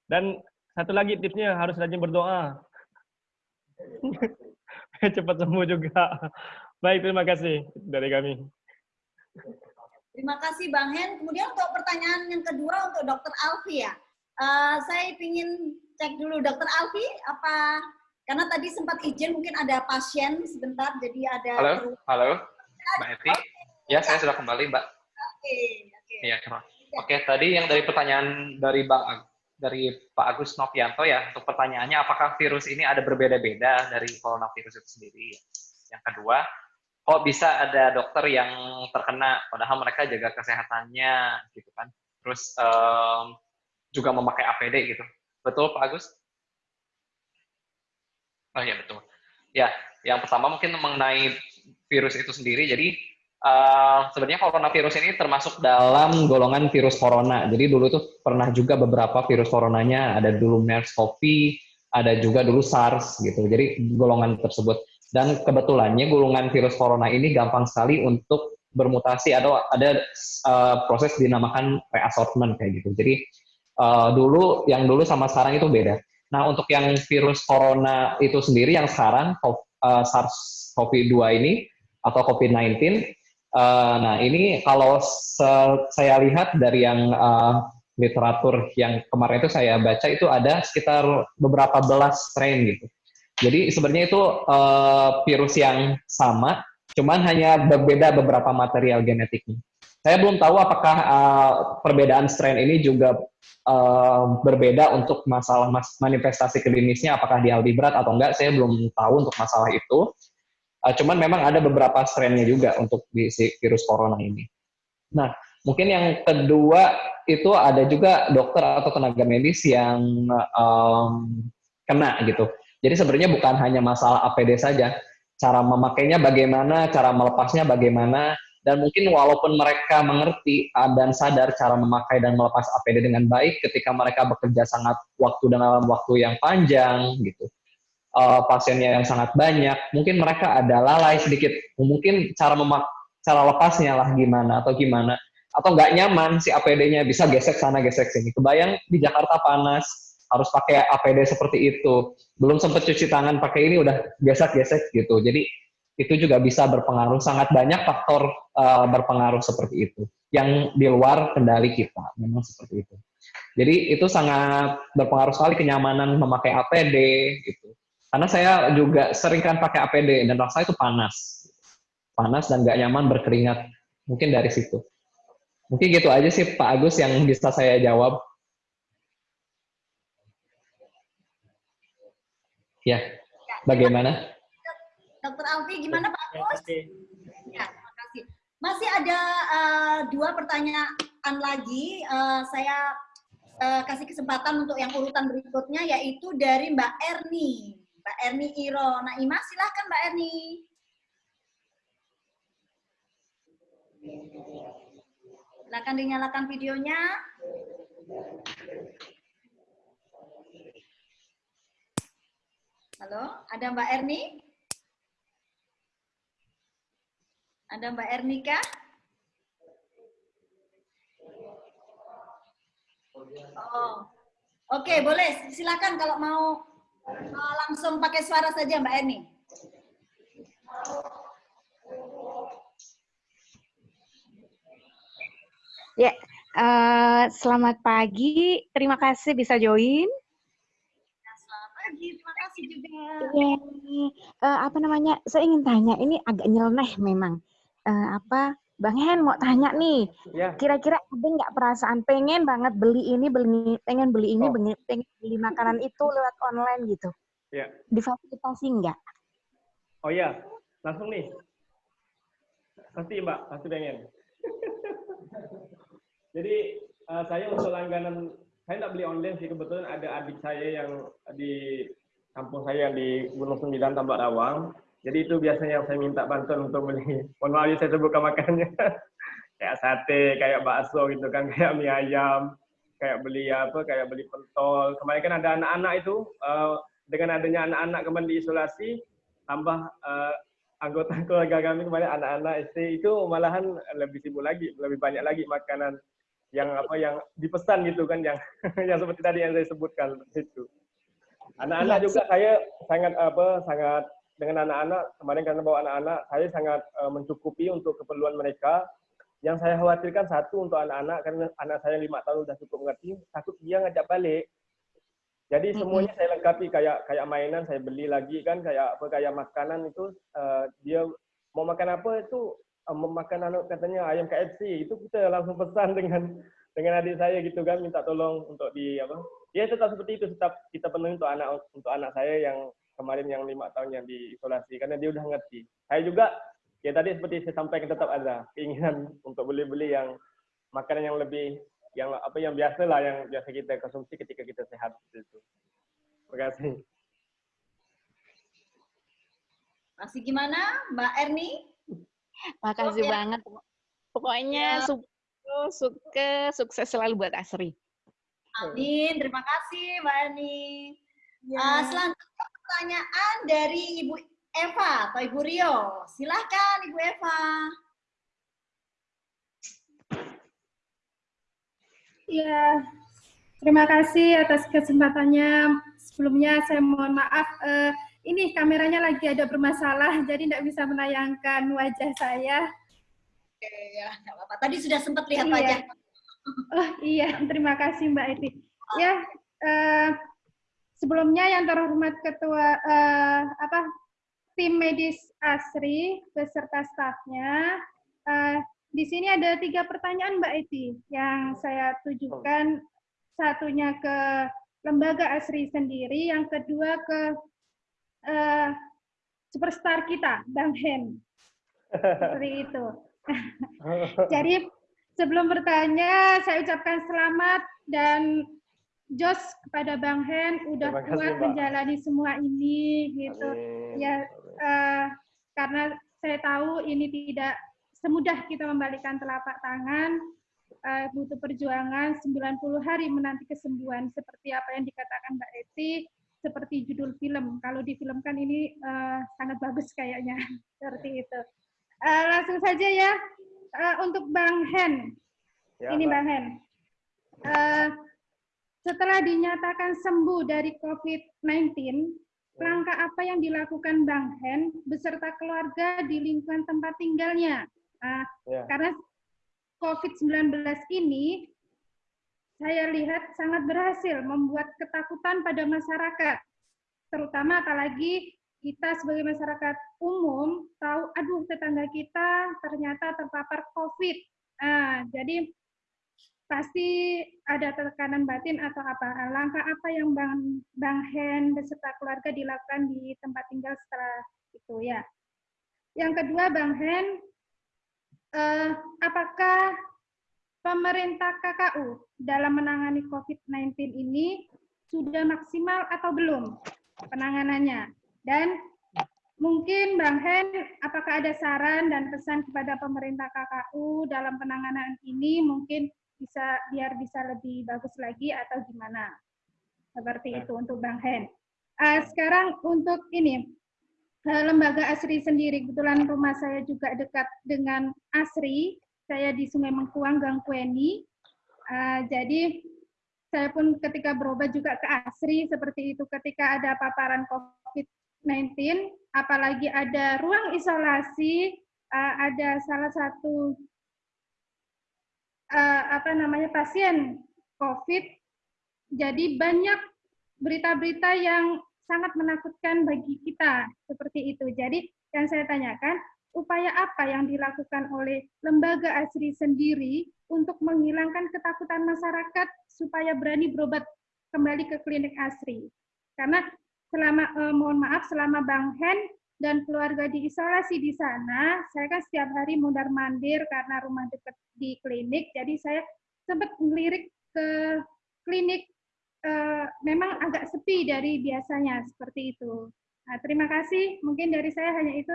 Dan satu lagi tipsnya harus rajin berdoa. cepat sembuh juga. Baik, terima kasih dari kami. Terima kasih Bang Hen. Kemudian untuk pertanyaan yang kedua untuk Dokter Alfi ya. Uh, saya ingin cek dulu Dokter Alfi apa karena tadi sempat izin mungkin ada pasien sebentar jadi ada Halo, halo. Mbak Eti. Ya, saya sudah kembali, Mbak. Oke, oke. Iya, Oke, tadi yang dari pertanyaan dari Bang dari Pak Agus Novianto ya, untuk pertanyaannya apakah virus ini ada berbeda-beda dari coronavirus itu sendiri? Yang kedua, kok bisa ada dokter yang terkena padahal mereka jaga kesehatannya gitu kan? Terus um, juga memakai APD gitu. Betul Pak Agus? Oh iya betul. Ya, yang pertama mungkin mengenai virus itu sendiri. Jadi uh, sebenarnya coronavirus ini termasuk dalam golongan virus corona. Jadi dulu tuh pernah juga beberapa virus coronanya, ada dulu MERS-CoV, ada juga dulu SARS gitu. Jadi golongan tersebut. Dan kebetulannya golongan virus corona ini gampang sekali untuk bermutasi atau ada uh, proses dinamakan reassortment kayak gitu. Jadi uh, dulu yang dulu sama sekarang itu beda. Nah, untuk yang virus corona itu sendiri yang sekarang uh, SARS-CoV-2 ini atau COVID-19 uh, nah ini kalau saya lihat dari yang uh, literatur yang kemarin itu saya baca itu ada sekitar beberapa belas strain gitu. Jadi sebenarnya itu uh, virus yang sama, cuman hanya berbeda beberapa material genetiknya. Saya belum tahu apakah uh, perbedaan strain ini juga uh, berbeda untuk masalah mas manifestasi klinisnya, apakah dia lebih berat atau enggak, saya belum tahu untuk masalah itu. Uh, cuman memang ada beberapa strainnya juga untuk di si virus corona ini. Nah, mungkin yang kedua itu ada juga dokter atau tenaga medis yang um, kena gitu. Jadi sebenarnya bukan hanya masalah APD saja, cara memakainya bagaimana, cara melepasnya bagaimana, dan mungkin walaupun mereka mengerti dan sadar cara memakai dan melepas APD dengan baik ketika mereka bekerja sangat waktu dalam waktu yang panjang gitu. Uh, pasiennya yang sangat banyak mungkin mereka ada lalai sedikit. Mungkin cara memak cara lepasnya lah gimana atau gimana. Atau nggak nyaman si APD-nya bisa gesek sana gesek sini. Kebayang di Jakarta panas harus pakai APD seperti itu belum sempat cuci tangan pakai ini udah gesek-gesek gitu. Jadi itu juga bisa berpengaruh sangat banyak faktor uh, berpengaruh seperti itu. Yang di luar kendali kita memang seperti itu. Jadi itu sangat berpengaruh sekali kenyamanan memakai APD gitu. Karena saya juga sering kan pakai APD dan rasa itu panas. Panas dan nggak nyaman berkeringat. Mungkin dari situ. Mungkin gitu aja sih Pak Agus yang bisa saya jawab ya bagaimana Dokter Alfi, gimana Pak Agus? Ya, terima kasih. Masih ada uh, dua pertanyaan lagi. Uh, saya uh, kasih kesempatan untuk yang urutan berikutnya, yaitu dari Mbak Erni. Mbak Erni Iro. Nah, Ima, silahkan Mbak Erni. Silakan dinyalakan videonya. Halo, ada Mbak Erni? Ada Mbak Ernika? Oh. Oke, okay, boleh. Silakan kalau mau uh, langsung pakai suara saja Mbak Erni. Ya, uh, selamat pagi. Terima kasih bisa join. Ya, pagi, terima kasih juga. Ya, uh, apa namanya? Saya ingin tanya, ini agak nyeleneh memang uh, apa Bang Hen mau tanya nih, ya. kira-kira ada nggak perasaan pengen banget beli ini, beli pengen beli ini, oh. pengen beli makanan itu lewat online gitu? Ya. Difasilitasi nggak? Oh iya, langsung nih. Pasti Mbak, pasti pengen. Jadi uh, saya untuk langganan, saya nggak beli online sih, kebetulan ada adik saya yang di kampung saya di Gunung Sembilan, Tambak Rawang jadi itu biasanya yang saya minta bantuan untuk beli. Mohon maaf ya saya sebutkan makannya. kayak sate, kayak bakso gitu kan, kayak mie ayam, kayak beli apa, kayak beli pentol. Kemarin kan ada anak-anak itu, uh, dengan adanya anak-anak kembali diisolasi, tambah uh, anggota keluarga kami kemarin anak-anak SD itu malahan lebih sibuk lagi, lebih banyak lagi makanan yang apa yang dipesan gitu kan yang yang seperti tadi yang saya sebutkan itu. Anak-anak iya, juga saya sangat apa sangat dengan anak-anak kemarin karena bawa anak-anak saya sangat uh, mencukupi untuk keperluan mereka. Yang saya khawatirkan satu untuk anak-anak karena anak saya lima tahun sudah cukup mengerti takut dia ngajak balik. Jadi semuanya saya lengkapi kayak kayak mainan saya beli lagi kan kayak apa kayak makanan itu uh, dia mau makan apa itu uh, mau makan anak katanya ayam KFC itu kita langsung pesan dengan dengan adik saya gitu kan minta tolong untuk di apa ya tetap seperti itu tetap kita penuhi untuk anak untuk anak saya yang kemarin yang lima tahun yang diisolasi karena dia udah ngerti. Saya juga ya tadi seperti saya sampaikan tetap ada keinginan untuk beli-beli yang makanan yang lebih yang apa yang biasa lah yang biasa kita konsumsi ketika kita sehat itu. Terima kasih. Masih gimana Mbak Erni? Makasih oh, ya. banget. Pokoknya ya. suka, suka, sukses selalu buat Asri. Amin. Terima kasih Mbak Erni. Ya. Uh, selanjutnya pertanyaan dari Ibu Eva atau Ibu Rio. Silahkan Ibu Eva. Ya, terima kasih atas kesempatannya. Sebelumnya saya mohon maaf, uh, ini kameranya lagi ada bermasalah, jadi tidak bisa menayangkan wajah saya. Oke, ya, apa-apa. Tadi sudah sempat lihat iya. wajah. Oh iya, terima kasih Mbak Eti. Ya, uh, sebelumnya yang terhormat ketua uh, apa tim medis Asri beserta stafnya uh, di sini ada tiga pertanyaan Mbak Eti yang saya tujukan satunya ke lembaga Asri sendiri yang kedua ke uh, superstar kita Bang Hen seperti itu jadi sebelum bertanya saya ucapkan selamat dan Jos kepada Bang Hen udah kasih, kuat Mbak. menjalani semua ini gitu. Amin. Ya uh, karena saya tahu ini tidak semudah kita membalikan telapak tangan, uh, butuh perjuangan 90 hari menanti kesembuhan seperti apa yang dikatakan Mbak Eti, seperti judul film. Kalau difilmkan ini uh, sangat bagus kayaknya seperti itu. Uh, langsung saja ya uh, untuk Bang Hen. Ya, ini Bang Hen. Uh, setelah dinyatakan sembuh dari COVID-19, langkah apa yang dilakukan Bang Hen beserta keluarga di lingkungan tempat tinggalnya? Nah, yeah. Karena COVID-19 ini saya lihat sangat berhasil membuat ketakutan pada masyarakat, terutama apalagi kita sebagai masyarakat umum tahu, aduh tetangga kita ternyata terpapar COVID. Nah, jadi pasti ada tekanan batin atau apa. Langkah apa yang bang bang Hen beserta keluarga dilakukan di tempat tinggal setelah itu? Ya. Yang kedua bang Hen eh, apakah pemerintah KKU dalam menangani COVID-19 ini sudah maksimal atau belum penanganannya dan Mungkin Bang Hen, apakah ada saran dan pesan kepada pemerintah KKU dalam penanganan ini? Mungkin bisa biar bisa lebih bagus lagi atau gimana? Seperti itu untuk Bang Hen. Uh, sekarang untuk ini uh, lembaga Asri sendiri, kebetulan rumah saya juga dekat dengan Asri. Saya di Sungai Mengkuang, Gang Kueni. Uh, jadi saya pun ketika berobat juga ke Asri seperti itu ketika ada paparan COVID-19, apalagi ada ruang isolasi, uh, ada salah satu uh, apa namanya pasien COVID. Jadi banyak berita-berita yang sangat menakutkan bagi kita seperti itu. Jadi yang saya tanyakan, upaya apa yang dilakukan oleh lembaga ASRI sendiri untuk menghilangkan ketakutan masyarakat supaya berani berobat kembali ke klinik ASRI? Karena selama eh, mohon maaf selama Bang Hen dan keluarga diisolasi di sana, saya kan setiap hari mundar mandir karena rumah dekat di klinik, jadi saya sempat melirik ke klinik uh, memang agak sepi dari biasanya seperti itu. Nah, terima kasih. Mungkin dari saya hanya itu.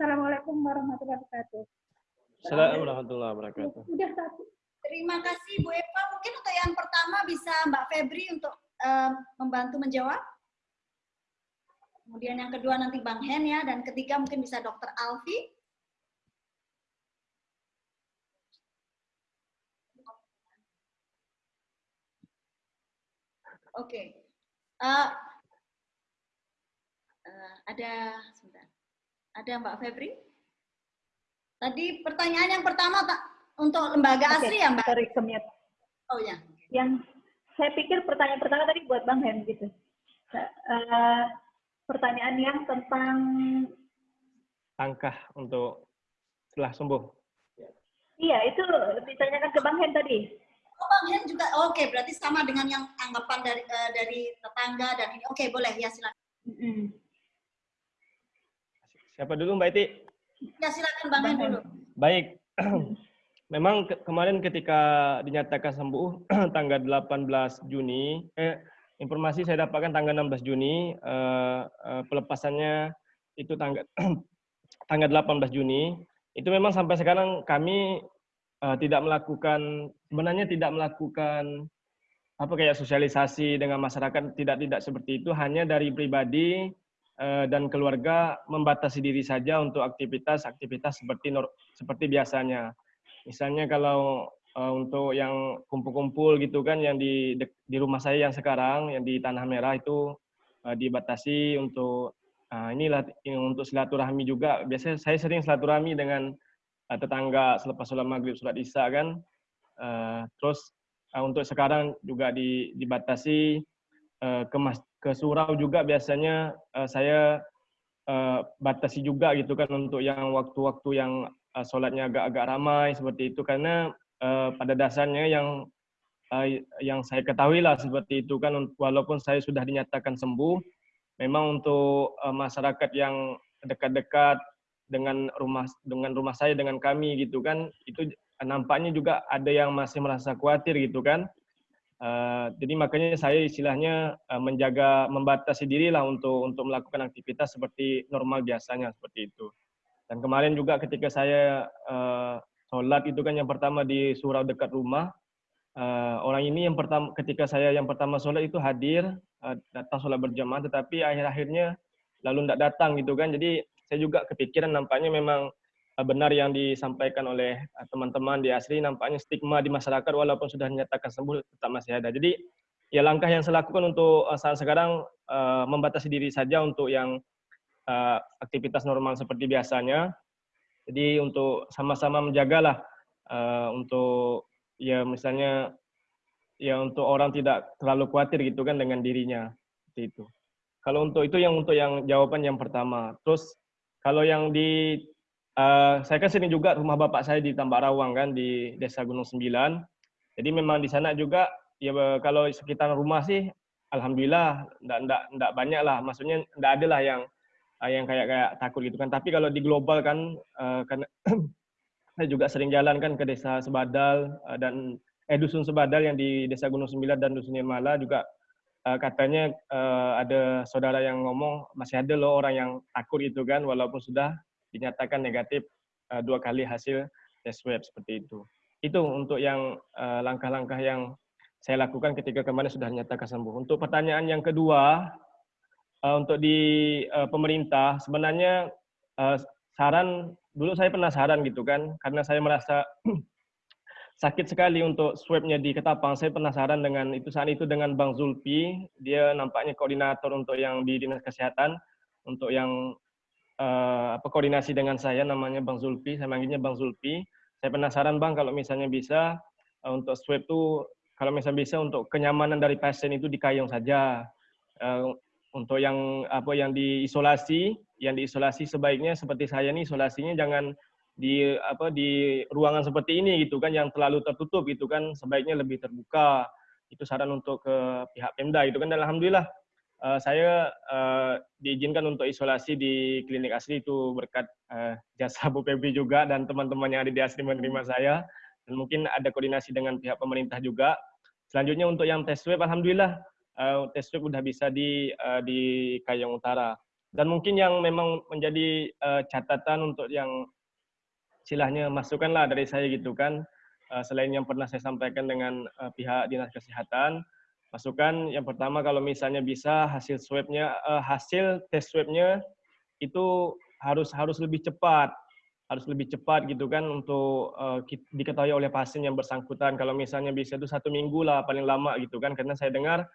Assalamualaikum warahmatullahi wabarakatuh. Assalamualaikum warahmatullahi wabarakatuh. Sudah satu. Terima kasih Bu Eva. Mungkin untuk yang pertama bisa Mbak Febri untuk uh, membantu menjawab. Kemudian yang kedua nanti Bang Hen ya, dan ketiga mungkin bisa Dokter Alfi. Oke. Okay. Uh, uh, Ada sebentar. Ada Mbak Febri? Tadi pertanyaan yang pertama tak untuk lembaga asli ya Mbak? Sorry. Oh ya. Yang saya pikir pertanyaan pertama tadi buat Bang Hen gitu. Uh, pertanyaan yang tentang langkah untuk setelah sembuh. Iya, itu ditanyakan ke Bang Hen tadi. Oh, Bang Hen juga. Oke, okay, berarti sama dengan yang anggapan dari uh, dari tetangga dan ini. Oke, okay, boleh ya silakan. Mm -hmm. Siapa dulu Mbak Iti? Ya silakan Bang dulu. Baik. Memang ke kemarin ketika dinyatakan sembuh tanggal 18 Juni, eh, informasi saya dapatkan tanggal 16 Juni, eh, eh, pelepasannya itu tanggal tanggal 18 Juni. Itu memang sampai sekarang kami uh, tidak melakukan sebenarnya tidak melakukan apa kayak sosialisasi dengan masyarakat tidak tidak seperti itu hanya dari pribadi dan keluarga membatasi diri saja untuk aktivitas-aktivitas seperti seperti biasanya. Misalnya kalau uh, untuk yang kumpul-kumpul gitu kan yang di di rumah saya yang sekarang yang di Tanah Merah itu uh, dibatasi untuk Nah, inilah untuk silaturahmi juga. Biasanya saya sering silaturahmi dengan uh, tetangga selepas sholat maghrib, sholat isya kan. Uh, terus uh, untuk sekarang juga di, dibatasi uh, ke, mas, ke surau juga biasanya uh, saya uh, batasi juga gitu kan untuk yang waktu-waktu yang uh, sholatnya agak-agak ramai seperti itu. Karena uh, pada dasarnya yang uh, yang saya ketahui lah seperti itu kan walaupun saya sudah dinyatakan sembuh memang untuk uh, masyarakat yang dekat-dekat dengan rumah dengan rumah saya dengan kami gitu kan itu nampaknya juga ada yang masih merasa khawatir gitu kan uh, jadi makanya saya istilahnya uh, menjaga membatasi diri lah untuk untuk melakukan aktivitas seperti normal biasanya seperti itu. Dan kemarin juga ketika saya uh, sholat itu kan yang pertama di surau dekat rumah uh, orang ini yang pertama ketika saya yang pertama sholat itu hadir uh, datang sholat berjamaah tetapi akhir-akhirnya lalu tidak datang gitu kan. Jadi saya juga kepikiran nampaknya memang benar yang disampaikan oleh teman-teman di asri nampaknya stigma di masyarakat walaupun sudah dinyatakan sembuh tetap masih ada jadi ya langkah yang saya lakukan untuk uh, saat sekarang uh, membatasi diri saja untuk yang uh, aktivitas normal seperti biasanya jadi untuk sama-sama menjagalah uh, untuk ya misalnya ya untuk orang tidak terlalu khawatir gitu kan dengan dirinya seperti itu. Kalau untuk itu yang untuk yang jawaban yang pertama. Terus kalau yang di uh, saya kan sini juga rumah bapak saya di Tambak Rawang kan di Desa Gunung Sembilan. Jadi memang di sana juga ya kalau sekitar rumah sih alhamdulillah enggak enggak enggak banyak lah. Maksudnya enggak ada lah yang yang kayak kayak takut gitu kan. Tapi kalau di global kan uh, kan saya juga sering jalan kan ke desa Sebadal dan eh dusun Sebadal yang di desa Gunung Sembilan dan dusun Mala juga katanya ada saudara yang ngomong masih ada loh orang yang takut itu kan walaupun sudah dinyatakan negatif uh, dua kali hasil tes swab seperti itu. Itu untuk yang langkah-langkah uh, yang saya lakukan ketika kemarin sudah dinyatakan sembuh. Untuk pertanyaan yang kedua, uh, untuk di uh, pemerintah sebenarnya uh, saran dulu saya penasaran gitu kan, karena saya merasa sakit sekali untuk swabnya di Ketapang. Saya penasaran dengan itu saat itu dengan Bang Zulpi, dia nampaknya koordinator untuk yang di dinas kesehatan, untuk yang uh, apa koordinasi dengan saya namanya Bang Zulpi, saya manggilnya Bang Zulpi. Saya penasaran Bang kalau misalnya bisa uh, untuk swab itu kalau misalnya bisa untuk kenyamanan dari pasien itu di Kayong saja. Uh, untuk yang apa yang diisolasi yang diisolasi sebaiknya seperti saya nih isolasinya jangan di apa di ruangan seperti ini gitu kan yang terlalu tertutup gitu kan sebaiknya lebih terbuka itu saran untuk ke pihak Pemda itu kan dan alhamdulillah uh, saya uh, diizinkan untuk isolasi di klinik asli itu berkat uh, jasa Bu Febri juga dan teman-teman yang ada di asli menerima saya. Dan mungkin ada koordinasi dengan pihak pemerintah juga. Selanjutnya untuk yang tes swab alhamdulillah uh, tes swab sudah bisa di uh, di Kayong Utara. Dan mungkin yang memang menjadi uh, catatan untuk yang silahnya masukkanlah dari saya gitu kan, uh, selain yang pernah saya sampaikan dengan uh, pihak dinas kesehatan, masukkan yang pertama kalau misalnya bisa hasil swabnya, uh, hasil tes swabnya itu harus harus lebih cepat, harus lebih cepat gitu kan untuk uh, diketahui oleh pasien yang bersangkutan. Kalau misalnya bisa itu satu minggu lah paling lama gitu kan, karena saya dengar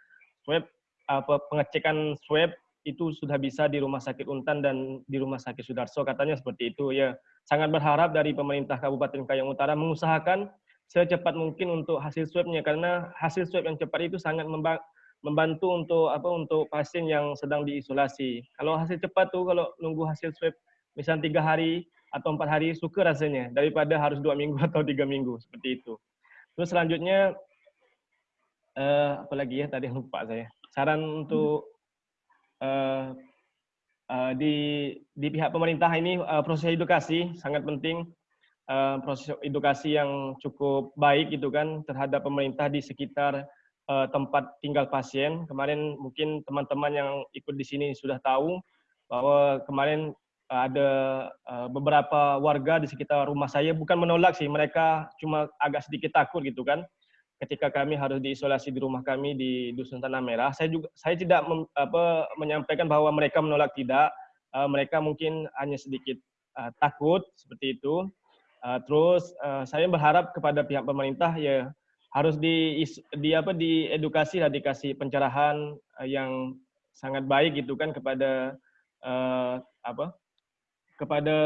swab apa pengecekan swab itu sudah bisa di Rumah Sakit Untan dan di Rumah Sakit Sudarso katanya seperti itu ya. Sangat berharap dari pemerintah Kabupaten Kayong Utara mengusahakan secepat mungkin untuk hasil swabnya karena hasil swab yang cepat itu sangat membantu untuk apa untuk pasien yang sedang diisolasi. Kalau hasil cepat tuh kalau nunggu hasil swab misalnya tiga hari atau empat hari suka rasanya daripada harus dua minggu atau tiga minggu seperti itu. Terus selanjutnya uh, apa lagi ya tadi lupa saya. Saran untuk uh, uh, di di pihak pemerintah ini uh, proses edukasi sangat penting uh, proses edukasi yang cukup baik gitu kan terhadap pemerintah di sekitar uh, tempat tinggal pasien. Kemarin mungkin teman-teman yang ikut di sini sudah tahu bahwa kemarin ada uh, beberapa warga di sekitar rumah saya bukan menolak sih mereka cuma agak sedikit takut gitu kan ketika kami harus diisolasi di rumah kami di dusun tanah merah. Saya juga saya tidak mem, apa, menyampaikan bahwa mereka menolak tidak. Mereka mungkin hanya sedikit uh, takut seperti itu uh, terus uh, saya berharap kepada pihak pemerintah ya harus di, di apa di edukasi lah dikasih pencerahan uh, yang sangat baik gitu kan kepada uh, apa kepada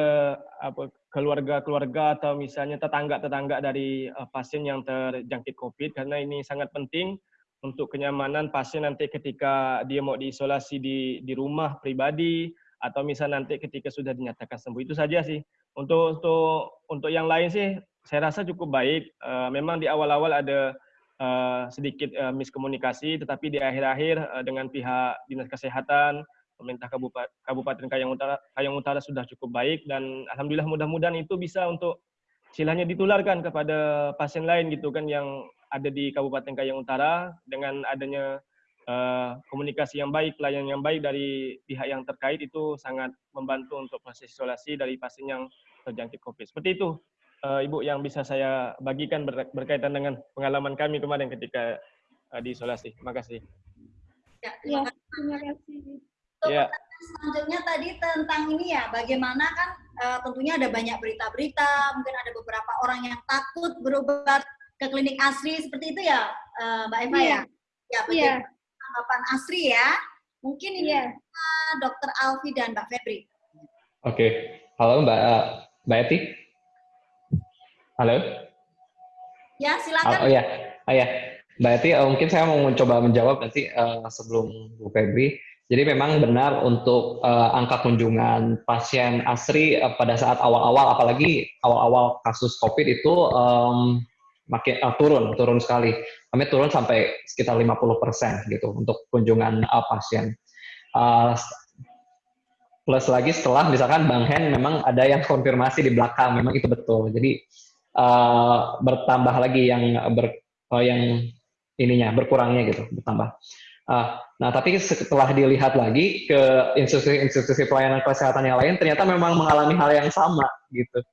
apa keluarga-keluarga atau misalnya tetangga-tetangga dari uh, pasien yang terjangkit COVID. Karena ini sangat penting untuk kenyamanan pasien nanti ketika dia mau diisolasi di di rumah pribadi atau misalnya nanti ketika sudah dinyatakan sembuh. Itu saja sih untuk untuk untuk yang lain sih saya rasa cukup baik. Uh, memang di awal-awal ada uh, sedikit uh, miskomunikasi tetapi di akhir-akhir dengan pihak dinas kesehatan pemerintah Kabupaten, Kabupaten Kayang Utara, Kayang Utara sudah cukup baik dan alhamdulillah mudah-mudahan itu bisa untuk silahnya ditularkan kepada pasien lain gitu kan yang ada di Kabupaten Kayang Utara dengan adanya komunikasi yang baik, pelayanan yang baik dari pihak yang terkait itu sangat membantu untuk proses isolasi dari pasien yang terjangkit COVID. Seperti itu, uh, Ibu yang bisa saya bagikan ber berkaitan dengan pengalaman kami kemarin ketika uh, diisolasi. Terima kasih. Ya, terima kasih. Ya, terima kasih. Untuk yeah. selanjutnya tadi tentang ini ya, bagaimana kan uh, tentunya ada banyak berita-berita, mungkin ada beberapa orang yang takut berobat ke klinik asri seperti itu ya, uh, Mbak Eva yeah. ya. Ya, bagaimana yeah. tanggapan asri ya? Mungkin ini yeah. uh, Dokter Alfi dan Mbak Febri. Oke, okay. halo Mbak Mbak Eti. Halo. Ya, silakan. Oh, oh ya, oh ya. Mbak Eti, uh, mungkin saya mau mencoba menjawab nanti uh, sebelum Bu Febri. Jadi memang benar untuk uh, angka kunjungan pasien ASRI uh, pada saat awal-awal, apalagi awal-awal kasus COVID itu um, makin uh, turun, turun sekali. Kami turun sampai sekitar 50 persen gitu untuk kunjungan uh, pasien. Uh, plus lagi setelah misalkan Bang Hen memang ada yang konfirmasi di belakang, memang itu betul. Jadi uh, bertambah lagi yang ber, uh, yang ininya berkurangnya gitu, bertambah. Uh, nah, tapi setelah dilihat lagi ke institusi-institusi pelayanan kesehatan yang lain, ternyata memang mengalami hal yang sama gitu.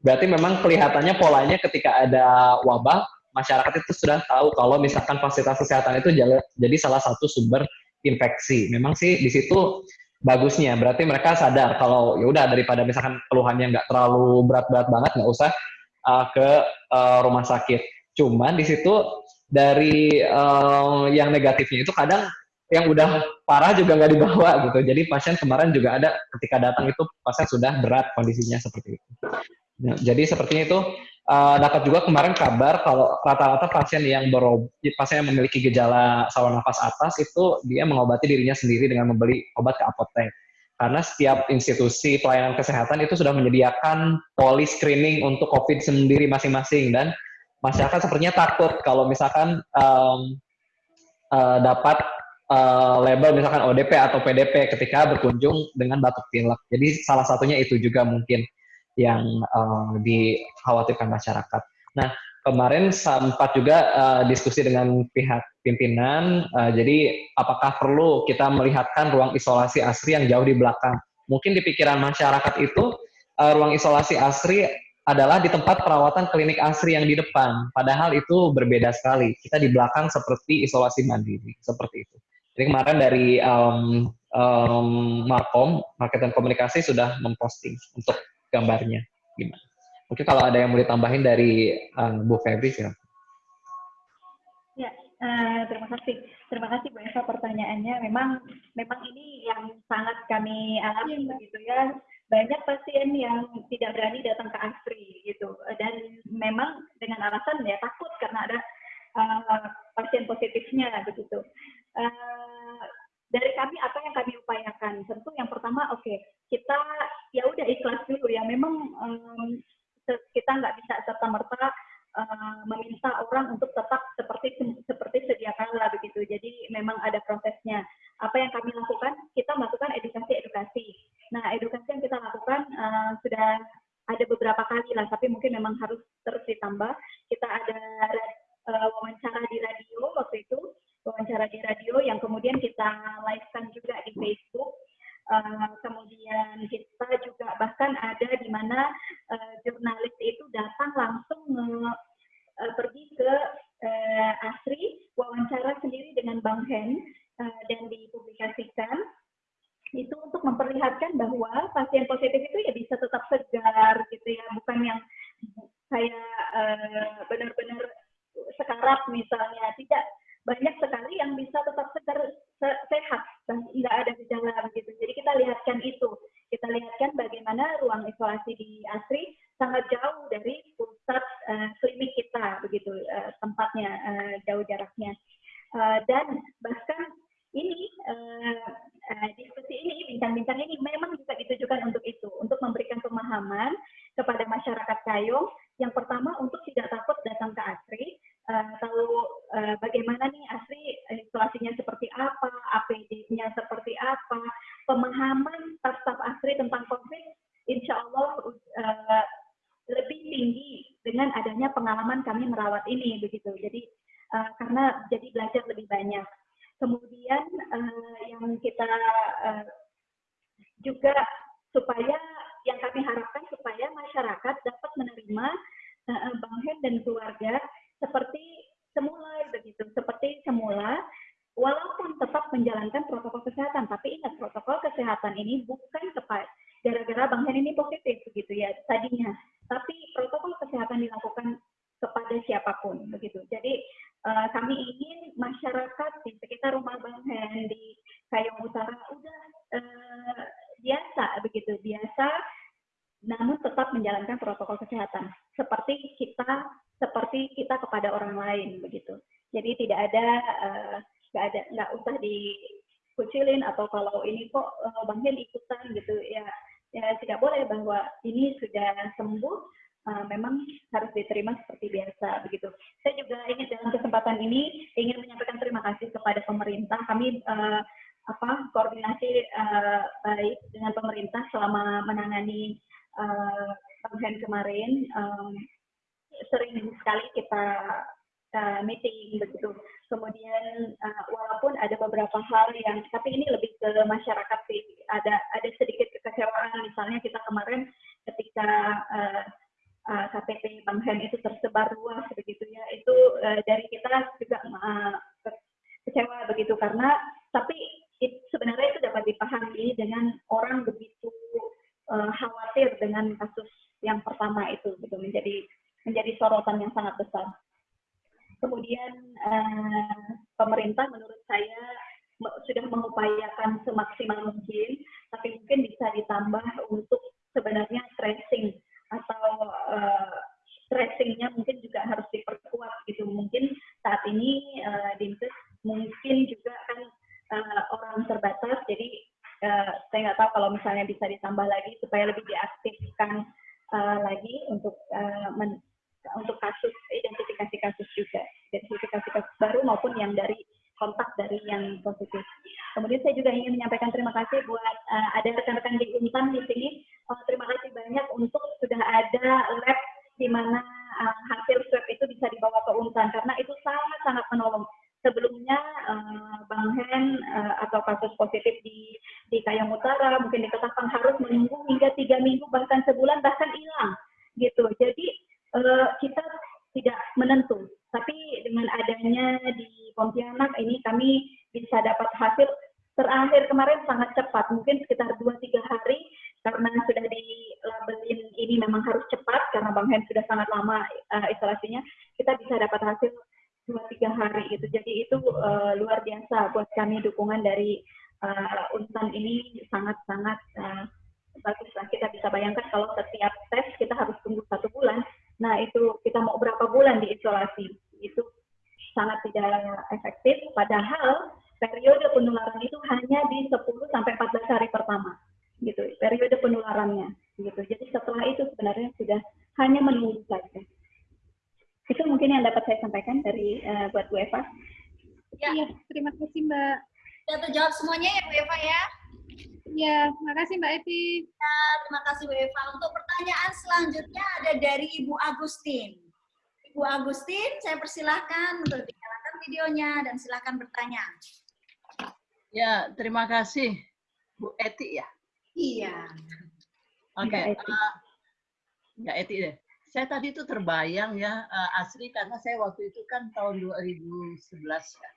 Berarti memang kelihatannya polanya ketika ada wabah, masyarakat itu sudah tahu kalau misalkan fasilitas kesehatan itu jadi salah satu sumber infeksi. Memang sih di situ bagusnya, berarti mereka sadar kalau ya udah daripada misalkan keluhannya nggak terlalu berat-berat banget, nggak usah uh, ke uh, rumah sakit. Cuman di situ dari uh, yang negatifnya itu kadang yang udah parah juga nggak dibawa gitu. Jadi pasien kemarin juga ada ketika datang itu pasien sudah berat kondisinya seperti itu. Nah, jadi sepertinya itu uh, dapat juga kemarin kabar kalau rata-rata pasien yang berobat, pasien yang memiliki gejala saluran nafas atas itu dia mengobati dirinya sendiri dengan membeli obat ke apotek. Karena setiap institusi pelayanan kesehatan itu sudah menyediakan poli screening untuk COVID sendiri masing-masing dan masyarakat sepertinya takut kalau misalkan um, uh, dapat uh, label misalkan ODP atau PDP ketika berkunjung dengan batuk pilek. Jadi salah satunya itu juga mungkin yang uh, dikhawatirkan masyarakat. Nah, kemarin sempat juga uh, diskusi dengan pihak pimpinan, uh, jadi apakah perlu kita melihatkan ruang isolasi asri yang jauh di belakang? Mungkin di pikiran masyarakat itu uh, ruang isolasi asri adalah di tempat perawatan klinik asri yang di depan. Padahal itu berbeda sekali. Kita di belakang seperti isolasi mandiri, seperti itu. Jadi kemarin dari um, um, Markom, Marketing Komunikasi sudah memposting untuk gambarnya. Gimana? Mungkin kalau ada yang mau ditambahin dari um, Bu Febri. Ya, Uh, terima kasih, terima kasih Bu Eva pertanyaannya. Memang, memang ini yang sangat kami alami ya, begitu ya. Banyak pasien yang tidak berani datang ke ASRI gitu, dan memang dengan alasan ya takut karena ada uh, pasien positifnya begitu. Uh, dari kami apa yang kami upayakan? Tentu yang pertama, oke, okay, kita ya udah ikhlas dulu ya. Memang um, kita nggak bisa serta merta uh, meminta orang untuk tetap seperti seperti sedia kala begitu. Jadi memang ada prosesnya. Apa yang kami lakukan? Kita melakukan edukasi-edukasi. Nah, edukasi yang kita lakukan uh, sudah ada beberapa kali lah, tapi mungkin memang harus terus ditambah. Kita ada uh, wawancara di radio waktu itu wawancara di radio yang kemudian kita live-kan juga di Facebook. Uh, kemudian kita juga bahkan ada di mana uh, jurnalis itu datang langsung uh, pergi ke Asri wawancara sendiri dengan Bang Hen dan dipublikasikan. Itu untuk memperlihatkan bahwa pasien positif itu ya bisa tetap segar gitu ya bukan yang uh, benar-benar sekarat misalnya. Tidak banyak sekali yang bisa tetap segar se sehat tidak ada gejala begitu. Jadi kita lihatkan itu, kita lihatkan bagaimana ruang isolasi di ASRI sangat jauh dari pusat uh, klinik kita begitu uh, tempatnya uh, jauh jaraknya. Uh, dan bahkan ini uh, uh, diskusi ini bincang-bincang ini memang juga ditujukan untuk itu untuk memberikan pemahaman kepada masyarakat Kayong yang pertama untuk tidak takut datang ke ASRI. Uh, tahu uh, bagaimana nih asli isolasinya seperti apa, APD-nya seperti apa, pemahaman staf-staf asri tentang COVID, insya Allah uh, lebih tinggi dengan adanya pengalaman kami merawat ini begitu. Jadi uh, karena jadi belajar lebih banyak. Kemudian uh, yang kita uh, juga supaya yang kami harapkan supaya masyarakat dapat menerima uh, Bang Hen dan keluarga seperti semula begitu, seperti semula walaupun tetap menjalankan protokol kesehatan, tapi ingat protokol kesehatan ini bukan kepada gara-gara Bang Hen ini positif begitu ya tadinya, tapi protokol kesehatan dilakukan kepada siapa pun begitu. Jadi uh, kami ingin masyarakat di sekitar rumah Bang Hen di Kayong Utara udah uh, biasa begitu, biasa namun tetap menjalankan protokol kesehatan. Seperti kepada orang lain begitu. Jadi tidak ada uh, nggak ada nggak usah dikucilin atau kalau ini kok uh, Bang ikutan gitu ya ya tidak boleh bahwa ini sudah sembuh uh, memang harus diterima seperti biasa begitu. Saya juga ingin dalam kesempatan ini ingin menyampaikan terima kasih kepada pemerintah. Kami uh, apa koordinasi uh, baik dengan pemerintah selama menangani uh, kemarin. Um, sering sekali kita uh, meeting begitu. Kemudian uh, walaupun ada beberapa hal yang tapi ini lebih ke masyarakat sih. Ada ada sedikit kekecewaan misalnya kita kemarin ketika uh, uh, KTP Bang itu tersebar luas begitu ya. Itu uh, dari kita juga uh, kecewa begitu karena tapi it, sebenarnya itu dapat dipahami dengan orang begitu uh, khawatir dengan kasus yang pertama itu gitu menjadi menjadi sorotan yang sangat besar. Kemudian uh, pemerintah menurut saya sudah mengupayakan semaksimal mungkin, tapi mungkin bisa ditambah untuk sebenarnya tracing atau uh, tracingnya mungkin juga harus diperkuat gitu. Mungkin saat ini uh, Dinkes mungkin juga kan uh, orang terbatas, jadi uh, saya nggak tahu kalau misalnya bisa ditambah lagi supaya lebih diaktifkan uh, lagi untuk uh, untuk kasus identifikasi kasus juga identifikasi kasus baru maupun yang dari kontak dari yang positif. Kemudian saya juga ingin menyampaikan terima kasih buat uh, ada rekan-rekan di Untan di sini. Oh, terima kasih banyak untuk sudah ada lab di mana uh, hasil swab itu bisa dibawa ke Untan karena itu sangat-sangat menolong. Sebelumnya uh, Bang Hen uh, atau kasus positif di di Kayang Utara mungkin di Ketapang harus menunggu hingga tiga minggu bahkan sebulan bahkan hilang gitu. Jadi uh, kita tidak menentu. Tapi dengan adanya di Pontianak ini kami bisa dapat hasil terakhir kemarin sangat cepat, mungkin sekitar 2-3 hari karena sudah di labelin ini memang harus cepat karena Bang Hen sudah sangat lama uh, isolasinya, kita bisa dapat hasil dua tiga hari gitu. Jadi itu uh, luar biasa buat kami dukungan dari uh, Untan ini sangat-sangat uh, bagus lah. Kita bisa bayangkan kalau setiap tes kita harus. Nah itu kita mau berapa bulan diisolasi? Itu sangat tidak efektif. Padahal periode penularan itu hanya di 10 sampai 14 hari pertama. Gitu periode penularannya. Gitu. Jadi setelah itu sebenarnya sudah hanya menunggu saja. Itu mungkin yang dapat saya sampaikan dari uh, buat Bu Eva. Ya. ya terima kasih Mbak. Sudah terjawab semuanya ya Bu Eva ya ya terima kasih Mbak Eti ya terima kasih Bu Eva untuk pertanyaan selanjutnya ada dari Ibu Agustin Ibu Agustin saya persilahkan untuk dinyalakan videonya dan silakan bertanya Ya, terima kasih Bu Eti ya. Iya. Oke. Okay. Uh, ya Eti deh. Saya tadi itu terbayang ya uh, asli karena saya waktu itu kan tahun 2011 ya.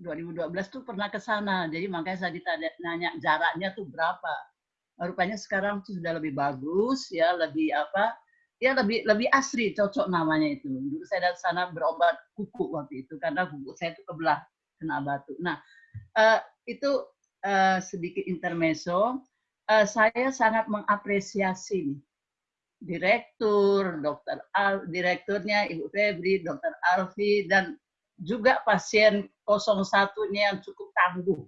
2012 tuh pernah ke sana. Jadi makanya saya ditanya nanya jaraknya tuh berapa. Rupanya sekarang tuh sudah lebih bagus ya, lebih apa? Ya lebih lebih asri cocok namanya itu. Dulu saya dari sana berobat kuku waktu itu karena kuku saya itu kebelah kena batu. Nah, uh, itu uh, sedikit intermezzo. Uh, saya sangat mengapresiasi direktur, dokter Al, direkturnya Ibu Febri, dokter Alfi, dan juga pasien 01-nya yang cukup tangguh.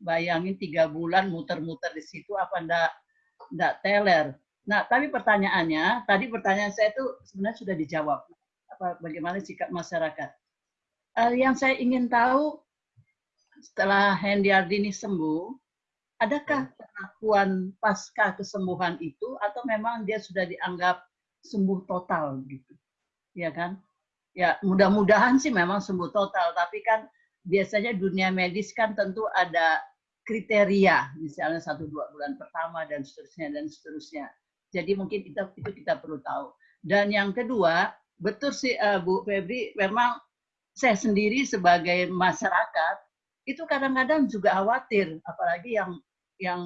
Bayangin tiga bulan muter-muter di situ apa ndak ndak teler. Nah, tapi pertanyaannya, tadi pertanyaan saya itu sebenarnya sudah dijawab. Apa bagaimana sikap masyarakat? Uh, yang saya ingin tahu setelah Hendy Ardini sembuh, adakah pengakuan pasca kesembuhan itu atau memang dia sudah dianggap sembuh total gitu? Ya kan? Ya, mudah-mudahan sih memang sembuh total, tapi kan biasanya dunia medis kan tentu ada kriteria, misalnya satu dua bulan pertama dan seterusnya dan seterusnya. Jadi mungkin itu, itu kita perlu tahu. Dan yang kedua, betul sih uh, Bu Febri, memang saya sendiri sebagai masyarakat itu kadang-kadang juga khawatir, apalagi yang yang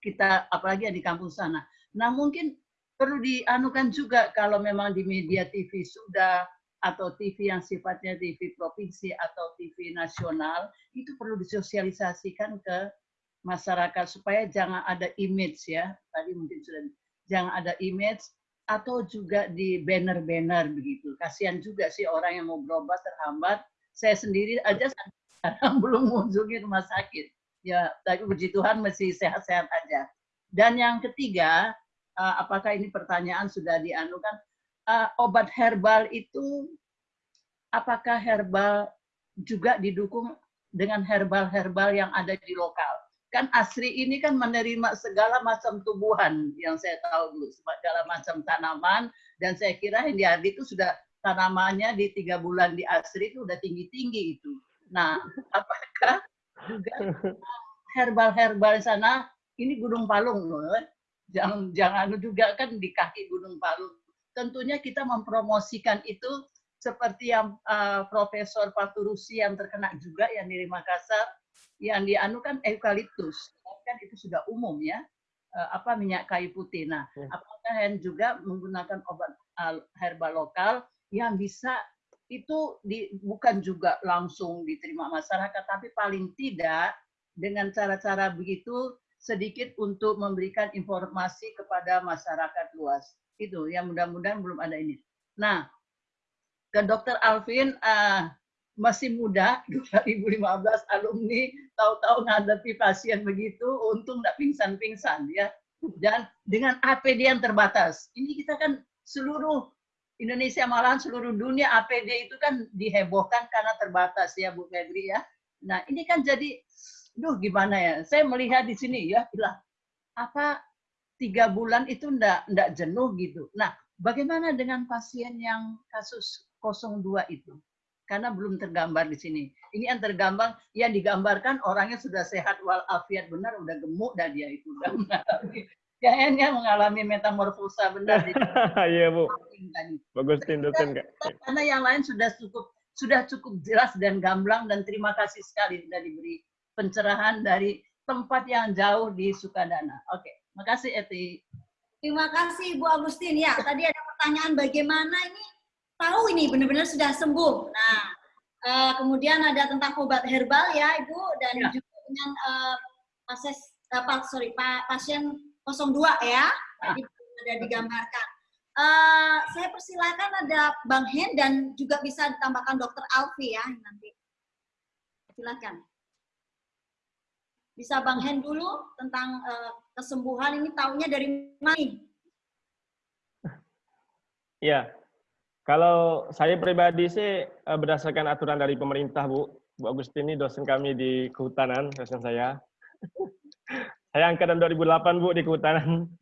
kita, apalagi yang di kampung sana. Nah mungkin perlu dianukan juga kalau memang di media TV sudah atau TV yang sifatnya TV provinsi atau TV nasional itu perlu disosialisasikan ke masyarakat supaya jangan ada image ya tadi mungkin sudah jangan ada image atau juga di banner-banner begitu kasihan juga sih orang yang mau berobat terhambat saya sendiri aja sekarang belum mengunjungi rumah sakit. Ya, tapi puji Tuhan masih sehat-sehat aja. Dan yang ketiga, uh, apakah ini pertanyaan sudah dianukan? Uh, obat herbal itu, apakah herbal juga didukung dengan herbal-herbal yang ada di lokal? Kan Asri ini kan menerima segala macam tumbuhan yang saya tahu dulu, segala macam tanaman, dan saya kira Hendy Ardi itu sudah tanamannya di tiga bulan di Asri itu udah tinggi-tinggi itu Nah, apakah juga herbal-herbal sana ini Gunung Palung loh. Jangan jangan juga kan di kaki Gunung Palung. Tentunya kita mempromosikan itu seperti yang uh, Profesor Paturusi yang terkena juga yang di Makassar yang dianukan eukaliptus kan itu sudah umum ya uh, apa minyak kayu putih. Nah, hmm. apakah yang juga menggunakan obat uh, herbal lokal yang bisa itu di, bukan juga langsung diterima masyarakat, tapi paling tidak dengan cara-cara begitu sedikit untuk memberikan informasi kepada masyarakat luas. Itu yang mudah-mudahan belum ada ini. Nah, ke Dr. Alvin uh, masih muda, 2015 alumni, tahu-tahu ngadepi pasien begitu, untung nggak pingsan-pingsan ya. Dan dengan APD yang terbatas, ini kita kan seluruh Indonesia malahan seluruh dunia APD itu kan dihebohkan karena terbatas ya Bu Febri ya. Nah ini kan jadi, duh gimana ya, saya melihat di sini ya, bilang apa tiga bulan itu ndak ndak jenuh gitu. Nah bagaimana dengan pasien yang kasus 02 itu? Karena belum tergambar di sini. Ini yang tergambar, yang digambarkan orangnya sudah sehat walafiat benar, udah gemuk dan dia itu udah mengalami kayaknya mengalami metamorfosa benar. Iya bu. Bagus tindukan kak. Karena yang lain sudah cukup sudah cukup jelas dan gamblang dan terima kasih sekali sudah diberi pencerahan dari tempat yang jauh di Sukadana. Oke, makasih Eti. Terima kasih Bu Agustin. Ya, tadi ada pertanyaan bagaimana ini tahu ini benar-benar sudah sembuh. Nah, Uh, kemudian ada tentang obat herbal ya Ibu dan ya. juga dengan uh, pasien uh, sorry pa, pasien 02 ya. Ah. Ada digambarkan. Uh, saya persilakan ada Bang Hen dan juga bisa ditambahkan Dokter Alfi ya nanti. Silakan. Bisa Bang Hen dulu tentang uh, kesembuhan ini tahunya dari mana? Iya, kalau saya pribadi sih eh, berdasarkan aturan dari pemerintah, Bu. Bu Agustini dosen kami di kehutanan, dosen saya. saya angkatan 2008, Bu, di kehutanan.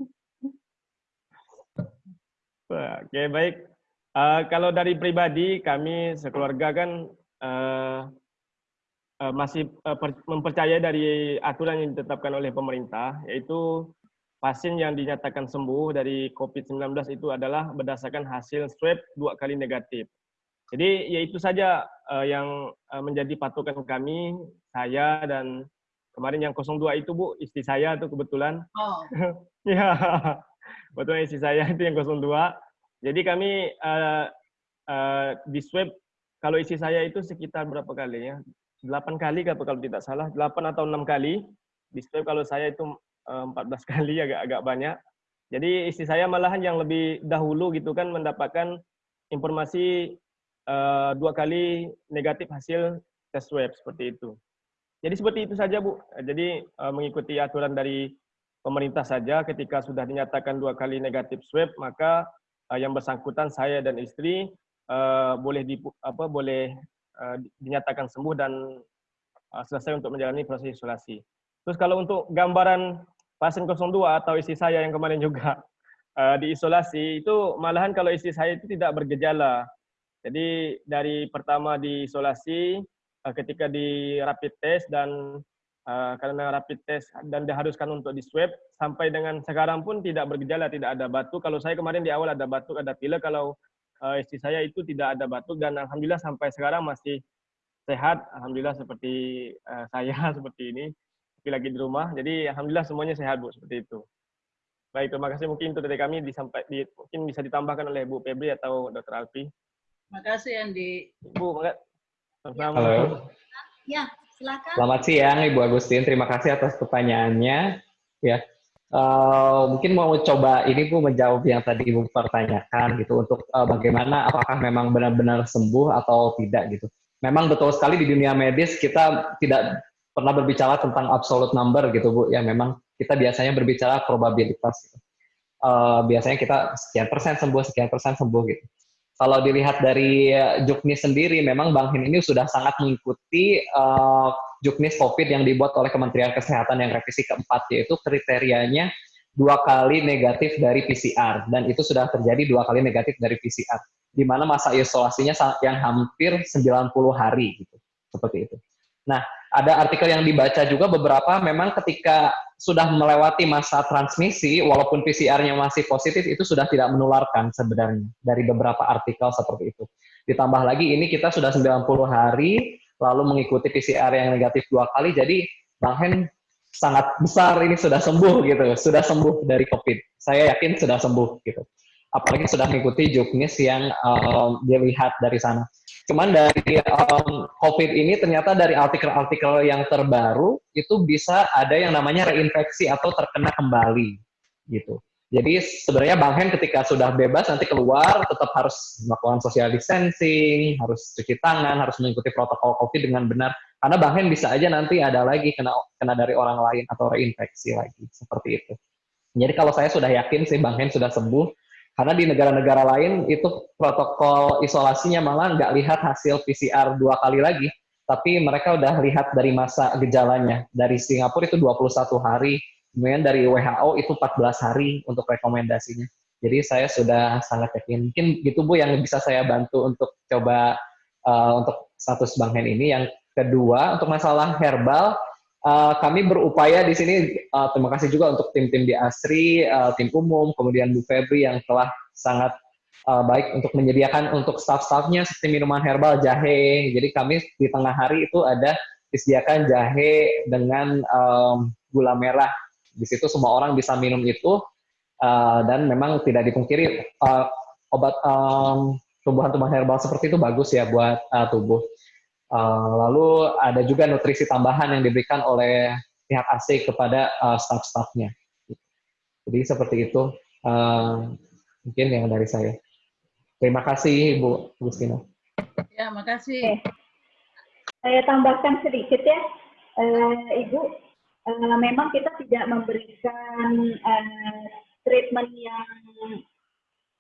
Oke, baik. Uh, kalau dari pribadi, kami sekeluarga kan uh, masih uh, mempercayai dari aturan yang ditetapkan oleh pemerintah, yaitu pasien yang dinyatakan sembuh dari COVID-19 itu adalah berdasarkan hasil swab dua kali negatif. Jadi ya itu saja uh, yang uh, menjadi patokan kami, saya dan kemarin yang 02 itu Bu, istri saya tuh kebetulan. Oh. ya, betul istri saya itu yang 02. Jadi kami uh, uh, di swab, kalau istri saya itu sekitar berapa kali ya? 8 kali kalau tidak salah, 8 atau 6 kali. Di swab kalau saya itu 14 eh, kali agak-agak banyak. Jadi istri saya malahan yang lebih dahulu gitu kan mendapatkan informasi uh, dua kali negatif hasil tes swab seperti itu. Jadi seperti itu saja Bu. Jadi uh, mengikuti aturan dari pemerintah saja ketika sudah dinyatakan dua kali negatif swab maka uh, yang bersangkutan saya dan istri uh, boleh di, apa boleh uh, dinyatakan sembuh dan uh, selesai untuk menjalani proses isolasi. Terus kalau untuk gambaran pasien 02 atau istri saya yang kemarin juga uh, diisolasi itu malahan kalau istri saya itu tidak bergejala. Jadi dari pertama diisolasi uh, ketika di rapid test dan karena rapid test dan diharuskan untuk di swab sampai dengan sekarang pun tidak bergejala, tidak ada batuk. Kalau saya kemarin di awal ada batuk, ada pilek. Kalau uh, istri saya itu tidak ada batuk dan alhamdulillah sampai sekarang masih sehat. Alhamdulillah seperti uh, saya seperti ini tapi lagi di rumah. Jadi alhamdulillah semuanya sehat Bu seperti itu. Baik, terima kasih mungkin itu dari kami disampai di, mungkin bisa ditambahkan oleh Bu Febri atau Dr. Alfi. Terima kasih Andi. Bu, makasih. Halo. Ya, silakan. Selamat siang Ibu Agustin. Terima kasih atas pertanyaannya. Ya, Uh, mungkin mau coba ini Bu menjawab yang tadi Ibu pertanyakan gitu untuk uh, bagaimana apakah memang benar-benar sembuh atau tidak gitu. Memang betul sekali di dunia medis kita tidak pernah berbicara tentang absolute number gitu Bu, ya memang kita biasanya berbicara probabilitas. Gitu. Uh, biasanya kita sekian persen sembuh, sekian persen sembuh gitu. Kalau dilihat dari Juknis sendiri, memang Bang Hin ini sudah sangat mengikuti uh, Juknis COVID yang dibuat oleh Kementerian Kesehatan yang revisi keempat, yaitu kriterianya dua kali negatif dari PCR, dan itu sudah terjadi dua kali negatif dari PCR, di mana masa isolasinya yang hampir 90 hari, gitu, seperti itu. Nah, ada artikel yang dibaca juga beberapa memang ketika sudah melewati masa transmisi, walaupun PCR-nya masih positif, itu sudah tidak menularkan sebenarnya dari beberapa artikel seperti itu. Ditambah lagi ini kita sudah 90 hari, lalu mengikuti PCR yang negatif dua kali, jadi Bang Hen sangat besar ini sudah sembuh gitu, sudah sembuh dari COVID. Saya yakin sudah sembuh gitu. Apalagi sudah mengikuti juknis yang um, dilihat dari sana. Cuman dari um, COVID ini ternyata dari artikel-artikel yang terbaru itu bisa ada yang namanya reinfeksi atau terkena kembali gitu. Jadi sebenarnya Bang Hen ketika sudah bebas nanti keluar tetap harus melakukan social distancing, harus cuci tangan, harus mengikuti protokol COVID dengan benar. Karena Bang Hen bisa aja nanti ada lagi kena kena dari orang lain atau reinfeksi lagi seperti itu. Jadi kalau saya sudah yakin sih Bang Hen sudah sembuh, karena di negara-negara lain itu protokol isolasinya malah nggak lihat hasil PCR dua kali lagi, tapi mereka udah lihat dari masa gejalanya. Dari Singapura itu 21 hari, kemudian dari WHO itu 14 hari untuk rekomendasinya. Jadi saya sudah sangat yakin. Mungkin gitu Bu yang bisa saya bantu untuk coba uh, untuk status Bang Hen ini. Yang kedua, untuk masalah herbal, Uh, kami berupaya di sini, uh, terima kasih juga untuk tim-tim di ASRI, uh, tim umum, kemudian Bu Febri yang telah sangat uh, baik untuk menyediakan untuk staff-staffnya seperti minuman herbal, jahe. Jadi kami di tengah hari itu ada disediakan jahe dengan um, gula merah. Di situ semua orang bisa minum itu, uh, dan memang tidak dipungkiri uh, obat um, tumbuhan-tumbuhan herbal seperti itu bagus ya buat uh, tubuh. Uh, lalu ada juga nutrisi tambahan yang diberikan oleh pihak AC kepada uh, staff-staffnya. Jadi seperti itu uh, mungkin yang dari saya. Terima kasih Ibu Agustina. Ya, makasih. Saya tambahkan sedikit ya, uh, Ibu. Uh, memang kita tidak memberikan uh, treatment yang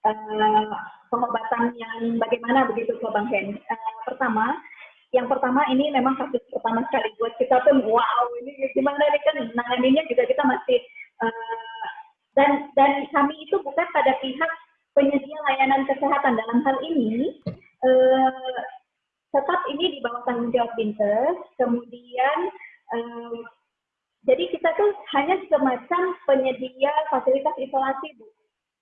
uh, pengobatan yang bagaimana begitu ke Bang Hen. Uh, pertama, yang pertama ini memang kasus pertama sekali buat kita pun wow ini gimana nih kan? Nanganinya juga kita masih uh, dan dan kami itu bukan pada pihak penyedia layanan kesehatan. Dalam hal ini uh, tetap ini di bawah tanggung jawab Bintes. Kemudian uh, jadi kita tuh hanya semacam penyedia fasilitas isolasi bu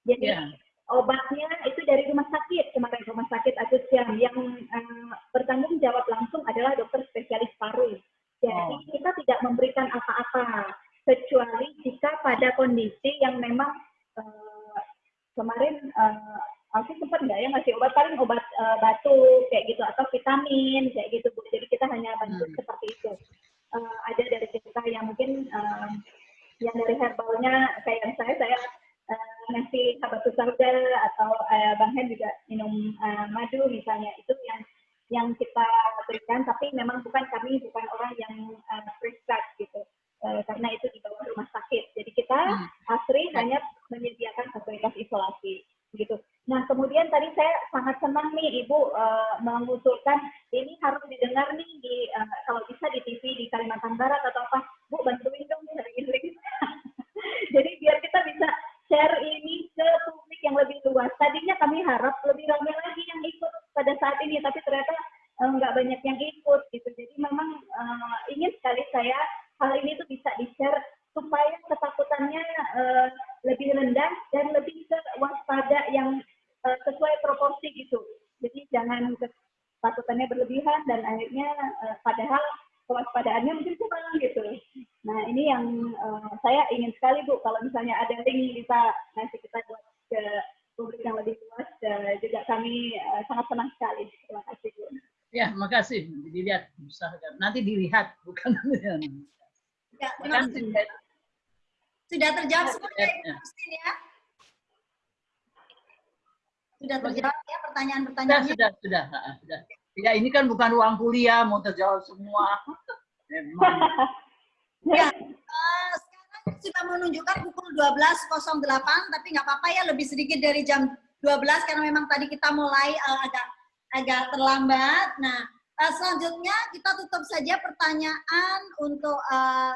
jadi yeah obatnya itu dari rumah sakit kemarin rumah sakit Agus yang yang uh, bertanggung jawab langsung adalah dokter spesialis paru. Jadi oh. kita tidak memberikan apa-apa kecuali jika pada kondisi yang memang uh, kemarin uh, aku sempat nggak ya ngasih obat paling obat uh, batuk kayak gitu atau vitamin kayak gitu bu. Jadi kita hanya bantu hmm. seperti itu. Uh, ada dari kita yang mungkin uh, yang dari herbalnya kayak saya saya uh, ngasih habatus sauda atau uh, Bang Hen juga minum uh, madu misalnya. Itu yang yang kita berikan tapi memang bukan kami bukan orang yang uh, prescribe gitu. Uh, karena itu di bawah rumah sakit. Jadi kita hmm. ASRI hanya menyediakan fasilitas isolasi gitu. Nah kemudian tadi saya sangat senang nih ibu uh, mengusulkan ini harus didengar nih di uh, kalau bisa di TV di Kalimantan Barat atau apa bu bantuin dong sering-sering jadi biar kita bisa share ini ke publik yang lebih luas. Tadinya kami harap lebih ramai lagi yang ikut pada saat ini, tapi ternyata uh, nggak banyak yang ikut gitu. Jadi memang uh, ingin sekali saya hal ini tuh bisa di-share supaya ketakutannya uh, lebih rendah dan lebih ke waspada yang uh, sesuai proporsi gitu. Jadi jangan ketakutannya berlebihan dan akhirnya uh, padahal kewaspadaannya mungkin kurang gitu. Nah ini yang uh, saya ingin sekali Bu, kalau misalnya ada link bisa ngasih kita buat ke publik yang lebih luas, uh, juga kami uh, sangat senang sekali. Terima kasih Bu. Ya, makasih. Dilihat, usahakan. Nanti dilihat, bukan ya, terima kasih. Sudah terjawab semua ya, ya. ya? Sudah terjawab ya pertanyaan-pertanyaannya? Sudah, sudah, sudah, sudah. Ya ini kan bukan ruang kuliah, mau terjawab semua. ya, uh, sekarang sudah menunjukkan pukul 12.08, tapi nggak apa-apa ya lebih sedikit dari jam 12 karena memang tadi kita mulai uh, agak agak terlambat. Nah, uh, selanjutnya kita tutup saja pertanyaan untuk uh,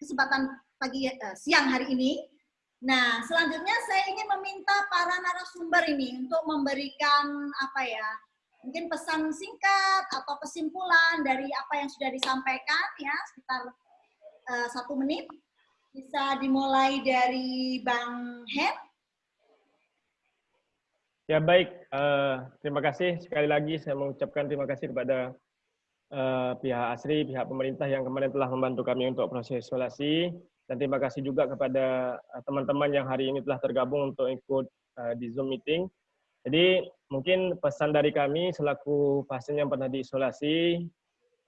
kesempatan pagi uh, siang hari ini. Nah, selanjutnya saya ingin meminta para narasumber ini untuk memberikan apa ya mungkin pesan singkat atau kesimpulan dari apa yang sudah disampaikan ya sekitar uh, satu menit bisa dimulai dari Bang Hen. Ya baik, uh, terima kasih sekali lagi saya mengucapkan terima kasih kepada uh, pihak ASRI, pihak pemerintah yang kemarin telah membantu kami untuk proses isolasi dan terima kasih juga kepada teman-teman uh, yang hari ini telah tergabung untuk ikut uh, di Zoom meeting. Jadi mungkin pesan dari kami selaku pasien yang pernah diisolasi,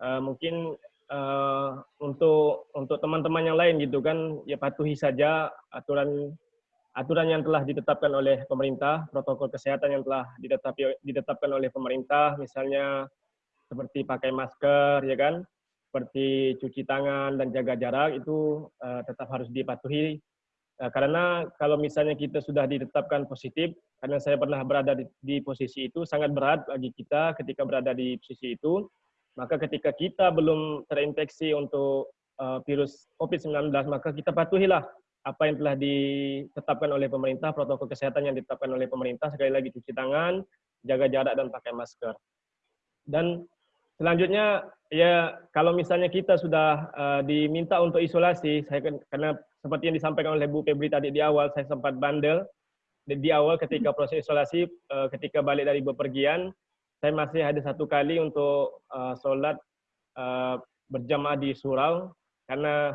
uh, mungkin uh, untuk untuk teman-teman yang lain gitu kan, ya patuhi saja aturan aturan yang telah ditetapkan oleh pemerintah, protokol kesehatan yang telah ditetapkan oleh pemerintah, misalnya seperti pakai masker, ya kan, seperti cuci tangan dan jaga jarak itu uh, tetap harus dipatuhi Nah, karena kalau misalnya kita sudah ditetapkan positif, karena saya pernah berada di, di posisi itu, sangat berat bagi kita ketika berada di posisi itu. Maka ketika kita belum terinfeksi untuk uh, virus COVID-19, maka kita patuhilah apa yang telah ditetapkan oleh pemerintah, protokol kesehatan yang ditetapkan oleh pemerintah, sekali lagi cuci tangan, jaga jarak, dan pakai masker. Dan selanjutnya, ya kalau misalnya kita sudah uh, diminta untuk isolasi, saya karena seperti yang disampaikan oleh Bu Febri tadi di awal, saya sempat bandel di awal ketika proses isolasi, eh, ketika balik dari bepergian, saya masih ada satu kali untuk uh, sholat uh, berjamaah di surau, karena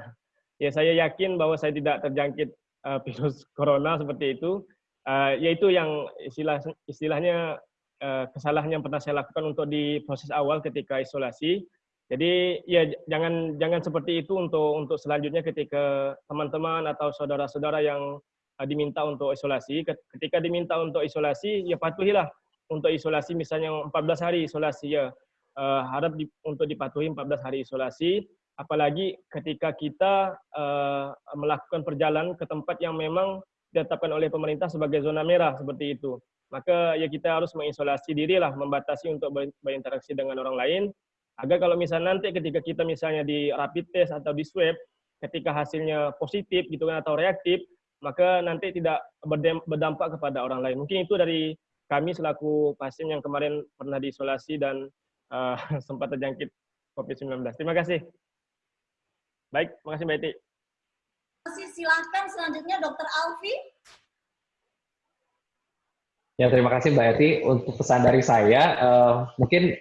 ya saya yakin bahwa saya tidak terjangkit uh, virus corona seperti itu, uh, yaitu yang istilah istilahnya uh, kesalahan yang pernah saya lakukan untuk di proses awal ketika isolasi. Jadi ya jangan jangan seperti itu untuk untuk selanjutnya ketika teman-teman atau saudara-saudara yang uh, diminta untuk isolasi. Ketika diminta untuk isolasi, ya patuhilah untuk isolasi misalnya 14 hari isolasi ya. Uh, harap di, untuk dipatuhi 14 hari isolasi. Apalagi ketika kita uh, melakukan perjalanan ke tempat yang memang ditetapkan oleh pemerintah sebagai zona merah seperti itu. Maka ya kita harus mengisolasi diri lah, membatasi untuk berinteraksi dengan orang lain. Agar kalau misalnya nanti ketika kita misalnya di rapid test atau di swab, ketika hasilnya positif gitu kan atau reaktif, maka nanti tidak berdampak kepada orang lain. Mungkin itu dari kami selaku pasien yang kemarin pernah diisolasi dan uh, sempat terjangkit COVID-19. Terima kasih. Baik, terima kasih Mbak Eti silahkan selanjutnya Dokter Alfi. Ya terima kasih Mbak Eti untuk pesan dari saya. Uh, mungkin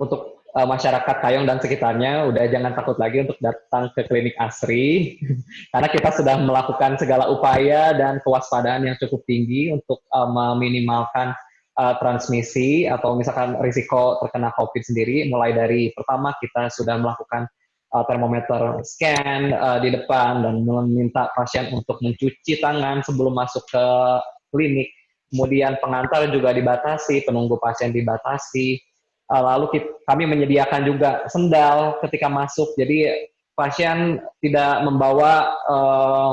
untuk uh, masyarakat Kayong dan sekitarnya udah jangan takut lagi untuk datang ke klinik Asri karena kita sudah melakukan segala upaya dan kewaspadaan yang cukup tinggi untuk uh, meminimalkan uh, transmisi atau misalkan risiko terkena COVID sendiri. Mulai dari pertama kita sudah melakukan uh, termometer scan uh, di depan dan meminta pasien untuk mencuci tangan sebelum masuk ke klinik. Kemudian pengantar juga dibatasi, penunggu pasien dibatasi. Uh, lalu kita, kami menyediakan juga sendal ketika masuk, jadi pasien tidak membawa uh,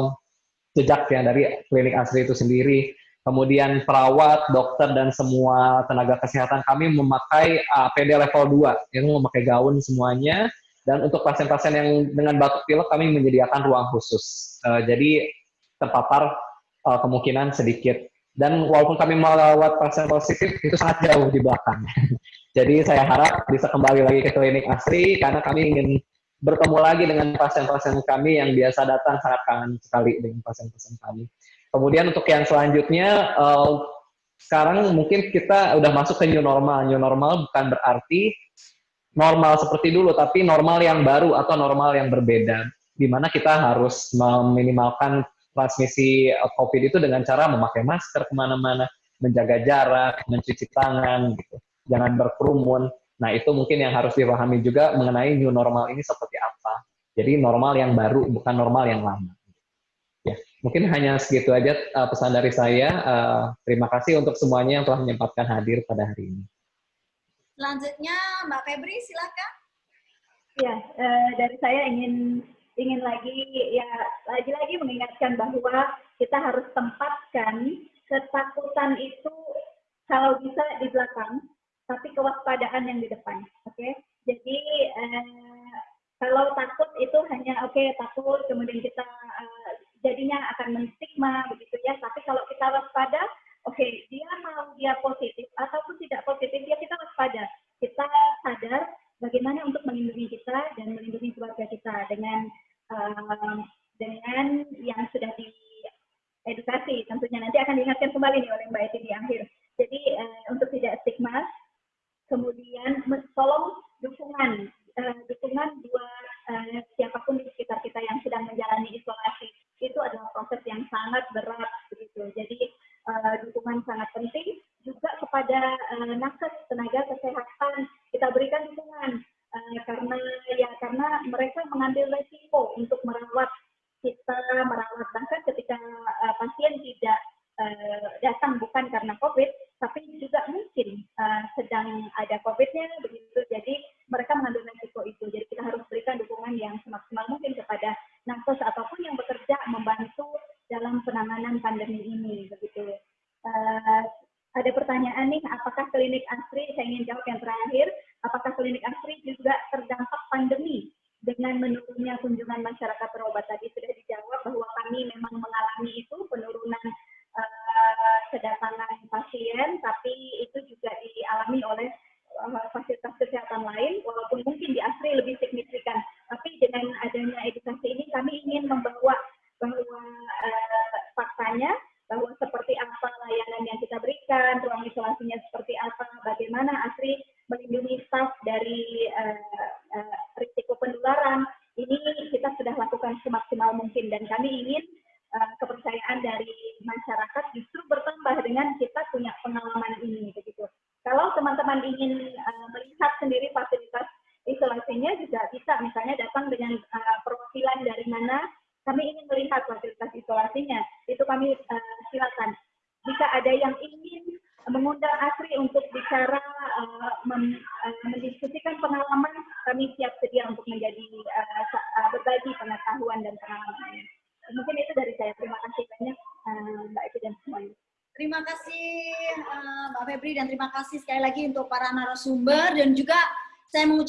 jejak ya dari klinik asli itu sendiri. Kemudian perawat, dokter, dan semua tenaga kesehatan kami memakai APD level 2, yang memakai gaun semuanya, dan untuk pasien-pasien yang dengan batuk pilek kami menyediakan ruang khusus. Uh, jadi terpapar uh, kemungkinan sedikit. Dan walaupun kami melawat pasien positif itu sangat jauh di belakang. jadi saya harap bisa kembali lagi ke klinik asri karena kami ingin bertemu lagi dengan pasien-pasien kami yang biasa datang sangat kangen sekali dengan pasien-pasien kami. Kemudian untuk yang selanjutnya, uh, sekarang mungkin kita udah masuk ke new normal. New normal bukan berarti normal seperti dulu, tapi normal yang baru atau normal yang berbeda. Di mana kita harus meminimalkan transmisi COVID itu dengan cara memakai masker ke mana-mana, menjaga jarak, mencuci tangan, gitu. jangan berkerumun. Nah itu mungkin yang harus dipahami juga mengenai new normal ini seperti apa. Jadi normal yang baru, bukan normal yang lama. Ya, mungkin hanya segitu aja uh, pesan dari saya. Uh, terima kasih untuk semuanya yang telah menyempatkan hadir pada hari ini. Selanjutnya Mbak Febri, silakan. Ya, eh, dari saya ingin ingin lagi ya lagi-lagi mengingatkan bahwa kita harus tempatkan ketakutan itu kalau bisa di belakang, tapi kewaspadaan yang di depan. Oke, okay? jadi eh, kalau takut itu hanya oke okay, takut, kemudian kita eh, jadinya akan menstigma begitu ya. Tapi kalau kita waspada, oke okay, dia mau dia positif ataupun tidak positif ya kita waspada. Kita sadar bagaimana untuk melindungi kita dan melindungi keluarga kita dengan um, dengan yang sudah diedukasi. Tentunya nanti akan diingatkan kembali nih oleh Mbak Eti di akhir. Jadi uh, untuk tidak stigma kemudian tolong dukungan uh, dukungan dua uh, siapa pun di sekitar kita yang sedang menjalani isolasi. Itu adalah proses yang sangat berat begitu. Jadi uh, dukungan sangat penting juga kepada uh, nakes tenaga kesehatan. Kita berikan dukungan uh, karena ya karena mereka mengambil resiko untuk merawat kita merawat bahkan ketika uh, pasien tidak uh, datang bukan karena COVID tapi juga mungkin uh, sedang ada COVID-nya begitu. Jadi mereka mengambil resiko itu. Jadi kita harus berikan dukungan yang semaksimal mungkin kepada nakes ataupun yang bekerja membantu dalam penanganan pandemi ini apakah klinik Asri, saya ingin jawab yang terakhir, apakah klinik Asri juga terdampak pandemi dengan menurunnya kunjungan masyarakat berobat tadi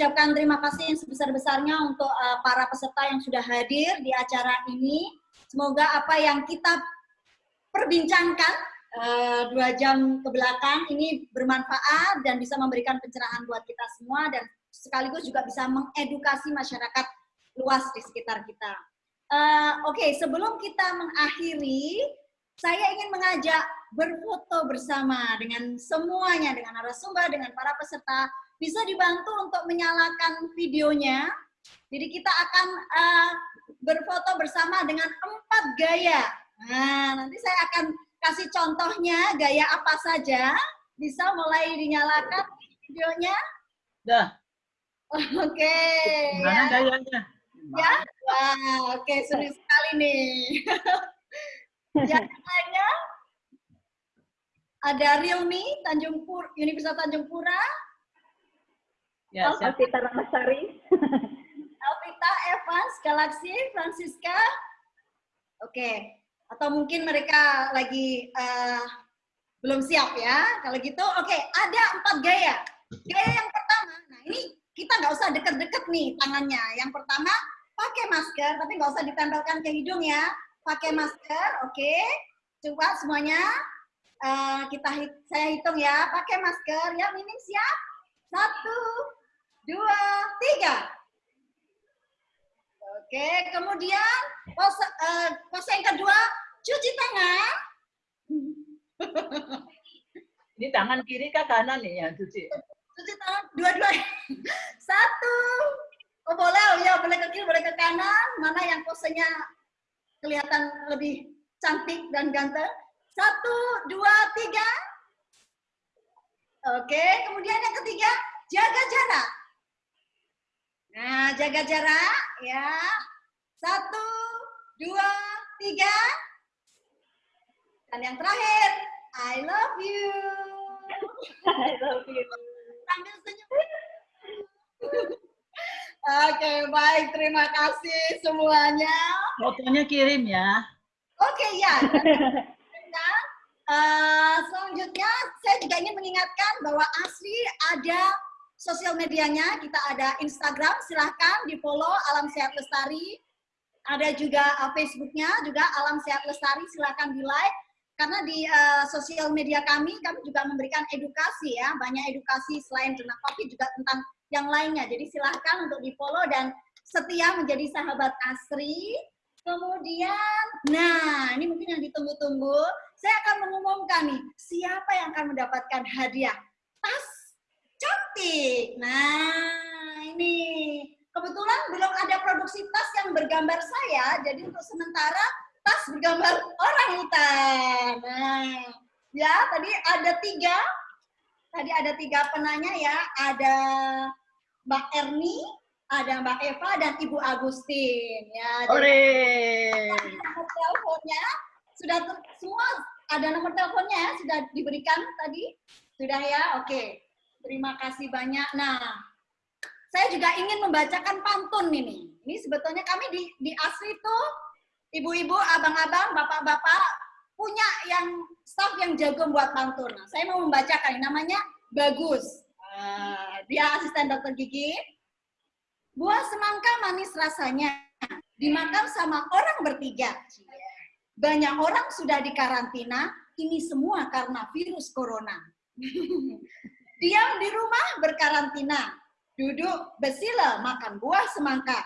mengucapkan terima kasih yang sebesar-besarnya untuk uh, para peserta yang sudah hadir di acara ini. Semoga apa yang kita perbincangkan uh, dua jam ke belakang ini bermanfaat dan bisa memberikan pencerahan buat kita semua dan sekaligus juga bisa mengedukasi masyarakat luas di sekitar kita. Uh, Oke, okay, sebelum kita mengakhiri, saya ingin mengajak berfoto bersama dengan semuanya, dengan narasumber, dengan para peserta. Bisa dibantu untuk menyalakan videonya. Jadi kita akan uh, berfoto bersama dengan empat gaya. Nah, nanti saya akan kasih contohnya gaya apa saja. Bisa mulai dinyalakan videonya. Dah. Oke. Okay. Mana ya. gayanya? Ya, wah, oke okay, sulit sekali nih. Yang lainnya ada Realme Tanjung Pur Universitas Tanjung Pura. Ya, Alvita Ramasari. Alvita Evans Galaxy Francisca. Oke. Okay. Atau mungkin mereka lagi uh, belum siap ya. Kalau gitu, oke. Okay. Ada empat gaya. Gaya yang pertama, nah ini kita nggak usah deket-deket nih tangannya. Yang pertama, pakai masker, tapi nggak usah ditempelkan ke hidung ya pakai masker, oke? Okay? Coba semuanya uh, kita hit, saya hitung ya, pakai masker ya, minim siap? Satu, dua, tiga. Oke, kemudian pose, uh, pose yang kedua, cuci tangan. Ini tangan kiri kah kanan nih ya cuci? Cuci tangan dua-dua. Satu. Oh boleh, oh, ya boleh ke kiri, boleh ke kanan. Mana yang posenya kelihatan lebih cantik dan ganteng. Satu, dua, tiga. Oke, kemudian yang ketiga, jaga jarak. Nah, jaga jarak ya. Satu, dua, tiga. Dan yang terakhir, I love you. I love you. Sambil senyum. Oke, baik. Terima kasih semuanya. Fotonya kirim ya. Oke, ya. Nah, uh, selanjutnya, saya juga ingin mengingatkan bahwa Asri ada sosial medianya. Kita ada Instagram, silahkan di follow Alam Sehat Lestari. Ada juga uh, Facebooknya, juga Alam Sehat Lestari, silahkan di like. Karena di uh, sosial media kami, kami juga memberikan edukasi ya, banyak edukasi selain tentang COVID juga tentang yang lainnya. Jadi silahkan untuk di follow dan setia menjadi sahabat Asri. Kemudian, nah ini mungkin yang ditunggu-tunggu. Saya akan mengumumkan nih, siapa yang akan mendapatkan hadiah tas cantik. Nah ini kebetulan belum ada produksi tas yang bergambar saya, jadi untuk sementara tas bergambar orang hutan. Nah, ya tadi ada tiga, tadi ada tiga penanya ya, ada Mbak Erni, ada Mbak Eva dan Ibu Agustin ya. Ore. Nomor teleponnya sudah ter, semua ada nomor teleponnya ya sudah diberikan tadi sudah ya oke terima kasih banyak nah saya juga ingin membacakan pantun ini ini sebetulnya kami di di asli itu ibu-ibu abang-abang bapak-bapak punya yang staff yang jago buat pantun nah, saya mau membacakan namanya bagus Uh, dia asisten dokter gigi. Buah semangka manis rasanya, dimakan sama orang bertiga. Banyak orang sudah dikarantina, ini semua karena virus corona. Diam di rumah berkarantina, duduk besila makan buah semangka.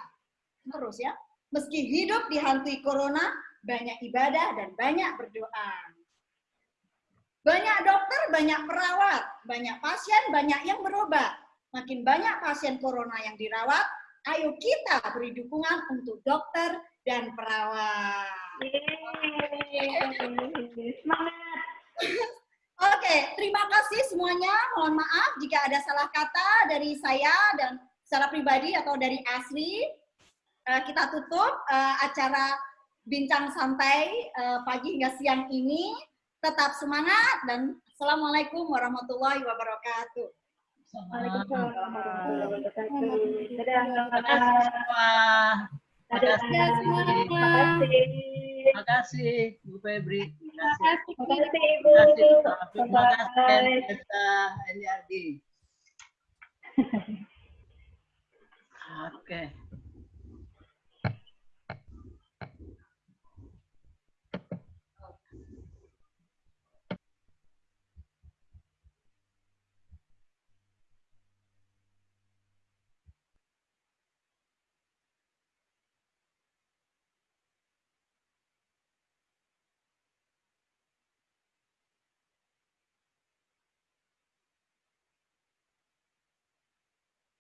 Terus ya, meski hidup dihantui corona, banyak ibadah dan banyak berdoa. Banyak dokter, banyak perawat, banyak pasien, banyak yang berobat. Makin banyak pasien corona yang dirawat, ayo kita beri dukungan untuk dokter dan perawat. Semangat. Oke, terima kasih semuanya. Mohon maaf jika ada salah kata dari saya dan secara pribadi atau dari Asri. Uh, kita tutup uh, acara bincang santai uh, pagi hingga siang ini. Tetap semangat dan Assalamualaikum warahmatullahi wabarakatuh. Waalaikumsalam warahmatullahi wabarakatuh. Dadah. Terima kasih semua. Dadah. Terima Terima kasih. Kasih. Terima kasih Bu Febri. Terima kasih. Terima kasih Ibu. Terima kasih. Terima Bye. kasih. Kita Eliardi. Oke.